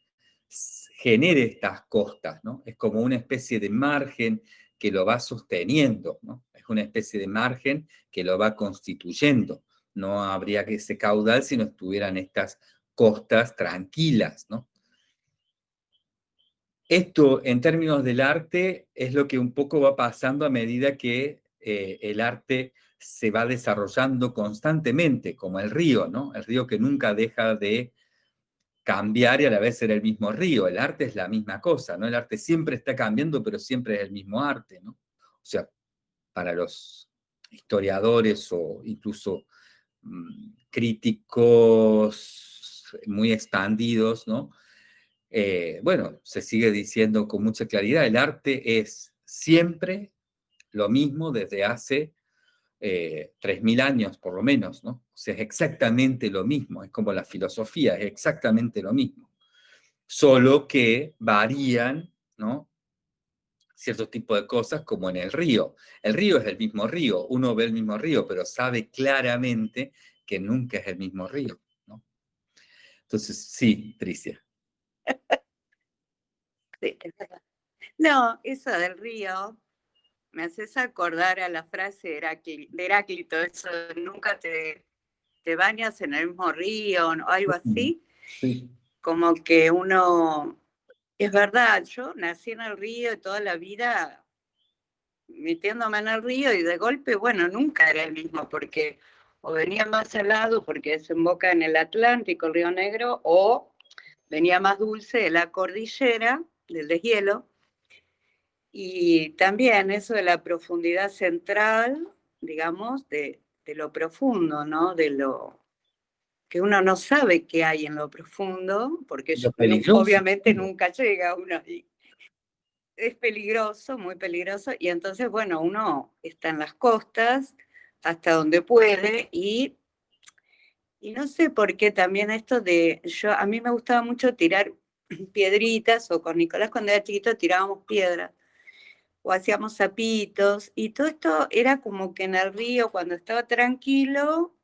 genere estas costas, ¿no? Es como una especie de margen que lo va sosteniendo, ¿no? Es una especie de margen que lo va constituyendo. No habría que ese caudal si no estuvieran estas costas tranquilas, ¿no? Esto, en términos del arte, es lo que un poco va pasando a medida que eh, el arte se va desarrollando constantemente, como el río, ¿no? El río que nunca deja de cambiar y a la vez ser el mismo río. El arte es la misma cosa, ¿no? El arte siempre está cambiando, pero siempre es el mismo arte, ¿no? O sea, para los historiadores o incluso mm, críticos muy expandidos, ¿no? Eh, bueno, se sigue diciendo con mucha claridad, el arte es siempre lo mismo desde hace eh, 3.000 años por lo menos, ¿no? O sea, es exactamente lo mismo, es como la filosofía, es exactamente lo mismo. Solo que varían, ¿no? Ciertos tipos de cosas como en el río. El río es el mismo río, uno ve el mismo río, pero sabe claramente que nunca es el mismo río. Entonces, sí, Tricia. Sí, no, eso del río me haces acordar a la frase de, Heráclito, eso nunca te, te, bañas en el mismo río o algo así. Como que uno, es verdad, yo nací en el río toda la vida metiéndome en el río y de golpe, bueno, nunca era el mismo porque o venía más salado porque desemboca en el Atlántico, el Río Negro, o venía más dulce de la cordillera, del deshielo, y también eso de la profundidad central, digamos, de, lo profundo, ¿no? De lo que uno no sabe qué hay en lo profundo, porque obviamente nunca llega uno ahí. Es peligroso, muy peligroso, y entonces, bueno, uno está en las costas hasta donde puede y, y no sé por qué también esto de, yo a mí me gustaba mucho tirar piedritas, o con Nicolás cuando era chiquito tirábamos piedras, o hacíamos zapitos, y todo esto era como que en el río cuando estaba tranquilo,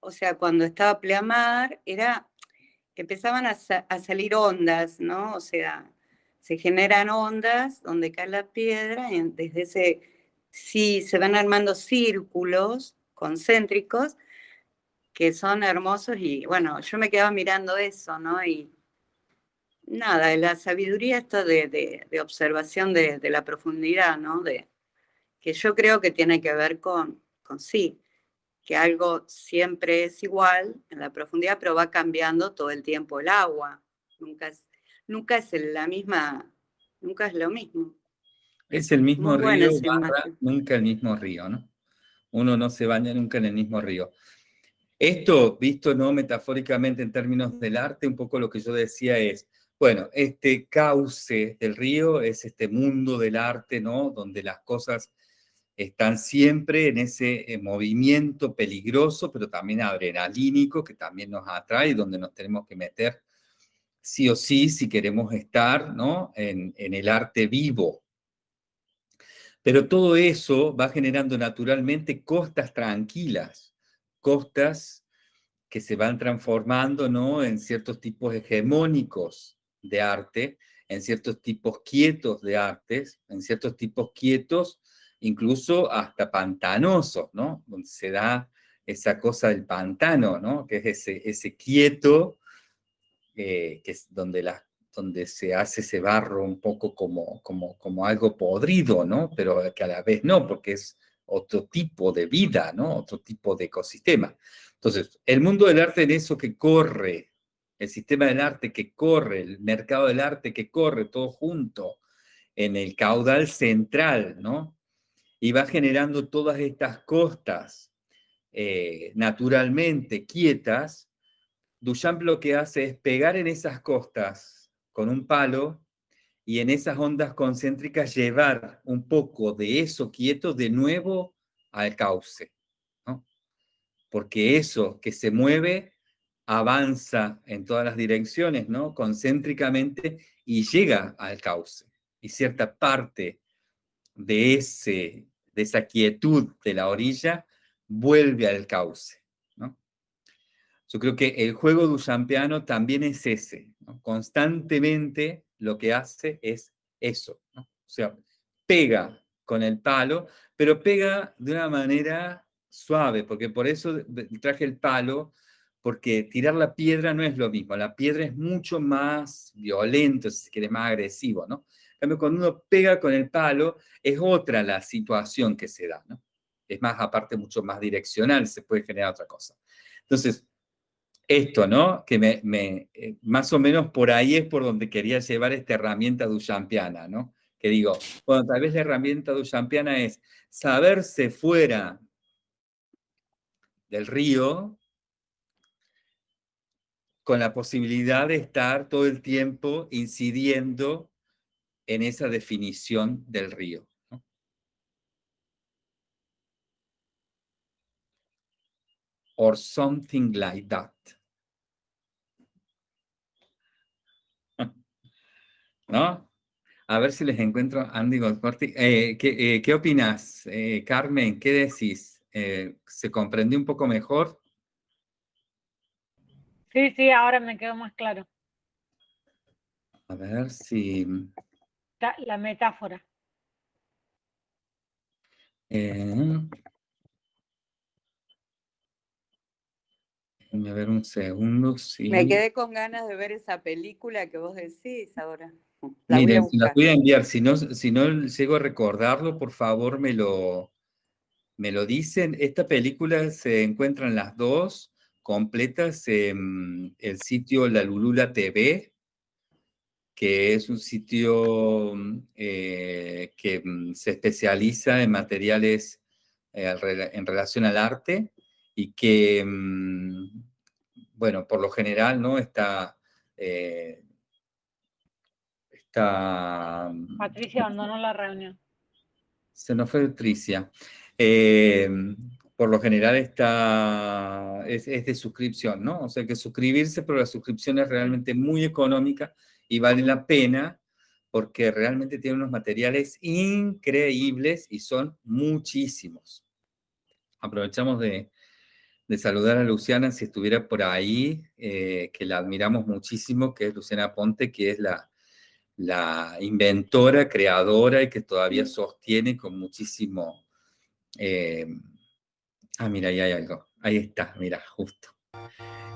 o sea, cuando estaba pleamar, era, empezaban a, a salir ondas, ¿no? O sea, se generan ondas donde cae la piedra, y desde ese, sí, se van armando círculos concéntricos que son hermosos y bueno, yo me quedaba mirando eso, ¿no? Y nada, la sabiduría esto de, observación de, la profundidad, ¿no? De, que yo creo que tiene que ver con, con sí, que algo siempre es igual en la profundidad, pero va cambiando todo el tiempo el agua. Nunca es, nunca es la misma, nunca es lo mismo. Es el mismo río, nunca el mismo río, ¿no? Uno no se baña nunca en el mismo río. Esto, visto no metafóricamente en términos del arte, un poco lo que yo decía es, bueno, este cauce del río es este mundo del arte, ¿no? Donde las cosas están siempre en ese eh, movimiento peligroso, pero también adrenalínico, que también nos atrae, donde nos tenemos que meter sí o sí si queremos estar ¿no? en, en el arte vivo. Pero todo eso va generando naturalmente costas tranquilas, costas que se van transformando ¿no? en ciertos tipos hegemónicos de arte, en ciertos tipos quietos de artes, en ciertos tipos quietos, incluso hasta pantanosos, ¿no? Donde se da esa cosa del pantano, ¿no? Que es ese, quieto eh, que es donde, la, donde se hace ese barro un poco como, como, como algo podrido, ¿no? Pero que a la vez no, porque es otro tipo de vida, ¿no? Otro tipo de ecosistema. Entonces, el mundo del arte en eso que corre, el sistema del arte que corre, el mercado del arte que corre, todo junto, en el caudal central, ¿no? Y va generando todas estas costas eh, naturalmente quietas, Duchamp lo que hace es pegar en esas costas con un palo y en esas ondas concéntricas llevar un poco de eso quieto de nuevo al cauce. Porque eso que se mueve avanza en todas las direcciones, ¿no? concéntricamente, y llega al cauce. Y cierta parte de, ese, de esa quietud de la orilla vuelve al cauce. Yo creo que el juego duchampiano también es ese. Constantemente lo que hace es eso. O sea, pega con el palo, pero pega de una manera suave, porque por eso traje el palo, porque tirar la piedra no es lo mismo. La piedra es mucho más violento, si quiere, más agresivo, ¿no? cuando uno pega con el palo, es otra la situación que se da. Es más, aparte, mucho más direccional, se puede generar otra cosa. Entonces, esto, ¿no? Que me, eh, más o menos por ahí es por donde quería llevar esta herramienta duchampiana, ¿no? Que digo, bueno, tal vez la herramienta duchampiana es saberse fuera del río con la posibilidad de estar todo el tiempo incidiendo en esa definición del río. Or something like that. ¿No? A ver si les encuentro Andy Goldcorti. Eh, ¿qué, eh, ¿qué, opinas, eh, Carmen? ¿Qué decís? ¿Se comprendió un poco mejor? Sí, sí, ahora me quedó más claro. A ver si... La metáfora. a ver un segundo. Sí. Me quedé con ganas de ver esa película que vos decís ahora. Miren, la voy a enviar. Si no, si no llego a recordarlo, por favor me lo, me lo dicen. Esta película se encuentran las dos completas en el sitio La Lulula TV, que es un sitio eh, que mm, se especializa en materiales eh, en relación al arte y que, mm, bueno, por lo general, ¿no? Está eh, Patricia abandonó la reunión. Se nos fue Patricia. Eh, por lo general está, es, es, de suscripción, ¿no? O sea que suscribirse, pero la suscripción es realmente muy económica y vale la pena porque realmente tiene unos materiales increíbles y son muchísimos. Aprovechamos de, de saludar a Luciana si estuviera por ahí, eh, que la admiramos muchísimo, que es Luciana Ponte, que es la, la inventora, creadora y que todavía sostiene con muchísimo... Eh, ah, mira, ahí hay algo. Ahí está, mira, justo.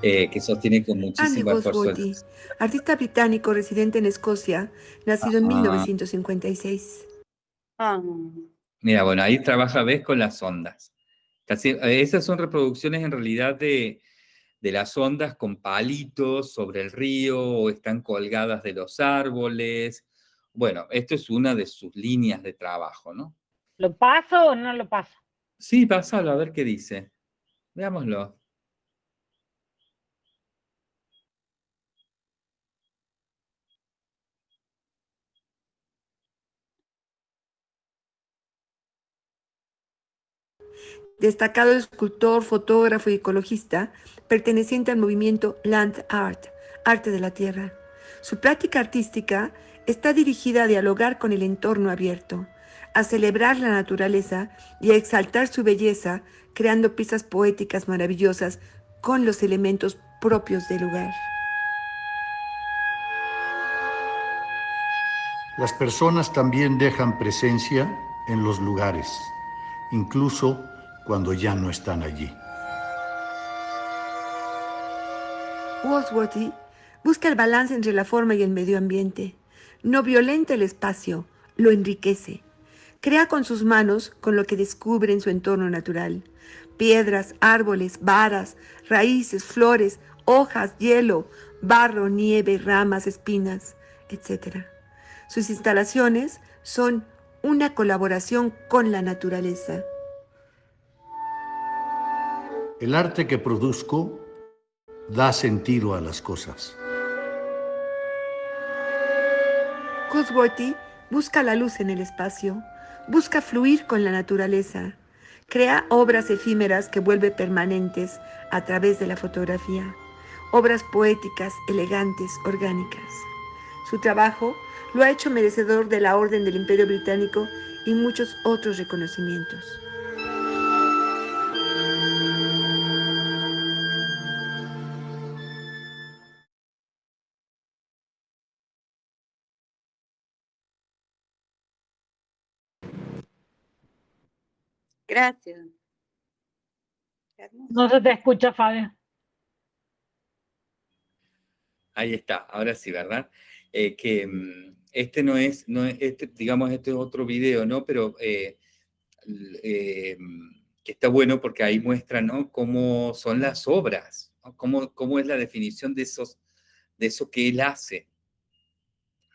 Eh, que sostiene con muchísimo Andy. Bosworthy, artista británico residente en Escocia, nacido en Ajá. 1956. Ah, Mira, bueno, ahí trabaja, ves, con las ondas. Casi, esas son reproducciones en realidad de, de las ondas con palitos sobre el río o están colgadas de los árboles. Bueno, esto es una de sus líneas de trabajo, ¿no? ¿Lo paso o no lo paso? Sí, pásalo a ver qué dice. Veámoslo. Destacado escultor, fotógrafo y ecologista, perteneciente al movimiento Land Art, arte de la tierra. Su práctica artística está dirigida a dialogar con el entorno abierto, a celebrar la naturaleza y a exaltar su belleza, creando piezas poéticas maravillosas con los elementos propios del lugar. Las personas también dejan presencia en los lugares, incluso cuando ya no están allí. Walsworthy busca el balance entre la forma y el medio ambiente. No violenta el espacio, lo enriquece. Crea con sus manos con lo que descubre en su entorno natural. Piedras, árboles, varas, raíces, flores, hojas, hielo, barro, nieve, ramas, espinas, etc. Sus instalaciones son una colaboración con la naturaleza. El arte que produzco da sentido a las cosas. Cosworthy busca la luz en el espacio, busca fluir con la naturaleza, crea obras efímeras que vuelve permanentes a través de la fotografía, obras poéticas, elegantes, orgánicas. Su trabajo lo ha hecho merecedor de la Orden del Imperio Británico y muchos otros reconocimientos. Gracias. No se te escucha, Fabio. Ahí está, ahora sí, ¿verdad? Eh, que mm, este no es, no es este, digamos, este es otro video, ¿no? Pero eh, eh, que está bueno porque ahí muestra, ¿no? Cómo son las obras, ¿no? Cómo, cómo es la definición de esos, de eso que él hace,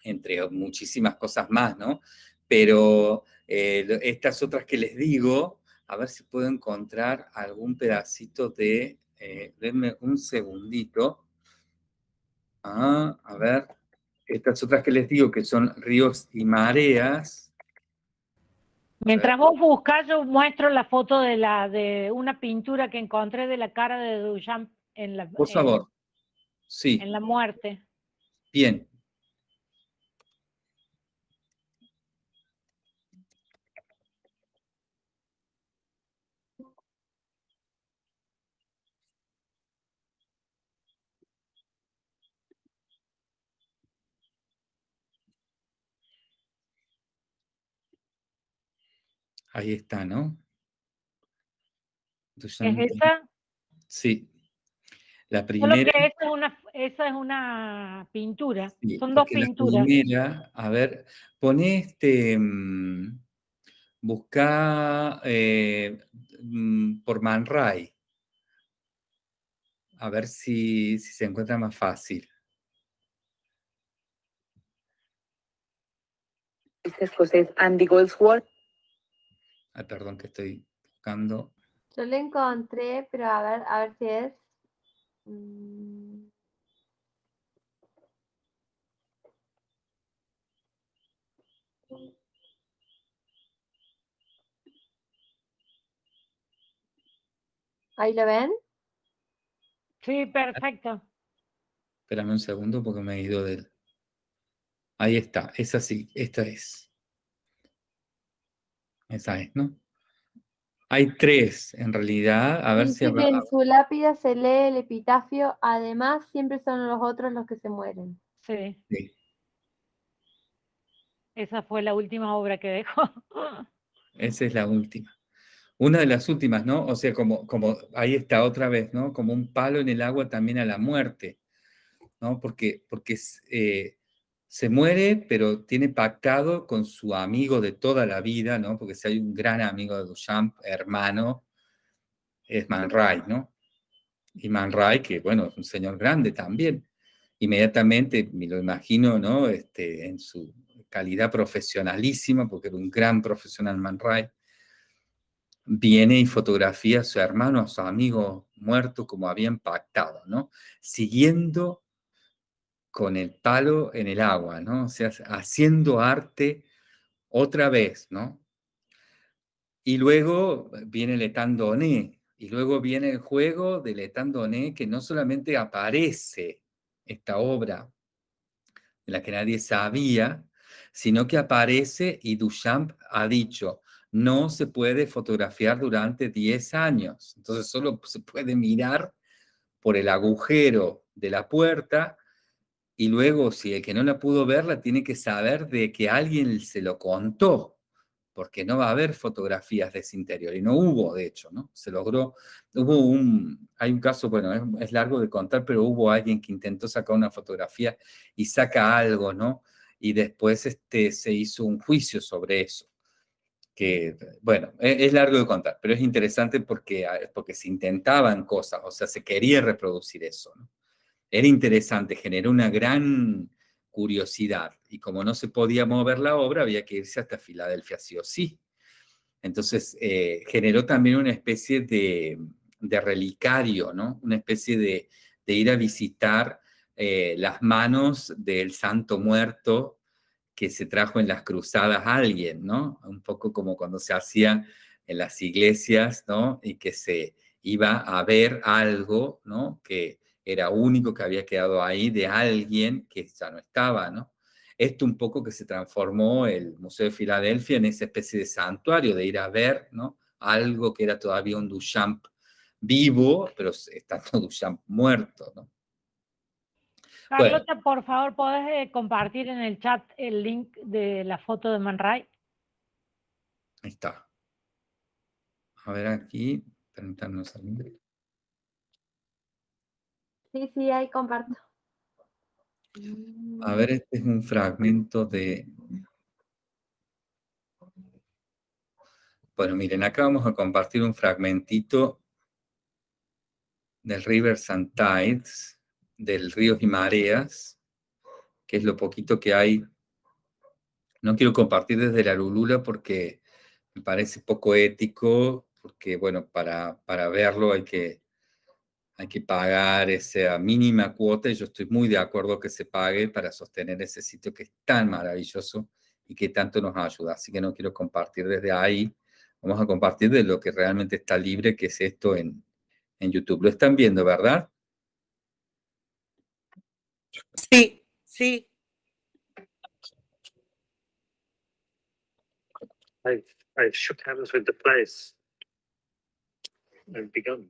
entre muchísimas cosas más, ¿no? Pero eh, estas otras que les digo, a ver si puedo encontrar algún pedacito de, eh, denme un segundito. Ah, a ver, estas otras que les digo que son ríos y mareas. Mientras vos buscás, yo muestro la foto de la de una pintura que encontré de la cara de Duchamp en la, Por en- favor. Sí, en la muerte. bien. Ahí está, ¿no? ¿Es esa? Sí. La Solo primera. que esa es una, esa es una pintura. Sí, Son dos porque la pinturas. primera, a ver, pone este, mm, busca eh, mm, por Man Ray. A ver si, si se encuentra más fácil. Este escocés Andy Goldsworth. Ay, perdón que estoy buscando. Yo lo encontré, pero a ver, a ver si es. mm, ¿Ahí lo ven? Sí, perfecto. Espérame un segundo porque me he ido del... Ahí está, esa sí, esta es. Esa es, ¿no? Hay tres, en realidad. A ver si... En su lápida se lee el epitafio, además siempre son los otros los que se mueren. Sí, Sí. esa fue la última obra que dejó. Esa es la última. Una de las últimas, ¿no? O sea, como, como ahí está otra vez, ¿no? Como un palo en el agua también a la muerte, ¿no? Porque, porque es, eh, se muere, pero tiene pactado con su amigo de toda la vida, ¿no? Porque si hay un gran amigo de Duchamp, hermano, es Man Ray, ¿no? Y Man Ray, que bueno, es un señor grande también. Inmediatamente me lo imagino, ¿no? Este, en su calidad profesionalísima, porque era un gran profesional Man Ray, viene y fotografía a su hermano, a su amigo muerto, como habían pactado, ¿no? Siguiendo con el palo en el agua, ¿no? O sea, haciendo arte otra vez, ¿no? Y luego viene Letandoné, y luego viene el juego de Letandoné, que no solamente aparece esta obra de la que nadie sabía, sino que aparece y Duchamp ha dicho, no se puede fotografiar durante 10 años. Entonces solo se puede mirar por el agujero de la puerta y luego si el que no la pudo ver la tiene que saber de que alguien se lo contó, porque no va a haber fotografías de ese interior. Y no hubo, de hecho, ¿no? Se logró, hubo un, hay un caso, bueno, es, largo de contar, pero hubo alguien que intentó sacar una fotografía y saca algo, ¿no? Y después este, se hizo un juicio sobre eso que, bueno, es, es, largo de contar, pero es interesante porque, porque se intentaban cosas, o sea, se quería reproducir eso. ¿no? Era interesante, generó una gran curiosidad, y como no se podía mover la obra, había que irse hasta Filadelfia sí o sí. Entonces, eh, generó también una especie de, de relicario, ¿no? Una especie de, de ir a visitar eh, las manos del santo muerto que se trajo en las cruzadas a alguien, ¿no? Un poco como cuando se hacía en las iglesias, ¿no? Y que se iba a ver algo, ¿no? Que era único que había quedado ahí de alguien que ya no estaba, ¿no? Esto un poco que se transformó el Museo de Filadelfia en esa especie de santuario, de ir a ver, ¿no? Algo que era todavía un Duchamp vivo, pero estando Duchamp muerto, ¿no? Carlota, bueno. por favor, ¿podés eh, compartir en el chat el link de la foto de Man Ray? Ahí está. A ver aquí, permítanos salir. Sí, sí, ahí comparto. A ver, este es un fragmento de... Bueno, miren, acá vamos a compartir un fragmentito del Rivers and Tides, del Ríos y Mareas, que es lo poquito que hay. No quiero compartir desde la Lulula porque me parece poco ético, porque, bueno, para, para verlo hay que, hay que pagar esa mínima cuota y yo estoy muy de acuerdo que se pague para sostener ese sitio que es tan maravilloso y que tanto nos ayuda. Así que no quiero compartir desde ahí. Vamos a compartir de lo que realmente está libre, que es esto en, en YouTube. Lo están viendo, ¿verdad? Sí, sí. I've, I've shook hands with the place and begun.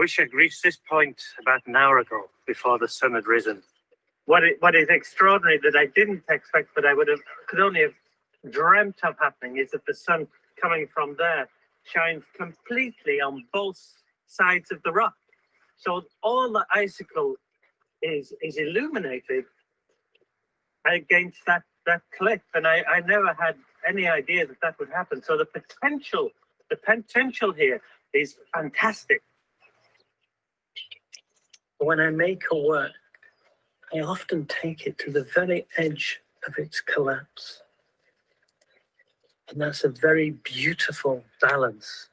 wish I'd reached this point about an hour ago before the sun had risen. What, it, what is extraordinary that I didn't expect, but I would have could only have dreamt of happening, is that the sun coming from there shines completely on both sides of the rock. So all the icicle is is illuminated against that that cliff, and I, I never had any idea that that would happen. So the potential, the potential here is fantastic. When I make a work, I often take it to the very edge of its collapse. And that's a very beautiful balance.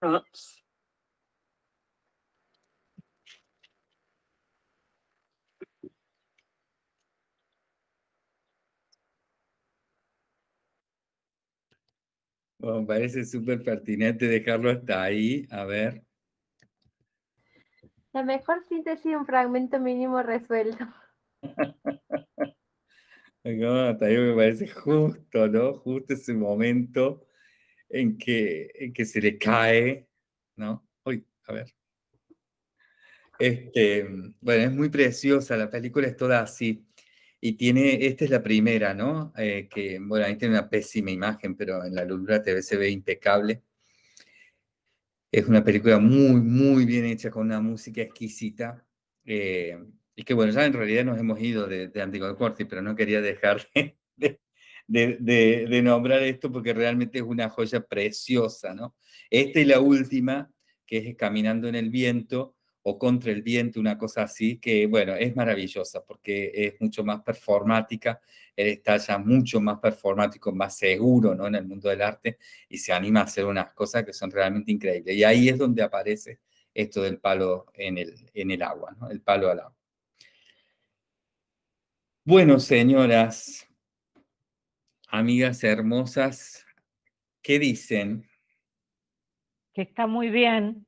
Perhaps Bueno, parece súper pertinente dejarlo hasta ahí. A ver. La mejor síntesis, un fragmento mínimo resuelto. No, hasta ahí me parece justo, ¿no? Justo ese momento en que, en que se le cae, ¿no? Uy, a ver. Este, bueno, es muy preciosa, la película es toda así. Y tiene, esta es la primera, ¿no? Eh, que, bueno, ahí tiene una pésima imagen, pero en la Lulura TV se ve impecable. Es una película muy, muy bien hecha, con una música exquisita. eh, y que, bueno, ya en realidad nos hemos ido de, de Corti, pero no quería dejar de, de, de- de nombrar esto porque realmente es una joya preciosa, ¿no? Esta y la última, que es Caminando en el Viento, o Contra el Viento, una cosa así, que bueno, es maravillosa porque es mucho más performática, él está ya mucho más performático, más seguro ¿no? en el mundo del arte y se anima a hacer unas cosas que son realmente increíbles. Y ahí es donde aparece esto del palo en el, en el agua, ¿no? el palo al agua. Bueno, señoras, amigas hermosas, ¿qué dicen? Que está muy bien,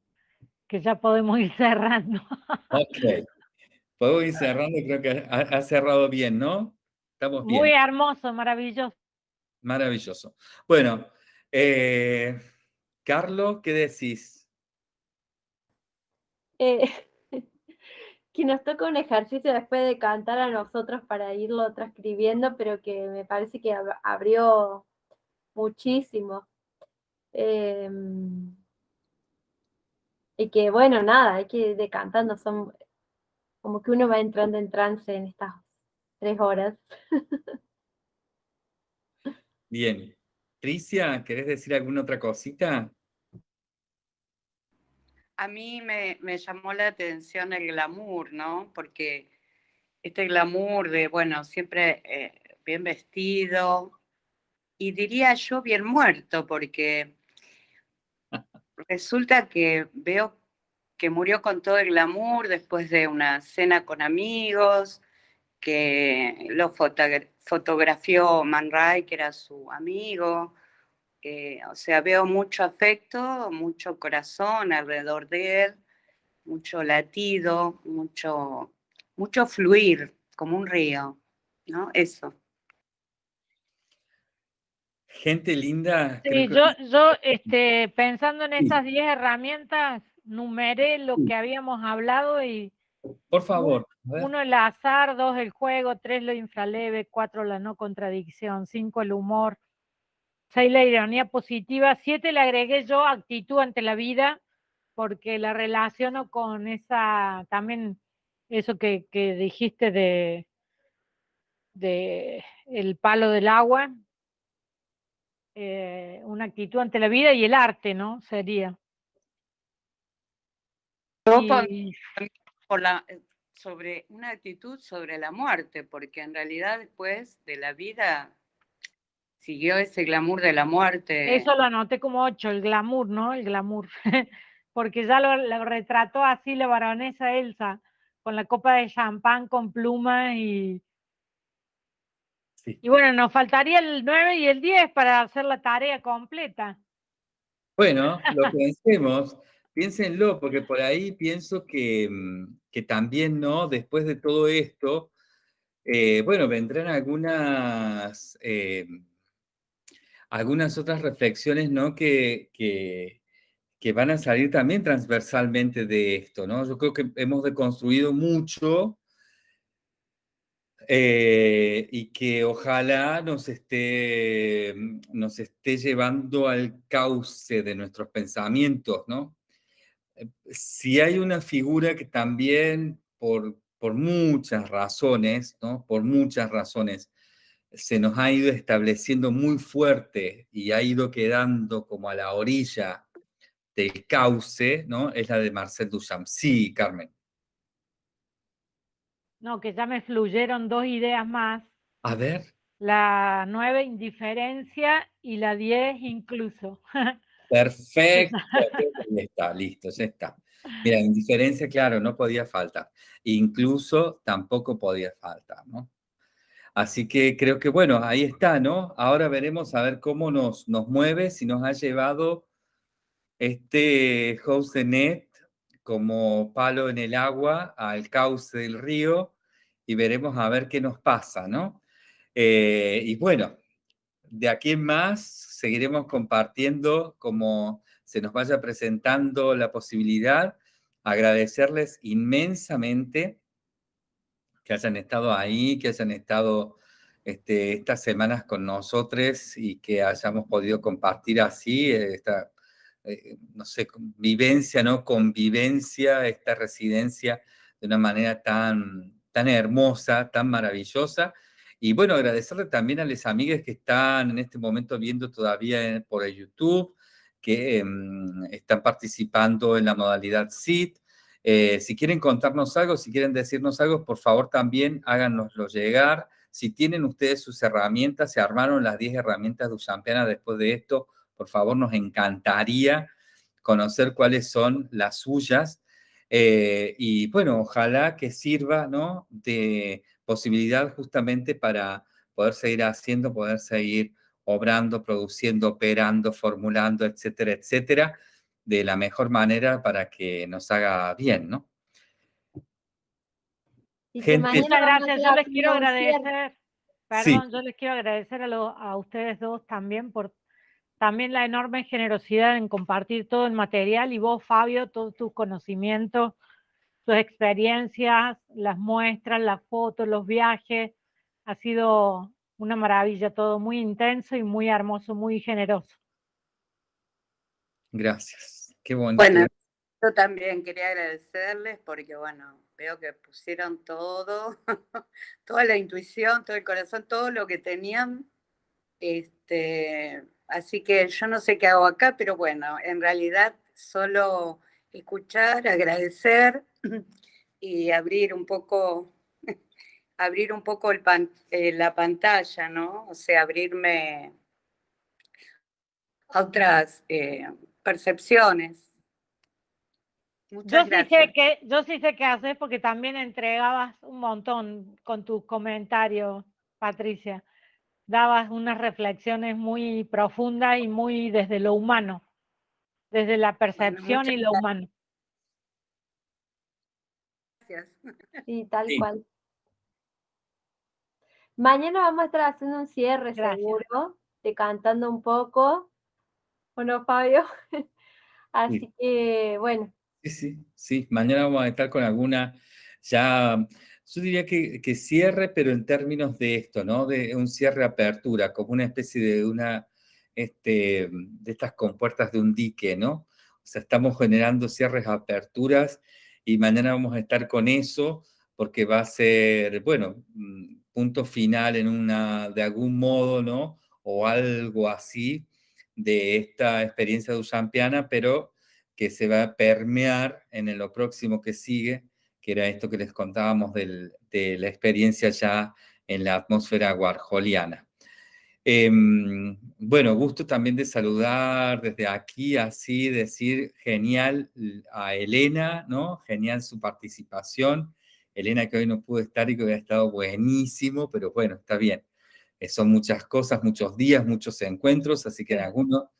que ya podemos ir cerrando. Ok. Puedo ir cerrando, creo que ha, ha cerrado bien, ¿no? Estamos bien. Muy hermoso, maravilloso. Maravilloso. Bueno, eh, Carlos, ¿qué decís? Eh, que nos toca un ejercicio después de cantar a nosotros para irlo transcribiendo, pero que me parece que ab- abrió muchísimo. Em, y que bueno, nada, hay que ir decantando, son como que uno va entrando en trance en estas tres horas. Bien. Tricia, ¿querés decir alguna otra cosita? A mí me, me llamó la atención el glamour, ¿no? Porque este glamour de, bueno, siempre eh, bien vestido y diría yo bien muerto, porque resulta que veo que murió con todo el glamour después de una cena con amigos, que lo fotogra- fotografió Man Ray, que era su amigo. eh, o sea, veo mucho afecto, mucho corazón alrededor de él, mucho latido, mucho, mucho fluir, como un río, ¿no? Eso. Gente linda. Sí, que- yo, yo este, pensando en Sí. estas 10 herramientas, numeré lo Sí. que habíamos hablado y Por favor. uno el azar, dos el juego, tres lo infraleve, cuatro la no contradicción, cinco el humor, seis la ironía positiva, siete le agregué yo actitud ante la vida, porque la relaciono con esa, también eso que, que dijiste de, de el palo del agua, eh, una actitud ante la vida y el arte, ¿no? Sería. Yo Y- por la, eh, sobre una actitud sobre la muerte, porque en realidad después de la vida siguió ese glamour de la muerte. Eso lo anoté como ocho, el glamour, ¿no? El glamour. Porque ya lo, lo retrató así la baronesa Elsa, con la copa de champán, con plumas y... Sí. Y bueno, nos faltaría el 9 y el 10 para hacer la tarea completa. Bueno, lo pensemos, piénsenlo, porque por ahí pienso que, mm, que también, ¿no? Después de todo esto, eh, bueno, vendrán algunas, eh, algunas otras reflexiones, ¿no? Que, que, que, van a salir también transversalmente de esto, ¿no? Yo creo que hemos deconstruido mucho eh, y que ojalá nos esté, nos esté llevando al cauce de nuestros pensamientos, ¿no? Si hay una figura que también por por muchas razones, ¿no? Por muchas razones, se nos ha ido estableciendo muy fuerte y ha ido quedando como a la orilla del cauce, ¿no? Es la de Marcel Duchamp. Sí, Carmen. No, que ya me fluyeron dos ideas más. A ver. La nueve indiferencia y la diez incluso. Perfecto. ya está, listo, ya está. Mira, indiferencia, claro, no podía faltar. Incluso tampoco podía faltar, ¿no? Así que creo que, bueno, ahí está, ¿no? Ahora veremos a ver cómo nos, nos mueve, si nos ha llevado este house de net como palo en el agua al cauce del río y veremos a ver qué nos pasa, ¿no? Eh, y bueno, de aquí en más seguiremos compartiendo como se nos vaya presentando la posibilidad, agradecerles inmensamente que hayan estado ahí, que hayan estado este, estas semanas con nosotros y que hayamos podido compartir así esta, eh, no sé, vivencia, ¿no? Convivencia, esta residencia de una manera tan, tan hermosa, tan maravillosa. Y bueno, agradecerle también a las amigas que están en este momento viendo todavía por el YouTube, que em, están participando en la modalidad SIT. Eh, si quieren contarnos algo, si quieren decirnos algo, por favor también háganoslo llegar. Si tienen ustedes sus herramientas, se armaron las 10 herramientas de Usampiana después de esto, por favor nos encantaría conocer cuáles son las suyas. Eh, y bueno, ojalá que sirva ¿no? de posibilidad justamente para poder seguir haciendo, poder seguir obrando, produciendo, operando, formulando, etcétera, etcétera, de la mejor manera para que nos haga bien, ¿no? Gente, muchas gracias. Yo les quiero agradecer, perdón, yo les quiero agradecer a, a ustedes dos también por también la enorme generosidad en compartir todo el material y vos, Fabio, todos tus conocimientos, tus experiencias, las muestras, las fotos, los viajes. Ha sido una maravilla, todo muy intenso y muy hermoso, muy generoso. Gracias, qué bonito. Bueno, yo también quería agradecerles porque, bueno, veo que pusieron todo, toda la intuición, todo el corazón, todo lo que tenían. Este, así que yo no sé qué hago acá, pero bueno, en realidad solo escuchar, agradecer y abrir un poco abrir un poco el eh, la pantalla, ¿no? O sea, abrirme a otras eh, percepciones. Muchas yo, Sí sé que, yo sí sé qué haces porque también entregabas un montón con tus comentarios, Patricia. Dabas unas reflexiones muy profundas y muy desde lo humano, desde la percepción y lo humano. Gracias. Sí, tal cual. Mañana vamos a estar haciendo un cierre seguro, de cantando un poco. ¿O no, Fabio? Así que, bueno. Sí, sí, sí. Mañana vamos a estar con alguna, ya, yo diría que, que cierre, pero en términos de esto, ¿no? De un cierre apertura, como una especie de una, este, de estas compuertas de un dique, ¿no? O sea, estamos generando cierres aperturas y mañana vamos a estar con eso porque va a ser, bueno, mm, punto final en una, de algún modo, ¿no? O algo así de esta experiencia de Usampiana, pero que se va a permear en lo próximo que sigue, que era esto que les contábamos de la experiencia ya en la atmósfera guarjoliana. Em, bueno, gusto también de saludar desde aquí, así decir genial a Elena, ¿no? Genial su participación. Elena que hoy no pudo estar y que hubiera estado buenísimo, pero bueno, está bien. Eh, son muchas cosas, muchos días, muchos encuentros, así que en alguno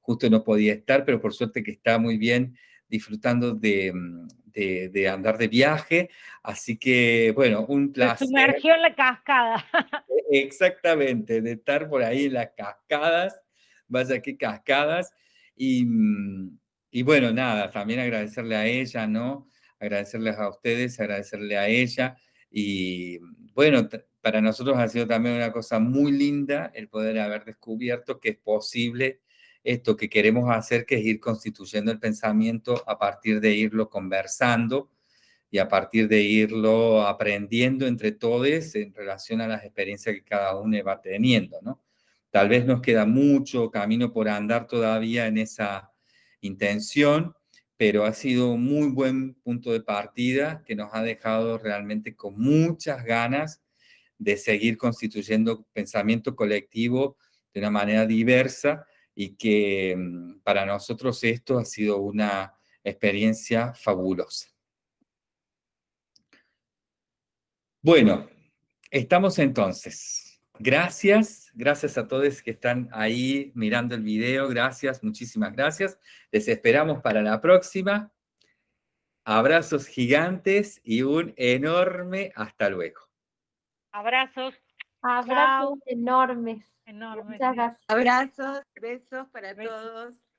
justo no podía estar, pero por suerte que está muy bien disfrutando de, mm, de, de andar de viaje. Así que, bueno, un placer. sumergió en la cascada. Exactamente, de estar por ahí en las cascadas, vaya qué cascadas. Y, mm, y bueno, nada, también agradecerle a ella, ¿no? Agradecerles a ustedes, agradecerle a ella. Y bueno, t- para nosotros ha sido también una cosa muy linda el poder haber descubierto que es posible esto que queremos hacer, que es ir constituyendo el pensamiento a partir de irlo conversando y a partir de irlo aprendiendo entre todos en relación a las experiencias que cada uno va teniendo, ¿no? Tal vez nos queda mucho camino por andar todavía en esa intención, pero ha sido muy buen punto de partida que nos ha dejado realmente con muchas ganas de seguir constituyendo pensamiento colectivo de una manera diversa y que mm, para nosotros esto ha sido una experiencia fabulosa. Bueno, estamos entonces. Gracias, gracias a todos que están ahí mirando el video. Gracias, muchísimas gracias. Les esperamos para la próxima. Abrazos gigantes y un enorme hasta luego. Abrazos Abrazos enormes. enormes. Muchas gracias. Abrazos, besos para Besos. todos.